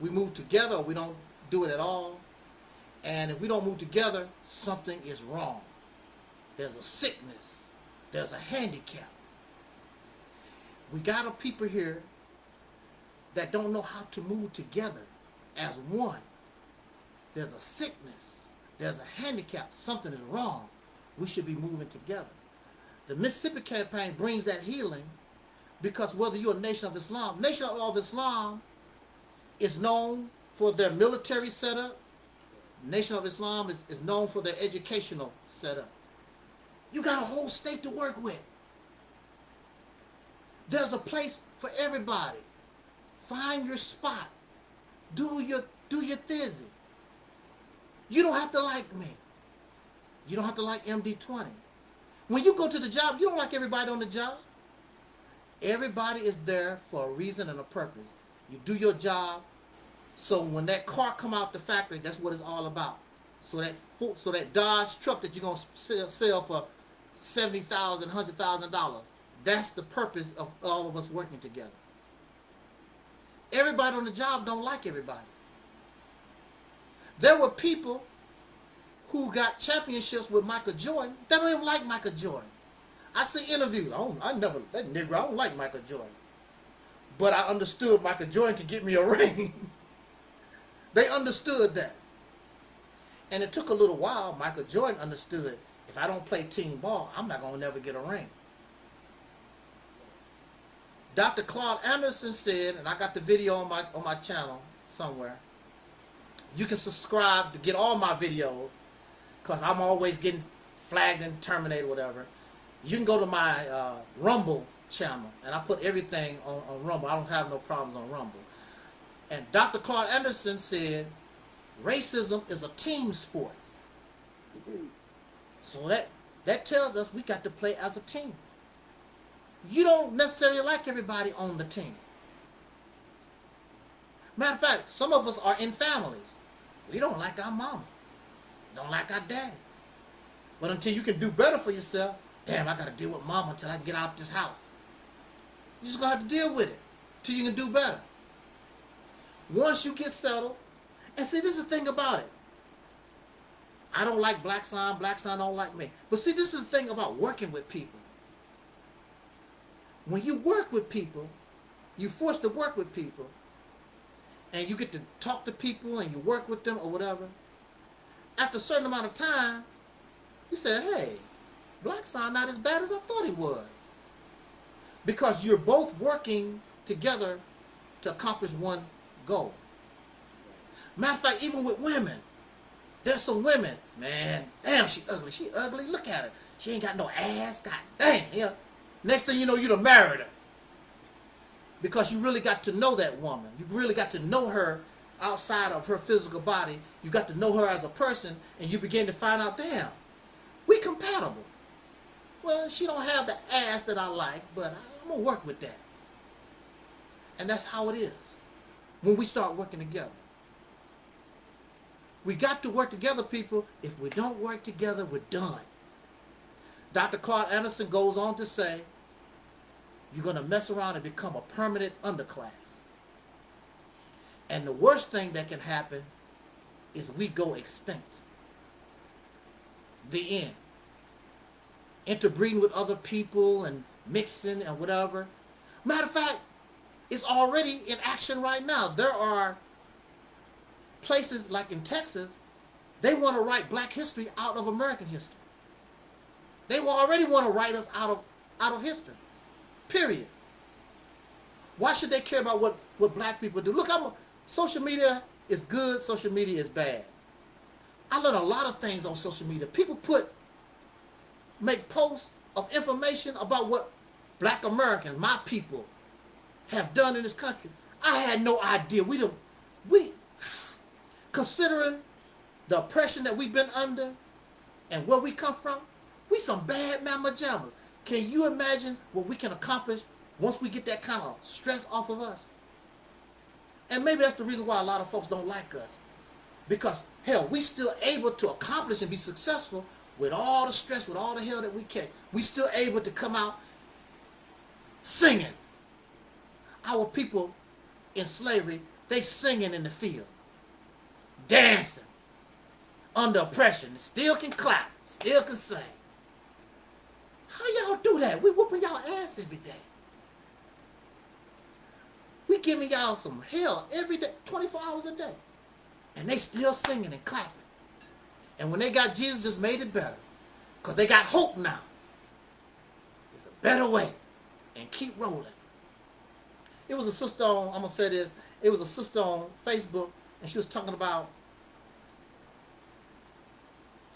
S2: We move together we don't do it at all. And if we don't move together, something is wrong. There's a sickness. There's a handicap. We got a people here that don't know how to move together as one. There's a sickness. There's a handicap. Something is wrong. We should be moving together. The Mississippi campaign brings that healing because whether you're a nation of Islam, Nation of Islam is known for their military setup. Nation of Islam is, is known for their educational setup. You got a whole state to work with. There's a place for everybody. Find your spot. Do your do your thizzy. You don't have to like me. You don't have to like MD20. When you go to the job, you don't like everybody on the job. Everybody is there for a reason and a purpose. You do your job. So when that car come out the factory, that's what it's all about. So that so that Dodge truck that you're gonna sell, sell for seventy thousand, hundred thousand dollars. That's the purpose of all of us working together. Everybody on the job don't like everybody. There were people who got championships with Michael Jordan that don't even like Michael Jordan. I see interviews. I, don't, I never that nigga. I don't like Michael Jordan, but I understood Michael Jordan could get me a (laughs) ring. they understood that, and it took a little while. Michael Jordan understood if I don't play team ball, I'm not gonna never get a ring. Dr. Claude Anderson said, and I got the video on my on my channel somewhere. You can subscribe to get all my videos, cause I'm always getting flagged and terminated, whatever. You can go to my uh, Rumble channel, and I put everything on, on Rumble. I don't have no problems on Rumble. And Dr. Claude Anderson said, racism is a team sport. So that that tells us we got to play as a team. You don't necessarily like everybody on the team. Matter of fact, some of us are in families. We don't like our mama. Don't like our daddy. But until you can do better for yourself, damn, I got to deal with mama until I can get out of this house. You're just to have to deal with it till you can do better. Once you get settled, and see, this is the thing about it. I don't like Black Sun, Black Sun don't like me. But see, this is the thing about working with people. When you work with people, you're forced to work with people, and you get to talk to people and you work with them or whatever. After a certain amount of time, you said, hey, Black Sun not as bad as I thought he was. Because you're both working together to accomplish one goal. Matter of fact, even with women, there's some women, man, damn, she ugly. She ugly. Look at her. She ain't got no ass. God damn. You know, next thing you know, you'd have married her. Because you really got to know that woman. You really got to know her outside of her physical body. You got to know her as a person, and you begin to find out, damn, we compatible. Well, she don't have the ass that I like, but I'm gonna work with that. And that's how it is when we start working together. We got to work together, people. If we don't work together, we're done. Dr. Claude Anderson goes on to say, you're going to mess around and become a permanent underclass. And the worst thing that can happen is we go extinct. The end. Interbreeding with other people and mixing and whatever. Matter of fact, it's already in action right now. There are places like in Texas, they want to write black history out of American history. They already want to write us out of out of history. Period. Why should they care about what, what black people do? Look, a, social media is good, social media is bad. I learn a lot of things on social media. People put make posts of information about what black Americans, my people, have done in this country. I had no idea. We don't we considering the oppression that we've been under and where we come from, we some bad mama jammas. Can you imagine what we can accomplish once we get that kind of stress off of us? And maybe that's the reason why a lot of folks don't like us. Because, hell, we still able to accomplish and be successful with all the stress, with all the hell that we catch. We still able to come out singing. Our people in slavery, they singing in the field dancing under oppression, still can clap, still can sing. How y'all do that? We whooping y'all ass every day. We giving y'all some hell every day, 24 hours a day. And they still singing and clapping. And when they got Jesus, just made it better. Because they got hope now. It's a better way. And keep rolling. It was a sister on, I'm going to say this, it was a sister on Facebook, and she was talking about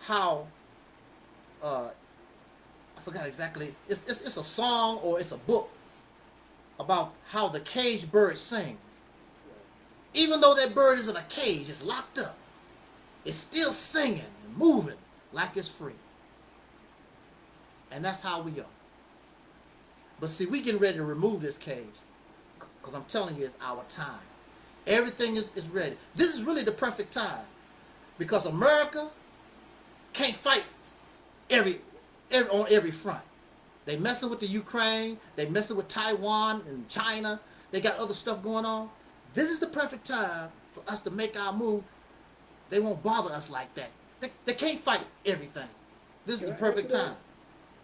S2: how uh, I forgot exactly. It's, it's it's a song or it's a book about how the caged bird sings. Even though that bird is in a cage, it's locked up. It's still singing and moving like it's free. And that's how we are. But see, we getting ready to remove this cage. Because I'm telling you, it's our time. Everything is, is ready. This is really the perfect time. Because America can't fight every, every on every front. They messing with the Ukraine. They messing with Taiwan and China. They got other stuff going on. This is the perfect time for us to make our move. They won't bother us like that. They, they can't fight everything. This
S1: Can
S2: is
S1: I
S2: the perfect
S1: add to that?
S2: time.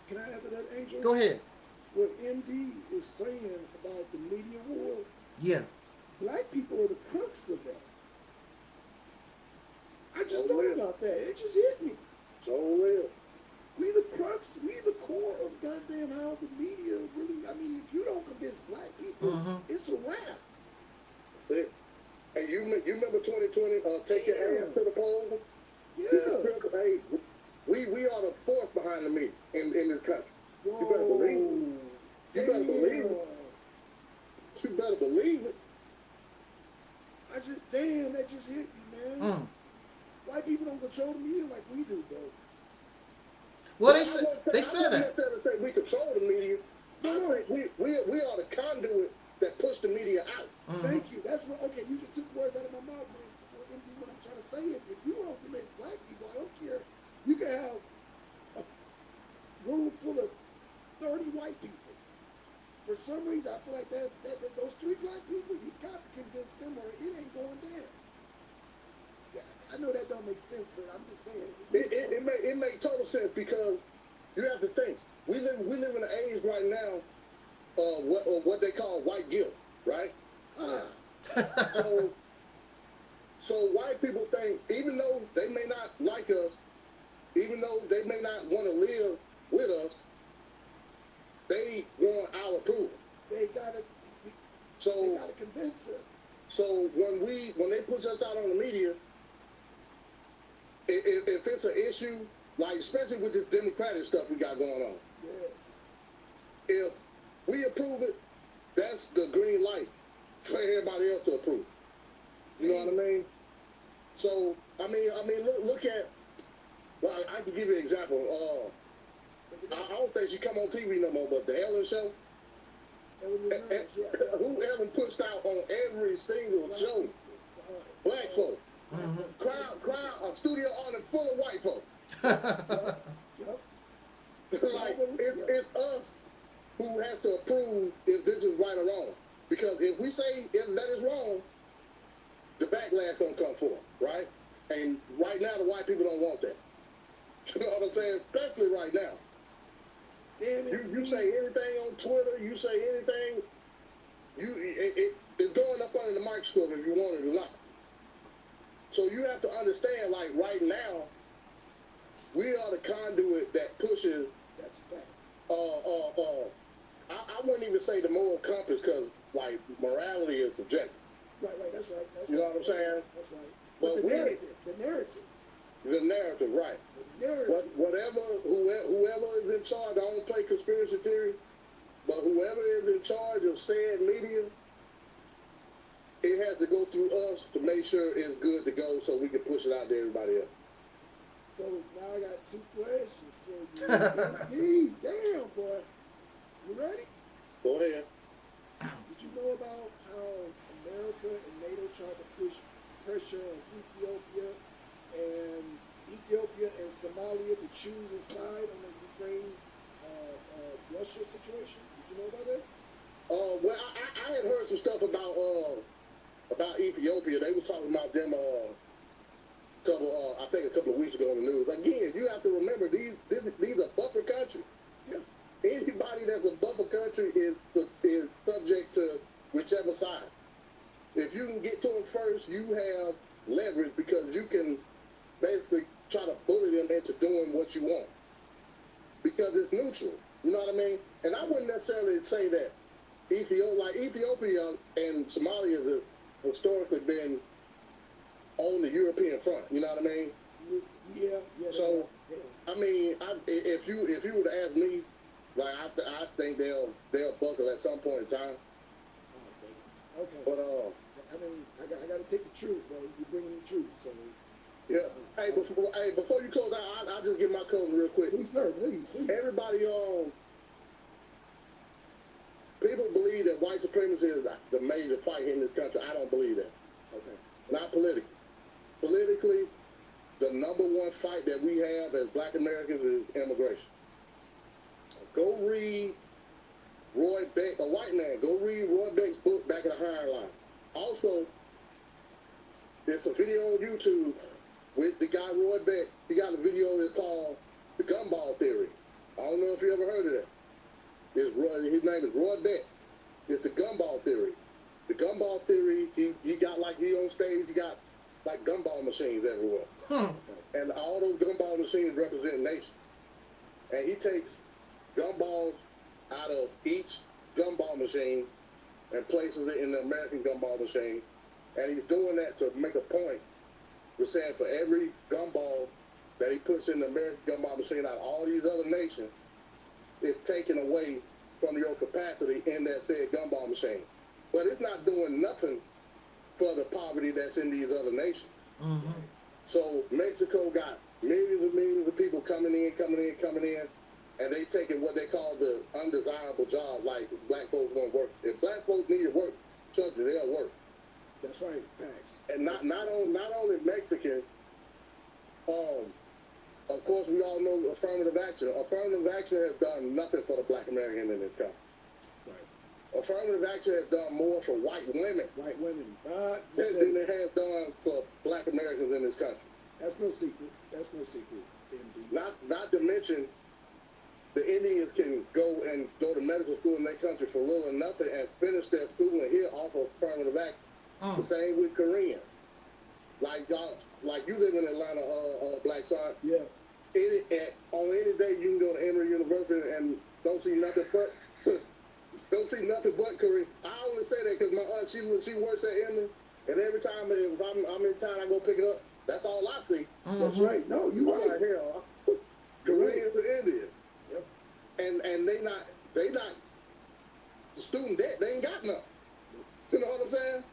S1: Can I add to that, Angel?
S2: Go ahead.
S1: What MD is saying about the media war,
S2: Yeah.
S1: black people are the crux of that. I just
S3: Oh,
S1: thought about that. It just hit me.
S3: So real.
S1: We the crux, we the core of goddamn how the media really. I mean, if you don't convince black people,
S2: Mhm.
S1: it's a wrap.
S3: That's it. Hey, you me- you remember 2020? Uh, take your
S1: Yeah.
S3: ass to the polls.
S1: Yeah. (laughs)
S3: Hey, we we are the force behind the media in in this country.
S1: Whoa.
S3: You better believe it. You better believe it.
S1: Damn.
S3: You better believe it.
S1: I just damn that just hit me, man.
S2: Mm.
S1: White people don't control the media like we do, bro.
S2: Well, they said they said that.
S3: say we control the media.
S1: No, no.
S3: we, we we are the conduit that push the media out.
S2: Mhm.
S1: Thank you. That's what. Okay, you just took words out of my mouth, man. What, I'm trying to say is, if you don't make black people, I don't care. You can have a room full of 30 white people. For some reason, I feel like that, that, that those three black people, you got to convince them, or it ain't going down. Yeah, I know that don't make sense, but I'm just saying.
S3: It it, it make it make total sense because you have to think. We live we live in an age right now uh what or what they call white guilt, right? (laughs) So so white people think even though they may not like us, even though they may not want to live with us, they want our approval.
S1: they gotta, so, they
S3: So
S1: gotta convince us.
S3: So when we when they push us out on the media, if, if, it's an issue, like especially with this democratic stuff we got going on,
S1: Yes.
S3: if we approve it, that's the green light for everybody else to approve. You know what I mean? So I mean, I mean, look, look at. Well, I, I can give you an example. Uh, I, I don't think she come on TV no more, but the Ellen Show.
S1: Ellen
S3: eh,
S1: DeGeneres, yeah. (laughs)
S3: Who Ellen pushed out on every single
S1: Black
S3: show? Black
S1: uh,
S3: Crowd, crowd, a studio audience full of white folk.
S1: Yup. (laughs)
S3: like it's it's us who has to approve if this is right or wrong. Because if we say if that is wrong, the backlash gonna come forth, right? And right now the white people don't want that. (laughs) You know what I'm saying? Especially right now.
S1: Damn it.
S3: You you say anything on Twitter, you say anything, you it, it it's going up under the microscope if you want it or not. So you have to understand, like right now, we are the conduit that pushes
S1: That's
S3: uh, uh, uh, I, I wouldn't even say the moral compass because, like, morality is subjective.
S1: Right, right, that's right. That's
S3: You know
S1: right.
S3: what I'm saying?
S1: That's right.
S3: But
S1: But the narrative, the narrative,
S3: The narrative, right?
S1: the narrative.
S3: What, whatever, whoever, whoever is in charge, I don't play conspiracy theory, but whoever is in charge of said media, it has to go through us to make sure it's good to go so we can push it out to everybody else.
S1: So now I got two questions for you. (laughs) Hey, damn, boy. You ready?
S3: Go ahead.
S1: Did you know about how America and NATO tried to push pressure on Ethiopia and Ethiopia and Somalia to choose a side on the Ukraine uh, uh, Russia situation? Did you know about that?
S3: Uh, well, I, I- I had heard some stuff about uh about Ethiopia. They was talking about them uh couple uh I think a couple of weeks ago in the news. Again, you have to remember these these, these are buffer countries.
S1: Yeah.
S3: Anybody that's a buffer country is is subject to whichever side. If you can get to them first, you have leverage because you can basically try to bully them into doing what you want because it's neutral. You know what I mean? And I wouldn't necessarily say that Ethiopia, like Ethiopia and Somalia, has historically been on the European front. You know what I mean?
S1: Yeah, yeah.
S3: So-
S1: Yeah.
S3: I mean, I, if you if you were to ask me, like I, th- I think they'll they'll buckle at some point in time.
S1: Oh, okay.
S3: But uh,
S1: I mean, I got, I got to take the truth, bro. You're bringing the truth, so
S3: yeah. Hey, before hey before you close out, I, I'll just give my cousin real quick.
S1: please, sir, please, please.
S3: Everybody um, people believe that white supremacy is the major fight in this country. I don't believe that.
S1: Okay.
S3: Not politically. Politically, the number one fight that we have as black Americans is immigration. Go read Roy Beck, a white man, go read Roy Beck's book, Back in the Hiring Line. Also, there's a video on YouTube with the guy Roy Beck. He got a video that's called The Gumball Theory. I don't know if you ever heard of that. It's Roy, his name is Roy Beck. It's the Gumball Theory. The Gumball Theory, he, he got like, he on stage, he got like gumball machines everywhere.
S2: Hmm.
S3: And all those gumball machines represent nations. And he takes gumballs out of each gumball machine and places it in the American gumball machine. And he's doing that to make a point. We're saying for every gumball that he puts in the American gumball machine out of all these other nations, it's taken away from your capacity in that said gumball machine. But it's not doing nothing for the poverty that's in these other nations.
S2: Mm-hmm.
S3: So Mexico got millions and millions of people coming in, coming in, coming in, and they taking what they call the undesirable job, like black folks won't work. If black folks need to work, trust me, they'll work.
S1: That's right. Facts.
S3: And not not on not only Mexican, um, of course we all know affirmative action. Affirmative action has done nothing for the black American in this country.
S1: Right.
S3: Affirmative action has done more for white women
S1: White women. Uh,
S3: than than it has done for black Americans in this country.
S1: that's no secret. That's no secret. MD.
S3: Not not to mention the Indians can go and go to medical school in their country for little or nothing and finish their schooling here off of affirmative action. The
S2: Mm.
S3: same with Korean. Like y'all, like you live in Atlanta, uh, uh, Black Sun.
S1: Yeah.
S3: Any at, on any day you can go to Emory University and don't see nothing but (laughs) don't see nothing but Korean. I only say that because my aunt she she works at Emory, and every time if I'm I'm in town I go pick it up. That's all I see.
S1: That's
S2: Mhm.
S1: right. No, you
S3: I'm
S1: right.
S3: like, hell, Koreans and Indians.
S1: Yep.
S3: And and they not they not the student debt, they ain't got nothing. You know what I'm saying?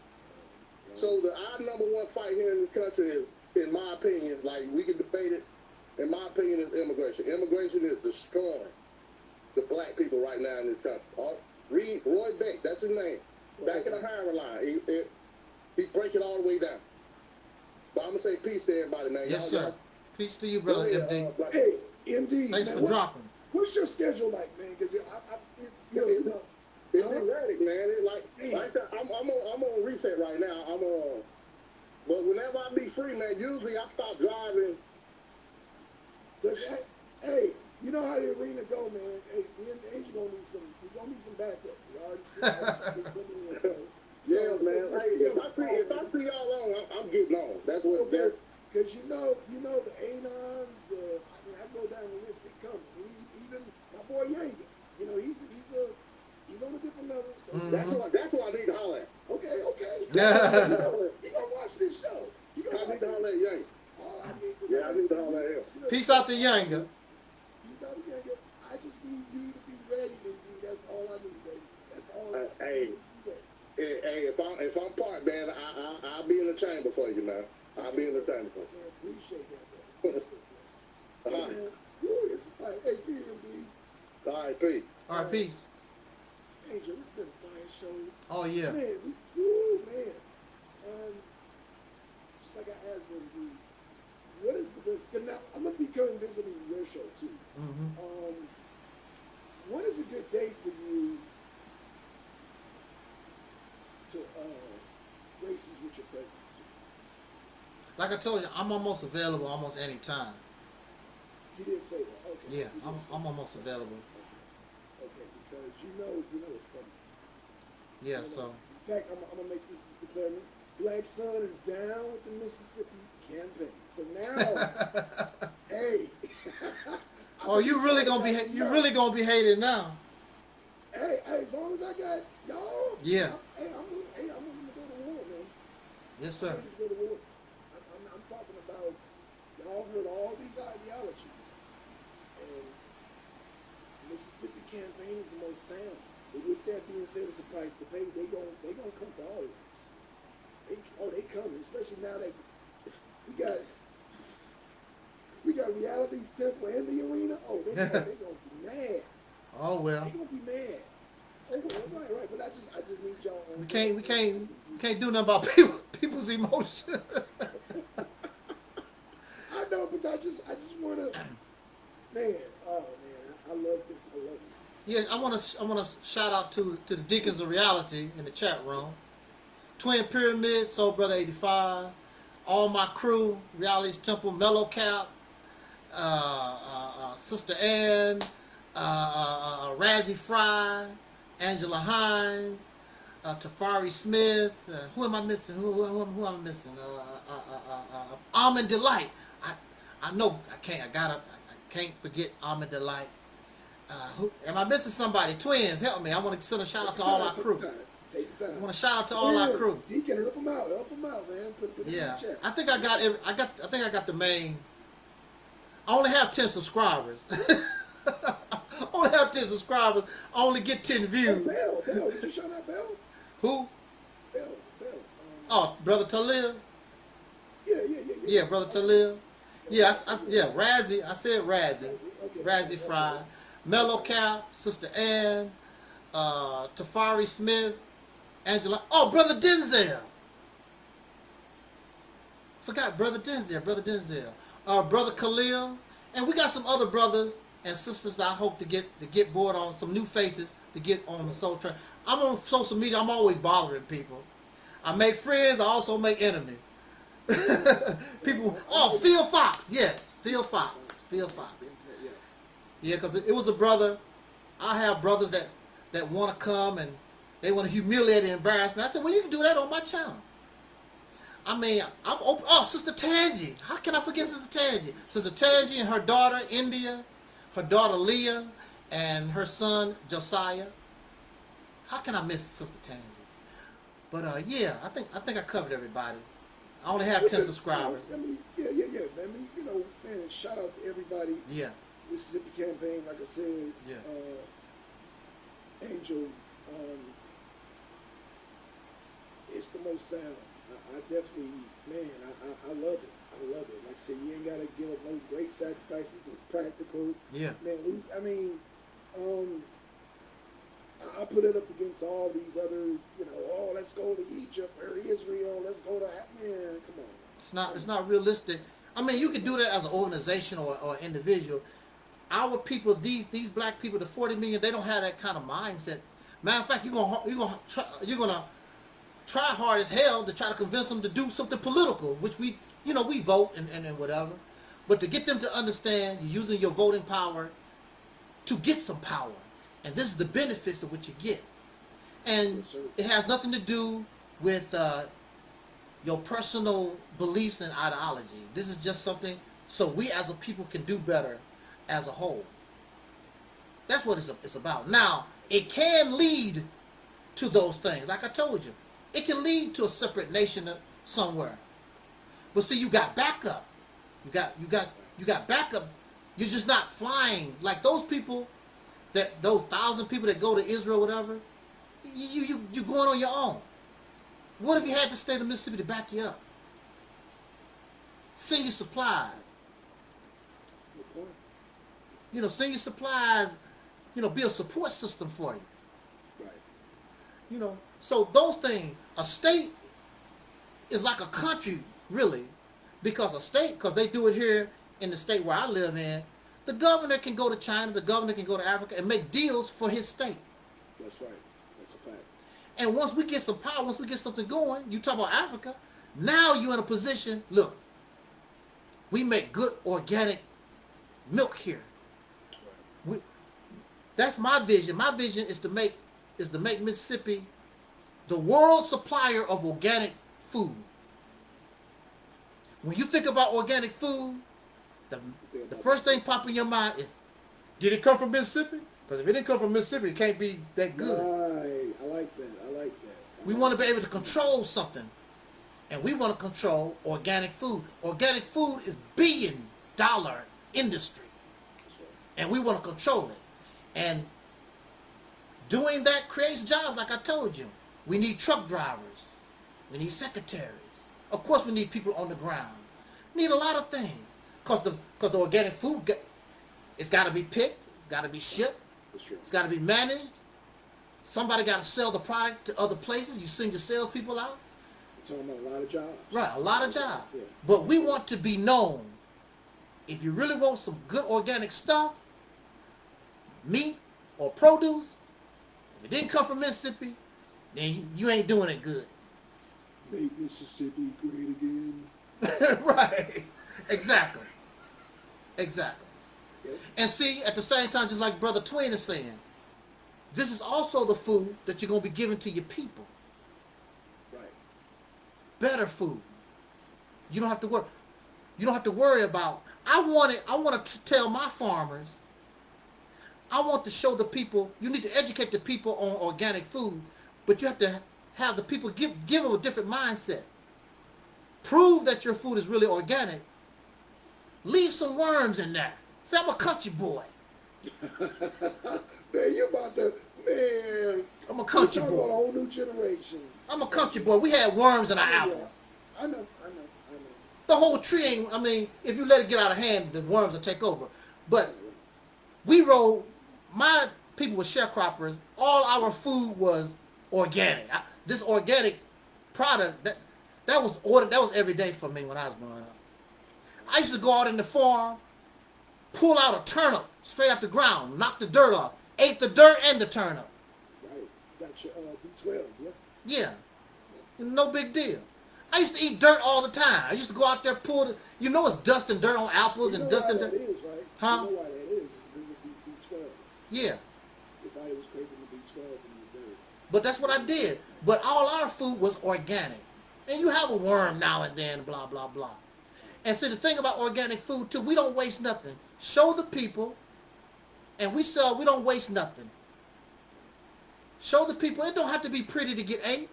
S3: So the our number one fight here in this country is, in my opinion, like we can debate it. In my opinion, is immigration. Immigration is destroying the black people right now in this country. All, read Roy Beck, that's his name. Back in the hiring line, he, it, he break it all the way down. But I'm gonna say peace to everybody, man.
S2: Yes,
S3: Y'all-
S2: sir. Peace to you,
S3: y'all-
S2: brother
S3: go ahead,
S2: MD.
S3: uh, Black-
S1: Hey, MD.
S2: Thanks
S1: man,
S2: for
S1: what-
S2: dropping.
S1: What's your schedule like, man? Because I, I, you
S3: It-
S1: know,
S3: It's
S1: Huh?
S3: erratic, man. It like
S1: Damn.
S3: like that. I'm I'm on I'm on reset right now. I'm on. But whenever I be free, man, usually I stop driving.
S1: But, hey, hey, you know how the arena go, man. Hey, me and Angel gonna need some. We gonna need some backup. We already see how this is coming in, bro.
S3: Yeah,
S1: So-
S3: man.
S1: so,
S3: Hey,
S1: yeah,
S3: if I see if I see y'all on, I'm, I'm getting on. That's what.
S1: Okay,
S3: That's,
S1: because you know, you know the Anons, the I mean, I go down the list. They come. He, even my boy Yanga, you know, he's he's a he's on a different level. So,
S2: Mhm.
S3: that's what that's what I need to holler at.
S1: Okay, okay.
S2: Yeah. (laughs)
S1: you know, gonna watch this show. You
S3: I
S1: gonna
S3: need to
S1: watch
S3: holler at Yang. Yeah, I need to holler at him.
S1: You know,
S2: Peace out to Younger.
S1: Peace out to Yanga. I just need you to be ready, and that's all I need, baby. That's all.
S3: Uh,
S1: I
S3: hey.
S1: need. You.
S3: Hey, hey, if I'm if I'm part, man, I, I I'll be in the chamber for you, man. I'll be in the chamber for you.
S1: Man, appreciate that, bro. Appreciate that.
S3: All
S1: Hey,
S3: right,
S1: man. Woo, it's like, hey, see you, MD.
S3: all right, peace.
S2: All right, peace.
S1: Angel, this has been a fire show.
S2: Oh yeah.
S1: Man, we, woo, man. Um, just like I asked him, what is the best? 'cause Now, I'm gonna be coming visiting your show too.
S2: hmm
S1: Um, what is a good day for you to uh, races with your presidency?
S2: Like I told you, I'm almost available almost any time.
S1: He didn't say that. Okay.
S2: Yeah, I'm, I'm almost available.
S1: Okay, because you know, you know it's coming.
S2: Yeah,
S1: You
S2: so
S1: In fact, I'm, I'm gonna make this declaration. Black Sun is down with the Mississippi campaign. So now, (laughs) hey. (laughs)
S2: Oh, you really gonna be you really gonna be hated now.
S1: Hey, hey, as long as I got y'all.
S2: Yeah.
S1: I'm, hey, I'm, hey, I'm to go to war, man.
S2: Yes,
S1: I'm
S2: sir.
S1: go to war. I'm, I'm, I'm talking about y'all heard all these ideologies. And Mississippi campaign is the most sound. But with that being said, it's a price to pay. They gon' they gonna come to all of us. They, oh, they coming, especially now that got we got reality's temple and the arena. Oh, they, (laughs) oh, they gonna be mad.
S2: Oh well.
S1: They're gonna be mad. Oh, well, right, right. But I just I just need y'all.
S2: We can't we can't we can't do nothing about (laughs) people people's emotions. (laughs)
S1: I know, but I just I just wanna (clears throat) man, oh man, I love this. I love it.
S2: Yeah, I want to I want to shout out to to the Deacons of Reality in the chat room. Twin Pyramid, Soul Brother 85, all my crew, Reality's Temple, Mellow Cap, uh, uh, uh, Sister Ann, uh, Razzie Fry, Angela Hines, Tafari Smith. Who am I missing? Who, who, who, who am I missing? Almond Delight. I, I know I can't. I gotta. I, can't forget Almond Delight. Uh, who, am I missing somebody? Twins, help me. I want to send a shout out to all our (laughs)
S1: Take the time.
S2: I want to shout out to all our
S1: Yeah,
S2: crew.
S1: Deacon, help them out. Help them out, man. Put, put
S2: Yeah. I think I got every, I got I think I got the main. I only have ten subscribers. I (laughs) only have ten subscribers. I only get ten
S1: Oh,
S2: views.
S1: Bell, Bell. Did you shout out Bell?
S2: Who?
S1: Bell, Bell. Um,
S2: Oh, brother Talib.
S1: yeah, yeah, yeah, yeah.
S2: Yeah, brother Talib. Yeah, I, I, yeah, Razzie. I said Razzie.
S1: Okay.
S2: Razzie Fry, Mellow Cap, Sister Ann, uh, Tafari Smith, Angela. Oh, brother Denzel. Forgot brother Denzel, brother Denzel, uh, brother Khalil, and we got some other brothers and sisters that I hope to get to get board on some new faces to get on the Soul Train. I'm on social media. I'm always bothering people. I make friends. I also make enemies. (laughs) people. Oh, Phil Fox. Yes, Phil Fox. Phil Fox.
S1: Yeah.
S2: Because it was a brother. I have brothers that that want to come and they want to humiliate and embarrass me. I said, well, you can do that on my channel. I mean, I'm open. Oh, Sister Tangi. How can I forget Sister Tangi? Sister Tangi and her daughter India, her daughter Leah, and her son Josiah. How can I miss Sister Tangi? But uh, yeah, I think I think I covered everybody. I only have ten subscribers.
S1: I mean, yeah, yeah, yeah. I mean, you know, man, shout out to everybody.
S2: Yeah,
S1: Mississippi campaign, like I said.
S2: Yeah.
S1: Uh, Angel, um, it's the most sound. I, I definitely, man, I, I, I love it. I love it. Like I said, you ain't gotta give up no great sacrifices. It's practical.
S2: yeah.
S1: Man, we, I mean, um, I, put it up against all these other, you know, oh, let's go to Egypt or Israel. Let's go to, man, come on.
S2: It's not it's not realistic. I mean, you could do that as an organization or, or individual. Our people, these these black people, the 40 million, they don't have that kind of mindset. Matter of fact, you're gonna you're gonna try, you're gonna try hard as hell to try to convince them to do something political, which we you know we vote and, and, and whatever. But to get them to understand, you're using your voting power to get some power, and this is the benefits of what you get. And
S1: Yes,
S2: it has nothing to do with uh, your personal beliefs and ideology. This is just something so we as a people can do better as a whole. That's what it's, it's about. Now, it can lead to those things. Like I told you, it can lead to a separate nation somewhere. But see, you got backup. You got you got you got backup. You're just not flying like those people that those thousand people that go to Israel, whatever. You you you're going on your own. What if you had the state of Mississippi to back you up? Send you supplies. You know, send you supplies. You know, be a support system for you.
S1: Right.
S2: You know, so those things. A state is like a country, really, because a state, because they do it here in the state where I live in. The governor can go to China. The governor can go to Africa and make deals for his state.
S1: That's right. That's a fact.
S2: And once we get some power, once we get something going, you talk about Africa, now you're in a position, look, we make good organic milk here. We, that's my vision. My vision is to make is to make Mississippi the world supplier of organic food. When you think about organic food, the, the first thing pop in your mind is, did it come from Mississippi? Because if it didn't come from Mississippi, it can't be that good.
S1: Right. I like that. I like that.
S2: We want to be able to control something. and we want to control organic food. Organic food is billion dollar industry, and we want to control it. And doing that creates jobs, like I told you. We need truck drivers. We need secretaries. Of course, we need people on the ground. Need a lot of things, cause the cause the organic food, get, it's got to be picked. It's got to be shipped.
S1: True.
S2: It's got to be managed. Somebody got to sell the product to other places. You send your salespeople out.
S1: We're talking about a lot of jobs.
S2: Right, a lot of jobs.
S1: Yeah.
S2: But we want to be known. If you really want some good organic stuff, meat or produce, if it didn't come from Mississippi, then you, ain't doing it good.
S1: Make Mississippi great again. (laughs)
S2: right. Exactly. Exactly. And see, at the same time, just like Brother Twin is saying, this is also the food that you're going to be giving to your people.
S1: Right.
S2: better food. You don't have to worry. You don't have to worry about. I want it. I want to tell my farmers. I want to show the people. You need to educate the people on organic food, but you have to have the people give give them a different mindset. Prove that your food is really organic. Leave some worms in there. Say I'm a country boy. (laughs)
S1: man, you about to man.
S2: I'm a country
S1: talking about a whole new generation.
S2: I'm a country boy. We had worms in our
S1: Yeah.
S2: apples.
S1: I know, I know, I know.
S2: The whole tree ain't. I mean, if you let it get out of hand, the worms will take over. But we roll. My people were sharecroppers. All our food was organic. I, this organic product that that was ordered. That was every day for me when I was growing up. I used to go out in the farm, pull out a turnip straight out the ground, knock the dirt off, ate the dirt and the turnip.
S1: Right. Got your uh, B12, yeah.
S2: Yeah, no big deal. I used to eat dirt all the time. I used to go out there pull the. You know, it's dust and dirt on apples
S1: You
S2: and dust and dirt.
S1: is, right?
S2: Huh?
S1: You know why that is? It's because B12.
S2: Yeah.
S1: Your body was craving the B12 in your dirt.
S2: But that's what I did. But all our food was organic. And you have a worm now and then, blah, blah, blah. And see, the thing about organic food, too, we don't waste nothing. Show the people, and we sell, we don't waste nothing. Show the people, it don't have to be pretty to get ate.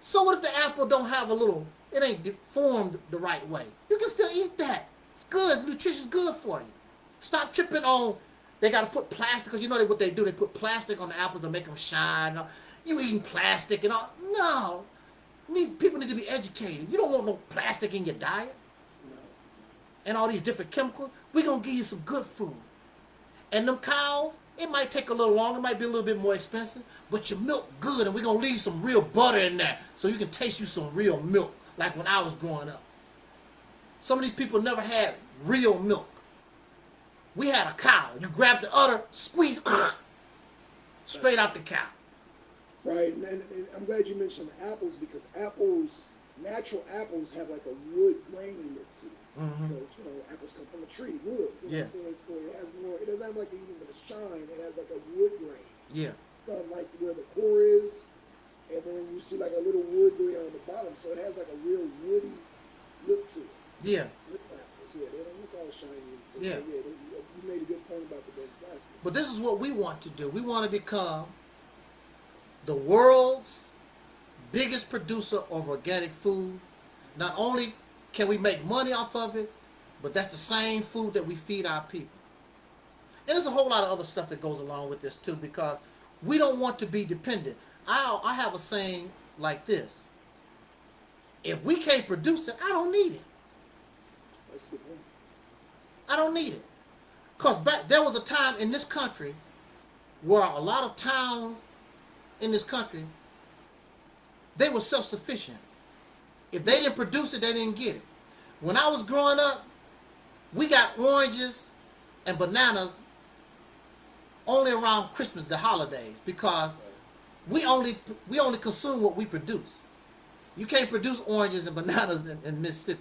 S2: So what if the apple don't have a little, it ain't formed the right way? You can still eat that. It's good, it's nutritious, good for you. Stop tripping on, they got to put plastic, because you know what they do, they put plastic on the apples to make them shine. You eating plastic and all. No. Need, people need to be educated. You don't want no plastic in your diet
S1: No.
S2: and all these different chemicals. We're going to give you some good food. And them cows, it might take a little longer, it might be a little bit more expensive, but your milk good, and we're going to leave some real butter in there so you can taste you some real milk, like when I was growing up. Some of these people never had real milk. We had a cow. You grab the udder, squeeze, (coughs) straight out the cow.
S1: Right, and, and, and I'm glad you mentioned apples because apples, natural apples have like a wood grain in it too.
S2: Mhm.
S1: So, you know, apples come from a tree, wood. You
S2: Yeah.
S1: So it's, it has more. It doesn't have like even a shine. It has like a wood grain
S2: Yeah.
S1: from like where the core is, and then you see like a little wood grain on the bottom. So it has like a real woody look to it.
S2: Yeah.
S1: With apples, yeah, they don't look all shiny. So,
S2: Yeah.
S1: yeah they, you made a good point about the big plastic.
S2: But this is what we want to do. We want to become the world's biggest producer of organic food. Not only can we make money off of it, but that's the same food that we feed our people. And there's a whole lot of other stuff that goes along with this too, because we don't want to be dependent. I I have a saying like this: If we can't produce it, I don't need it. I don't need it. Cause back there was a time in this country where a lot of towns in this country they were self-sufficient. If they didn't produce it, they didn't get it. When I was growing up, we got oranges and bananas only around Christmas, the holidays, because we only we only consume what we produce. You can't produce oranges and bananas in, in Mississippi.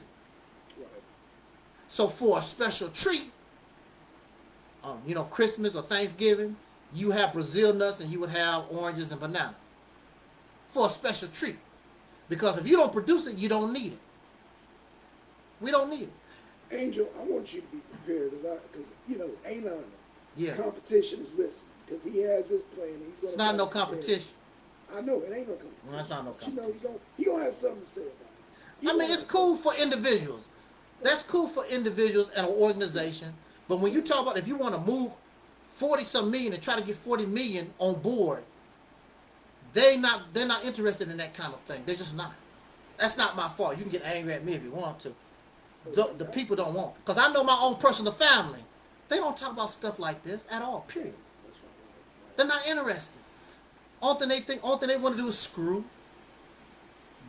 S2: So for a special treat, um, you know, Christmas or Thanksgiving, you have Brazil nuts and you would have oranges and bananas for a special treat. Because if you don't produce it, you don't need it. We don't need it.
S1: Angel, I want you to be prepared because you know Anon
S2: Yeah.
S1: competition is listening because he has his plan. and He's gonna
S2: It's not no
S1: come prepared.
S2: competition.
S1: I know it ain't no competition.
S2: No, it's not no
S1: But You know,
S2: competition.
S1: he gonna he gonna have something to say about it. You
S2: I mean, it's cool for individuals. That's cool for individuals and an organization. But when you talk about if you want to move forty some million and try to get forty million on board, they not they're not interested in that kind of thing. They're just not. That's not my fault. You can get angry at me if you want to. The, the people don't want because I know my own personal family. They don't talk about stuff like this at all. Period. They're not interested. Only thing they think, only thing they want to do is screw,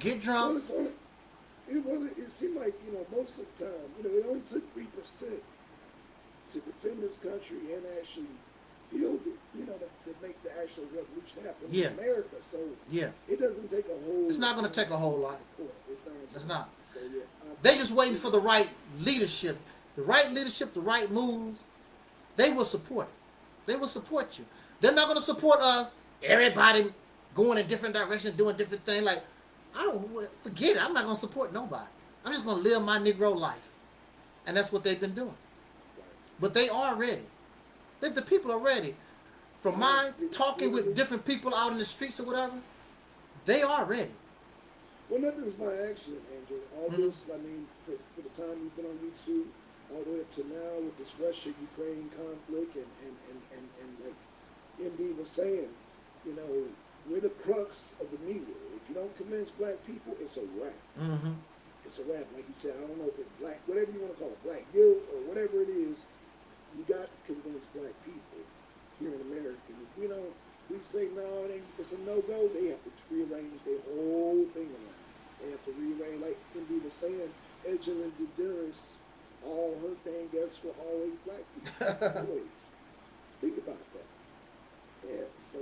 S2: get drunk.
S1: it it seemed like, you know, most of the time, you know, it only took three percent to defend this country and actually build it, you know, to, to make the actual revolution happen
S2: Yeah.
S1: in America. So
S2: Yeah,
S1: it doesn't take a whole.
S2: It's not gonna take a whole lot.
S1: It's not.
S2: It's not.
S1: So, yeah, I-
S2: they just waiting for the right leadership, the right leadership, the right moves. They will support it. They will support you. They're not going to support us. Everybody going in different directions, doing different things. Like I don't forget it. I'm not going to support nobody. I'm just going to live my Negro life, and that's what they've been doing. But they are ready. If the people are ready, from my talking with different people out in the streets or whatever, they are ready.
S1: Well, nothing's by accident, Angel. All
S2: Mhm.
S1: this, I mean, for, for the time you've been on YouTube, all the way up to now with this Russia-Ukraine conflict, and, and, and, and, and like MD was saying, you know, we're the crux of the media. If you don't convince black people, it's a wrap.
S2: Mm-hmm.
S1: It's a wrap. Like you said, I don't know if it's black, whatever you want to call it, black guilt or whatever it is, you got to convince black people here in America. If we don't, we say no, it ain't, it's a no-go, they have to rearrange their whole thing around. They have to rearrange, like MD was saying, Angela DeGeneres, all her thing guests were always black people. (laughs) always. Think about that. Yeah, so,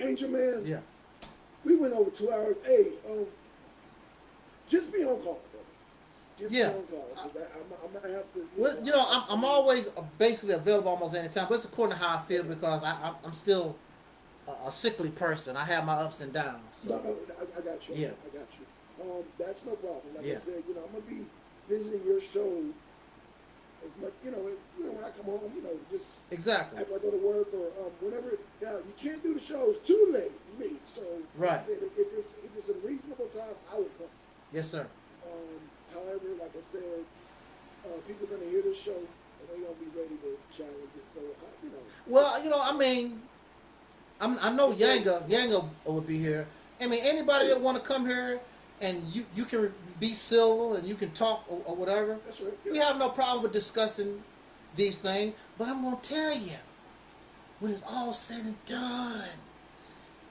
S1: Angel Man,
S2: Yeah.
S1: we went over two hours. Hey, um, just be on call,
S2: Yeah.
S1: be on call. 'cause I, I'm, I'm gonna have to.
S2: Well, you know, I'm, I'm always basically available almost any time, but it's according to how I feel because I, I'm, still a, a sickly person. I have my ups and downs.
S1: No,
S2: So
S1: no, I, I got you.
S2: Yeah.
S1: I got you. Um, that's no problem. Like
S2: Yeah.
S1: I said, you know, I'm gonna be visiting your show as much. You know, you know, when I come home, you know, just
S2: exactly.
S1: after I go to work or um, whenever. Now, you can't do the shows too late, for me. So, like
S2: Right.
S1: said, if it's if it's a reasonable time, I will come.
S2: Yes, sir.
S1: Um, however, like I said, uh, people are gonna hear the show and they're gonna be ready to challenge it. So, I, you know,
S2: Well, you know, I mean, I'm, I know Yanga, Yanga would be here. I mean, anybody that want to come here and you, you can be civil and you can talk or, or whatever.
S1: that's right.
S2: We have no problem with discussing these things, but I'm gonna tell you, when it's all said and done,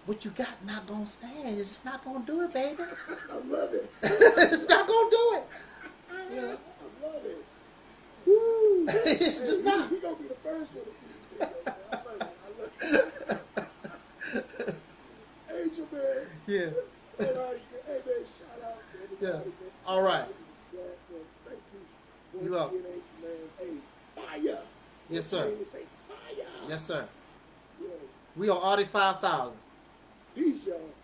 S2: what you got not gonna stand. It's just not gonna do it, baby. (laughs)
S1: I love it. (laughs)
S2: it's not gonna do it.
S1: Yeah, I love it. Woo! (laughs)
S2: It's just not.
S1: We, we gonna be the first one to see this. I love it. I love it. Angel man.
S2: Yeah.
S1: Hey man, shout out to everybody.
S2: Yeah. All right.
S1: Thank you.
S2: You
S1: Once
S2: welcome.
S1: again, Angel man. Hey, fire.
S2: Yes, sir. Yes, sir. We are Audi 5000.
S1: Peace, y'all.